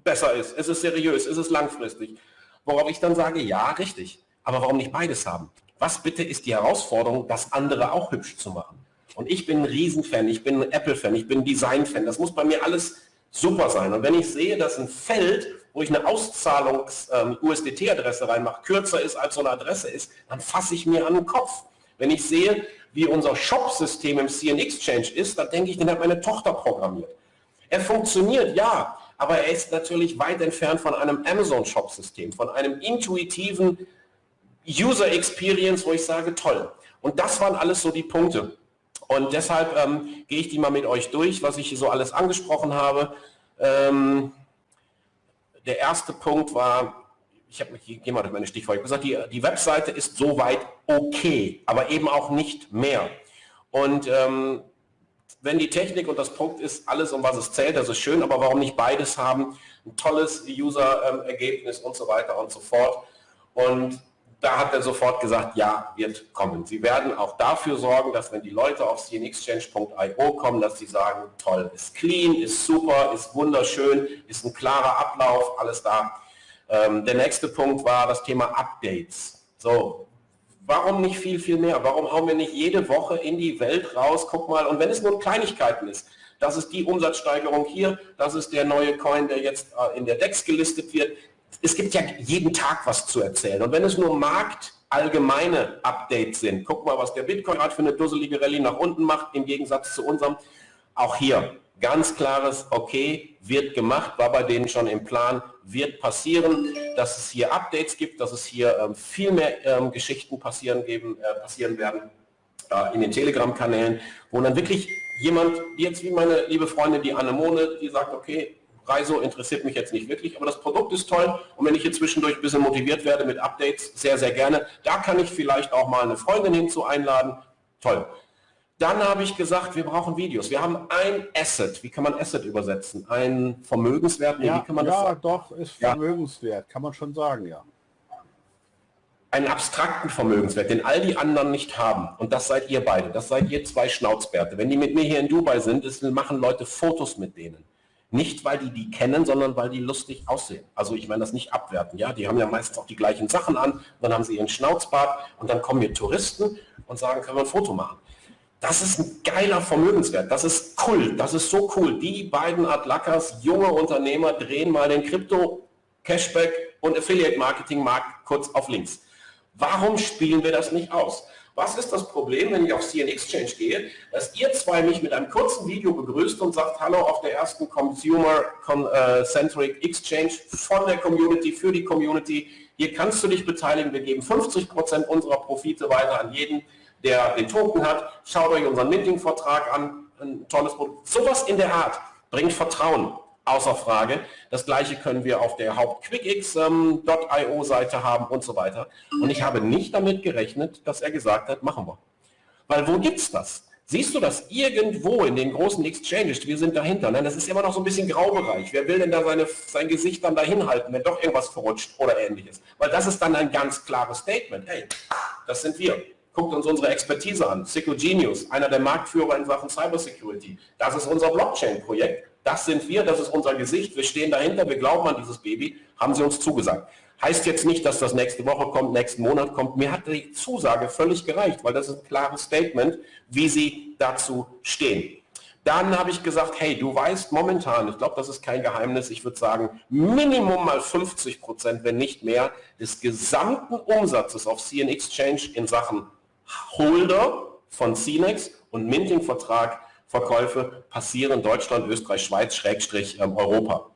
besser ist. Es ist seriös, es ist langfristig. Worauf ich dann sage, ja, richtig. Aber warum nicht beides haben? Was bitte ist die Herausforderung, das andere auch hübsch zu machen? Und ich bin ein Riesenfan, ich bin ein Apple-Fan, ich bin ein Design-Fan. Das muss bei mir alles super sein. Und wenn ich sehe, dass ein Feld, wo ich eine Auszahlungs-USDT-Adresse ähm, reinmache, kürzer ist als so eine Adresse ist, dann fasse ich mir an den Kopf. Wenn ich sehe, wie unser Shop-System im CN Exchange ist, dann denke ich, den hat meine Tochter programmiert. Er funktioniert, ja, aber er ist natürlich weit entfernt von einem Amazon-Shop-System, von einem intuitiven User Experience, wo ich sage, toll. Und das waren alles so die Punkte. Und deshalb ähm, gehe ich die mal mit euch durch, was ich hier so alles angesprochen habe. Ähm, der erste Punkt war, ich habe ich gehe mal durch meine Stichworte gesagt, die, die Webseite ist soweit okay, aber eben auch nicht mehr. Und ähm, wenn die Technik und das Punkt ist, alles um was es zählt, das ist schön, aber warum nicht beides haben? Ein tolles User-Ergebnis und so weiter und so fort. Und da hat er sofort gesagt, ja, wird kommen. Sie werden auch dafür sorgen, dass wenn die Leute auf cnexchange.io kommen, dass sie sagen, toll, ist clean, ist super, ist wunderschön, ist ein klarer Ablauf, alles da. Ähm, der nächste Punkt war das Thema Updates. So, warum nicht viel, viel mehr? Warum hauen wir nicht jede Woche in die Welt raus? Guck mal, und wenn es nur Kleinigkeiten ist, das ist die Umsatzsteigerung hier, das ist der neue Coin, der jetzt äh, in der DEX gelistet wird, es gibt ja jeden Tag was zu erzählen. Und wenn es nur marktallgemeine Updates sind, guck mal, was der Bitcoin gerade für eine dusselige Rallye nach unten macht, im Gegensatz zu unserem. Auch hier ganz klares, okay, wird gemacht, war bei denen schon im Plan, wird passieren, dass es hier Updates gibt, dass es hier ähm, viel mehr ähm, Geschichten passieren, geben, äh, passieren werden äh, in den Telegram-Kanälen, wo dann wirklich jemand, jetzt wie meine liebe Freundin, die Anemone, die sagt, okay, Reiso interessiert mich jetzt nicht wirklich, aber das Produkt ist toll und wenn ich hier zwischendurch ein bisschen motiviert werde mit Updates, sehr, sehr gerne. Da kann ich vielleicht auch mal eine Freundin hinzu einladen. Toll. Dann habe ich gesagt, wir brauchen Videos. Wir haben ein Asset. Wie kann man Asset übersetzen? Ein Vermögenswert? Nee, ja, wie kann man das ja doch, ist Vermögenswert, ja. kann man schon sagen, ja. Einen abstrakten Vermögenswert, den all die anderen nicht haben. Und das seid ihr beide. Das seid ihr zwei Schnauzbärte. Wenn die mit mir hier in Dubai sind, ist, machen Leute Fotos mit denen. Nicht, weil die die kennen, sondern weil die lustig aussehen. Also ich meine das nicht abwerten. Ja, Die haben ja meistens auch die gleichen Sachen an, dann haben sie ihren Schnauzbart und dann kommen hier Touristen und sagen, können wir ein Foto machen. Das ist ein geiler Vermögenswert. Das ist cool. Das ist so cool. Die beiden Adlackers, junge Unternehmer, drehen mal den Krypto, Cashback und Affiliate Marketing Markt kurz auf links. Warum spielen wir das nicht aus? Was ist das Problem, wenn ich auf CN Exchange gehe, dass ihr zwei mich mit einem kurzen Video begrüßt und sagt, hallo auf der ersten Consumer-Centric äh, Exchange von der Community, für die Community. Hier kannst du dich beteiligen. Wir geben 50% unserer Profite weiter an jeden, der den Token hat. Schaut euch unseren Minting-Vertrag an. Ein tolles Produkt. Sowas in der Art bringt Vertrauen außer Frage. Das gleiche können wir auf der Haupt-QuickX.io ähm, Seite haben und so weiter. Und ich habe nicht damit gerechnet, dass er gesagt hat, machen wir. Weil wo gibt es das? Siehst du das irgendwo in den großen Exchanges? Wir sind dahinter. Nein, das ist immer noch so ein bisschen Graubereich. Wer will denn da seine, sein Gesicht dann dahin halten, wenn doch irgendwas verrutscht oder ähnliches? Weil das ist dann ein ganz klares Statement. Hey, das sind wir. Guckt uns unsere Expertise an. Genius, einer der Marktführer in Sachen Cybersecurity. Das ist unser Blockchain-Projekt das sind wir, das ist unser Gesicht, wir stehen dahinter, wir glauben an dieses Baby, haben sie uns zugesagt. Heißt jetzt nicht, dass das nächste Woche kommt, nächsten Monat kommt. Mir hat die Zusage völlig gereicht, weil das ist ein klares Statement, wie sie dazu stehen. Dann habe ich gesagt, hey, du weißt momentan, ich glaube, das ist kein Geheimnis, ich würde sagen, Minimum mal 50 Prozent, wenn nicht mehr, des gesamten Umsatzes auf CN Exchange in Sachen Holder von CNEX und Minting-Vertrag Verkäufe passieren Deutschland, Österreich, Schweiz, Schrägstrich ähm, Europa.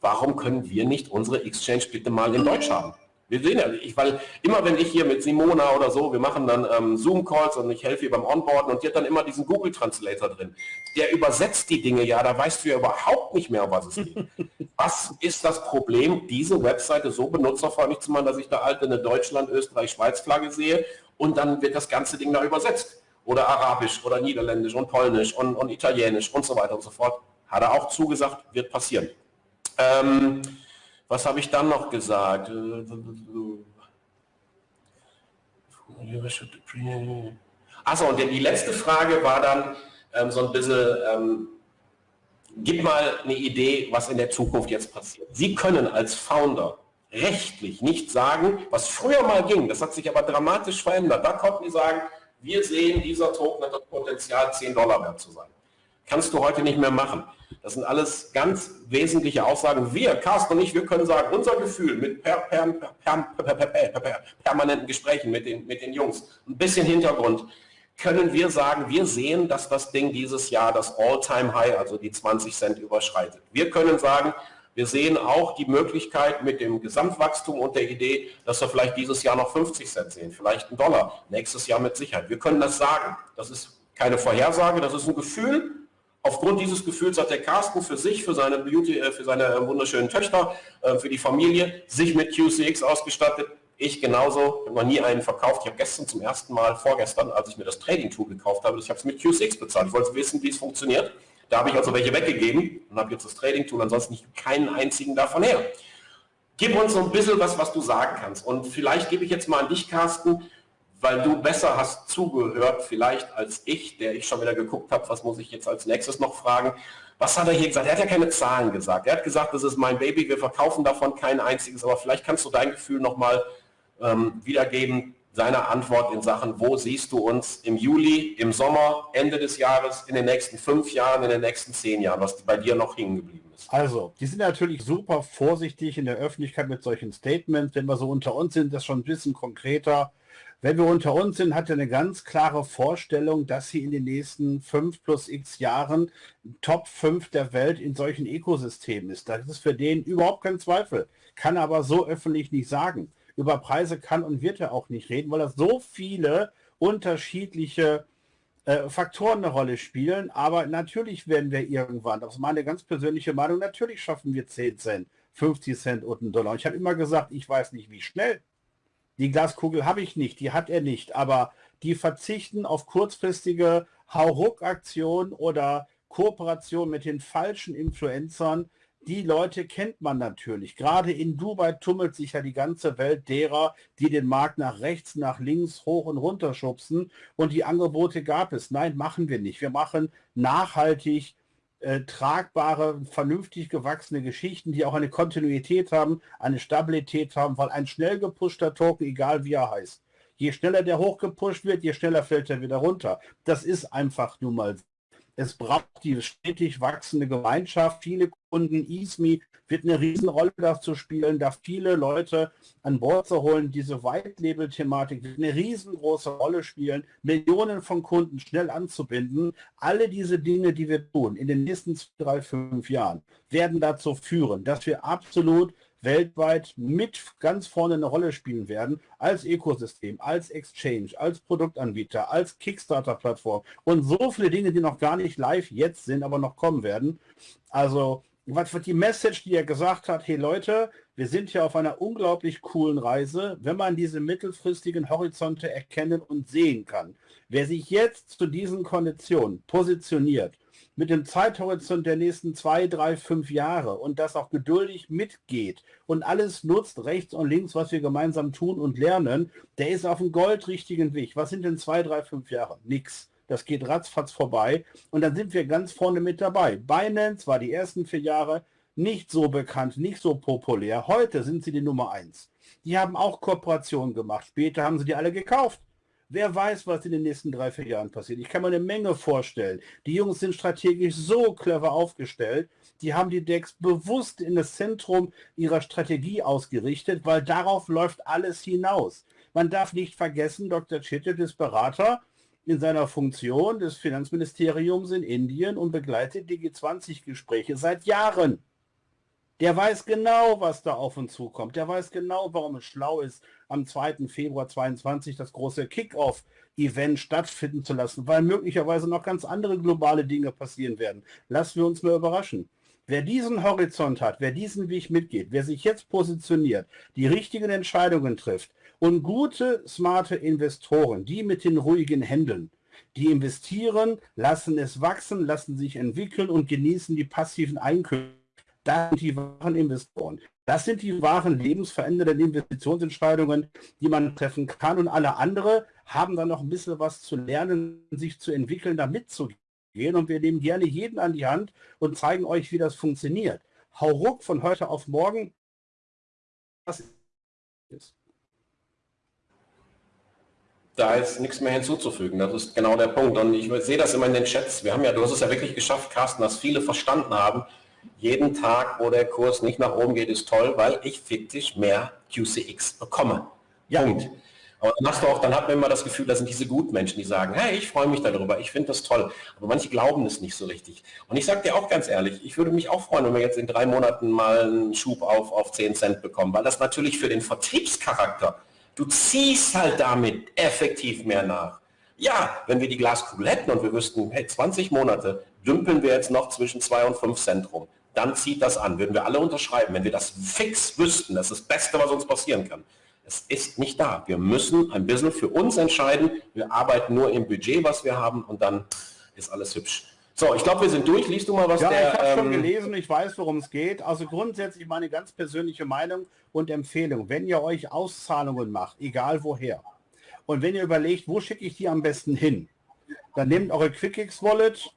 Warum können wir nicht unsere Exchange bitte mal in Deutsch haben? Wir sehen ja, ich, weil immer wenn ich hier mit Simona oder so, wir machen dann ähm, Zoom-Calls und ich helfe ihr beim Onboarden und die hat dann immer diesen Google-Translator drin. Der übersetzt die Dinge ja, da weißt du ja überhaupt nicht mehr, um was es geht. was ist das Problem, diese Webseite so benutzerfreundlich zu machen, dass ich da alte eine Deutschland, Österreich, Schweiz-Flagge sehe und dann wird das ganze Ding da übersetzt oder Arabisch oder Niederländisch und Polnisch und, und Italienisch und so weiter und so fort. Hat er auch zugesagt, wird passieren. Ähm, was habe ich dann noch gesagt? Achso, und die letzte Frage war dann ähm, so ein bisschen, ähm, gib mal eine Idee, was in der Zukunft jetzt passiert. Sie können als Founder rechtlich nicht sagen, was früher mal ging, das hat sich aber dramatisch verändert. Da konnten die sagen, wir sehen, dieser Token hat das Potenzial, 10 Dollar wert zu sein. Kannst du heute nicht mehr machen. Das sind alles ganz wesentliche Aussagen. Wir, Carsten und ich, wir können sagen, unser Gefühl mit per, per, per, permanenten Gesprächen mit den, mit den Jungs, ein bisschen Hintergrund, können wir sagen, wir sehen, dass das Ding dieses Jahr das All-Time-High, also die 20 Cent überschreitet. Wir können sagen, wir sehen auch die Möglichkeit mit dem Gesamtwachstum und der Idee, dass wir vielleicht dieses Jahr noch 50 Cent sehen, vielleicht einen Dollar, nächstes Jahr mit Sicherheit. Wir können das sagen. Das ist keine Vorhersage, das ist ein Gefühl. Aufgrund dieses Gefühls hat der Carsten für sich, für seine Beauty, äh, für seine äh, wunderschönen Töchter, äh, für die Familie sich mit QCX ausgestattet. Ich genauso, ich habe noch nie einen verkauft. Ich habe gestern zum ersten Mal, vorgestern, als ich mir das Trading Tool gekauft habe, ich habe es mit QCX bezahlt. Ich wollte wissen, wie es funktioniert. Da habe ich also welche weggegeben und habe jetzt das Trading-Tool, ansonsten keinen einzigen davon her. Gib uns so ein bisschen was, was du sagen kannst. Und vielleicht gebe ich jetzt mal an dich, Carsten, weil du besser hast zugehört, vielleicht als ich, der ich schon wieder geguckt habe, was muss ich jetzt als nächstes noch fragen. Was hat er hier gesagt? Er hat ja keine Zahlen gesagt. Er hat gesagt, das ist mein Baby, wir verkaufen davon kein einziges, aber vielleicht kannst du dein Gefühl nochmal ähm, wiedergeben, seiner Antwort in Sachen, wo siehst du uns im Juli, im Sommer, Ende des Jahres, in den nächsten fünf Jahren, in den nächsten zehn Jahren, was bei dir noch hängen geblieben ist? Also, die sind natürlich super vorsichtig in der Öffentlichkeit mit solchen Statements. Wenn wir so unter uns sind, das schon ein bisschen konkreter. Wenn wir unter uns sind, hat er eine ganz klare Vorstellung, dass sie in den nächsten fünf plus x Jahren Top 5 der Welt in solchen Ökosystemen ist. Das ist für den überhaupt kein Zweifel. Kann aber so öffentlich nicht sagen über Preise kann und wird er auch nicht reden, weil das so viele unterschiedliche äh, Faktoren eine Rolle spielen. Aber natürlich werden wir irgendwann, das ist meine ganz persönliche Meinung, natürlich schaffen wir 10 Cent, 50 Cent und einen Dollar. Und ich habe immer gesagt, ich weiß nicht, wie schnell. Die Glaskugel habe ich nicht, die hat er nicht. Aber die verzichten auf kurzfristige Hauruck-Aktionen oder Kooperation mit den falschen Influencern, die Leute kennt man natürlich. Gerade in Dubai tummelt sich ja die ganze Welt derer, die den Markt nach rechts, nach links, hoch und runter schubsen. Und die Angebote gab es. Nein, machen wir nicht. Wir machen nachhaltig äh, tragbare, vernünftig gewachsene Geschichten, die auch eine Kontinuität haben, eine Stabilität haben, weil ein schnell gepushter Token, egal wie er heißt, je schneller der hochgepusht wird, je schneller fällt er wieder runter. Das ist einfach nun mal es braucht die stetig wachsende Gemeinschaft. Viele Kunden, ISMI wird eine Riesenrolle dazu spielen, da viele Leute an Bord zu holen. Diese White-Label-Thematik wird eine riesengroße Rolle spielen, Millionen von Kunden schnell anzubinden. Alle diese Dinge, die wir tun in den nächsten drei, fünf Jahren, werden dazu führen, dass wir absolut weltweit mit ganz vorne eine Rolle spielen werden, als Ökosystem, als Exchange, als Produktanbieter, als Kickstarter-Plattform und so viele Dinge, die noch gar nicht live jetzt sind, aber noch kommen werden. Also was wird die Message, die er gesagt hat, hey Leute, wir sind hier auf einer unglaublich coolen Reise, wenn man diese mittelfristigen Horizonte erkennen und sehen kann. Wer sich jetzt zu diesen Konditionen positioniert mit dem Zeithorizont der nächsten zwei, drei, fünf Jahre und das auch geduldig mitgeht und alles nutzt, rechts und links, was wir gemeinsam tun und lernen, der ist auf einem goldrichtigen Weg. Was sind denn zwei, drei, fünf Jahre? Nix. Das geht ratzfatz vorbei und dann sind wir ganz vorne mit dabei. Binance war die ersten vier Jahre nicht so bekannt, nicht so populär. Heute sind sie die Nummer eins. Die haben auch Kooperationen gemacht. Später haben sie die alle gekauft. Wer weiß, was in den nächsten drei, vier Jahren passiert. Ich kann mir eine Menge vorstellen. Die Jungs sind strategisch so clever aufgestellt. Die haben die Decks bewusst in das Zentrum ihrer Strategie ausgerichtet, weil darauf läuft alles hinaus. Man darf nicht vergessen, Dr. Chittet ist Berater in seiner Funktion des Finanzministeriums in Indien und begleitet die G20-Gespräche seit Jahren. Der weiß genau, was da auf uns zukommt. Der weiß genau, warum es schlau ist, am 2. Februar 22 das große Kick-Off-Event stattfinden zu lassen, weil möglicherweise noch ganz andere globale Dinge passieren werden. Lassen wir uns mal überraschen. Wer diesen Horizont hat, wer diesen Weg mitgeht, wer sich jetzt positioniert, die richtigen Entscheidungen trifft und gute, smarte Investoren, die mit den ruhigen Händen, die investieren, lassen es wachsen, lassen sich entwickeln und genießen die passiven Einkünfte das sind die wahren Investoren. Das sind die wahren lebensverändernden Investitionsentscheidungen, die man treffen kann. Und alle andere haben dann noch ein bisschen was zu lernen, sich zu entwickeln, da mitzugehen. Und wir nehmen gerne jeden an die Hand und zeigen euch, wie das funktioniert. Hau ruck von heute auf morgen. Was ist? Da ist nichts mehr hinzuzufügen. Das ist genau der Punkt. Und ich sehe das immer in den Chats. Wir haben ja, du hast es ja wirklich geschafft, Carsten, dass viele verstanden haben, jeden Tag, wo der Kurs nicht nach oben geht, ist toll, weil ich fiktiv mehr QCX bekomme. Ja. Punkt. Aber dann hast du auch, dann hat man immer das Gefühl, da sind diese Gutmenschen, die sagen, hey, ich freue mich darüber, ich finde das toll. Aber manche glauben es nicht so richtig. Und ich sage dir auch ganz ehrlich, ich würde mich auch freuen, wenn wir jetzt in drei Monaten mal einen Schub auf, auf 10 Cent bekommen, weil das natürlich für den Vertriebscharakter, du ziehst halt damit effektiv mehr nach. Ja, wenn wir die Glaskugel hätten und wir wüssten, hey, 20 Monate dümpeln wir jetzt noch zwischen 2 und 5 Cent rum dann zieht das an. Würden wir alle unterschreiben, wenn wir das fix wüssten, das ist das Beste, was uns passieren kann. Es ist nicht da. Wir müssen ein bisschen für uns entscheiden. Wir arbeiten nur im Budget, was wir haben und dann ist alles hübsch. So, ich glaube, wir sind durch. Liest du mal was ja, der... ich habe ähm, schon gelesen, ich weiß, worum es geht. Also grundsätzlich meine ganz persönliche Meinung und Empfehlung. Wenn ihr euch Auszahlungen macht, egal woher, und wenn ihr überlegt, wo schicke ich die am besten hin, dann nehmt eure QuickX Wallet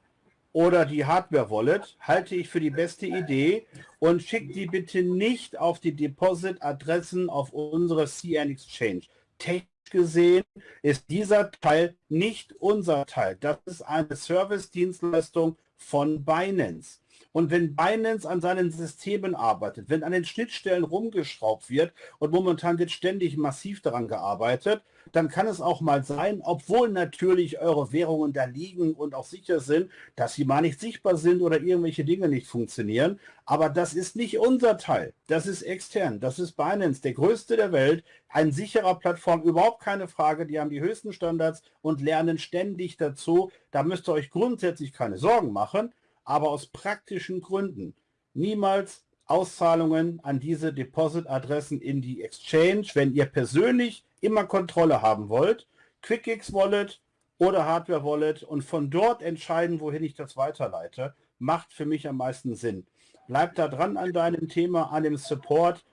oder die Hardware-Wallet halte ich für die beste Idee und schickt die bitte nicht auf die Deposit-Adressen auf unsere CN Exchange. Technisch gesehen ist dieser Teil nicht unser Teil. Das ist eine Service-Dienstleistung von Binance. Und wenn Binance an seinen Systemen arbeitet, wenn an den Schnittstellen rumgeschraubt wird und momentan wird ständig massiv daran gearbeitet, dann kann es auch mal sein, obwohl natürlich eure Währungen da liegen und auch sicher sind, dass sie mal nicht sichtbar sind oder irgendwelche Dinge nicht funktionieren. Aber das ist nicht unser Teil. Das ist extern. Das ist Binance, der größte der Welt. Ein sicherer Plattform, überhaupt keine Frage. Die haben die höchsten Standards und lernen ständig dazu. Da müsst ihr euch grundsätzlich keine Sorgen machen aber aus praktischen Gründen niemals Auszahlungen an diese Deposit-Adressen in die Exchange, wenn ihr persönlich immer Kontrolle haben wollt, QuickX Wallet oder Hardware Wallet und von dort entscheiden, wohin ich das weiterleite, macht für mich am meisten Sinn. Bleibt da dran an deinem Thema, an dem Support.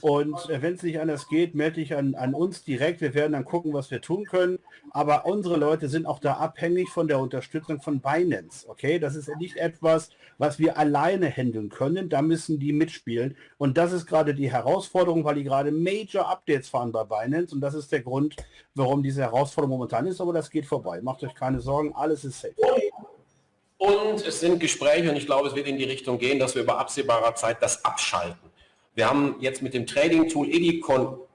Und äh, wenn es nicht anders geht, melde dich an, an uns direkt. Wir werden dann gucken, was wir tun können. Aber unsere Leute sind auch da abhängig von der Unterstützung von Binance. Okay, das ist nicht etwas, was wir alleine handeln können. Da müssen die mitspielen. Und das ist gerade die Herausforderung, weil die gerade Major Updates fahren bei Binance. Und das ist der Grund, warum diese Herausforderung momentan ist. Aber das geht vorbei. Macht euch keine Sorgen, alles ist safe. Und es sind Gespräche und ich glaube, es wird in die Richtung gehen, dass wir über absehbarer Zeit das abschalten. Wir haben jetzt mit dem Trading Tool Eddy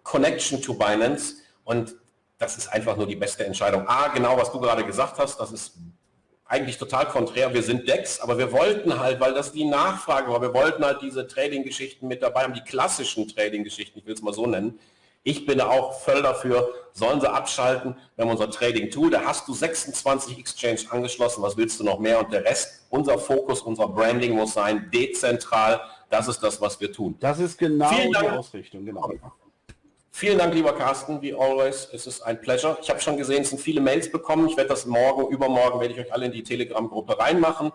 Connection to Binance und das ist einfach nur die beste Entscheidung. A, genau was du gerade gesagt hast, das ist eigentlich total konträr. Wir sind DEX, aber wir wollten halt, weil das die Nachfrage war, wir wollten halt diese Trading-Geschichten mit dabei haben, die klassischen Trading-Geschichten, ich will es mal so nennen. Ich bin auch voll dafür, sollen sie abschalten. Wir haben unser Trading-Tool, da hast du 26 Exchange angeschlossen, was willst du noch mehr? Und der Rest, unser Fokus, unser Branding muss sein, dezentral, das ist das, was wir tun. Das ist genau Vielen die Ausrichtung, genau. Vielen Dank, lieber Carsten, wie always. Es ist ein Pleasure. Ich habe schon gesehen, es sind viele Mails bekommen. Ich werde das morgen, übermorgen werde ich euch alle in die Telegram-Gruppe reinmachen.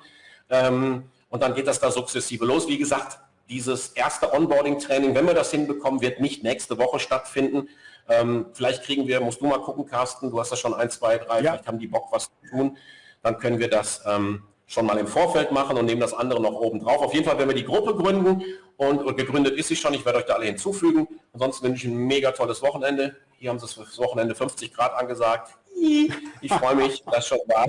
Ähm, und dann geht das da sukzessive los. Wie gesagt, dieses erste Onboarding-Training, wenn wir das hinbekommen, wird nicht nächste Woche stattfinden. Ähm, vielleicht kriegen wir, musst du mal gucken, Carsten, du hast ja schon ein, zwei, drei, ja. vielleicht haben die Bock, was zu tun. Dann können wir das ähm, schon mal im Vorfeld machen und nehmen das andere noch oben drauf. Auf jeden Fall werden wir die Gruppe gründen und, und gegründet ist sie schon. Ich werde euch da alle hinzufügen. Ansonsten wünsche ich ein mega tolles Wochenende. Hier haben sie das Wochenende 50 Grad angesagt. Ich freue mich, das schon war.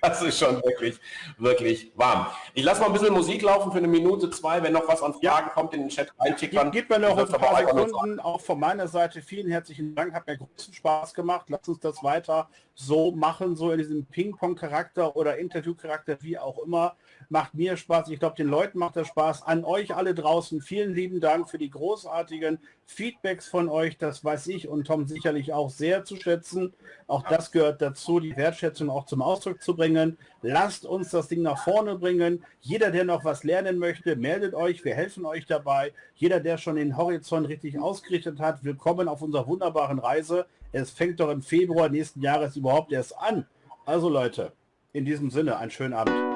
Das ist schon wirklich, wirklich warm. Ich lasse mal ein bisschen Musik laufen für eine Minute, zwei. Wenn noch was an Fragen ja. kommt, in den Chat reintickern. Gib mir noch ein paar Sekunden. Auch von meiner Seite vielen herzlichen Dank. Hat mir großen Spaß gemacht. Lass uns das weiter so machen, so in diesem Ping-Pong-Charakter oder Interview-Charakter, wie auch immer. Macht mir Spaß. Ich glaube, den Leuten macht das Spaß. An euch alle draußen vielen lieben Dank für die großartigen Feedbacks von euch. Das weiß ich und Tom sicherlich auch sehr zu schätzen. Auch das gehört dazu, die Wertschätzung auch zum Ausdruck zu bringen. Lasst uns das Ding nach vorne bringen. Jeder, der noch was lernen möchte, meldet euch. Wir helfen euch dabei. Jeder, der schon den Horizont richtig ausgerichtet hat, willkommen auf unserer wunderbaren Reise. Es fängt doch im Februar nächsten Jahres überhaupt erst an. Also Leute, in diesem Sinne, einen schönen Abend.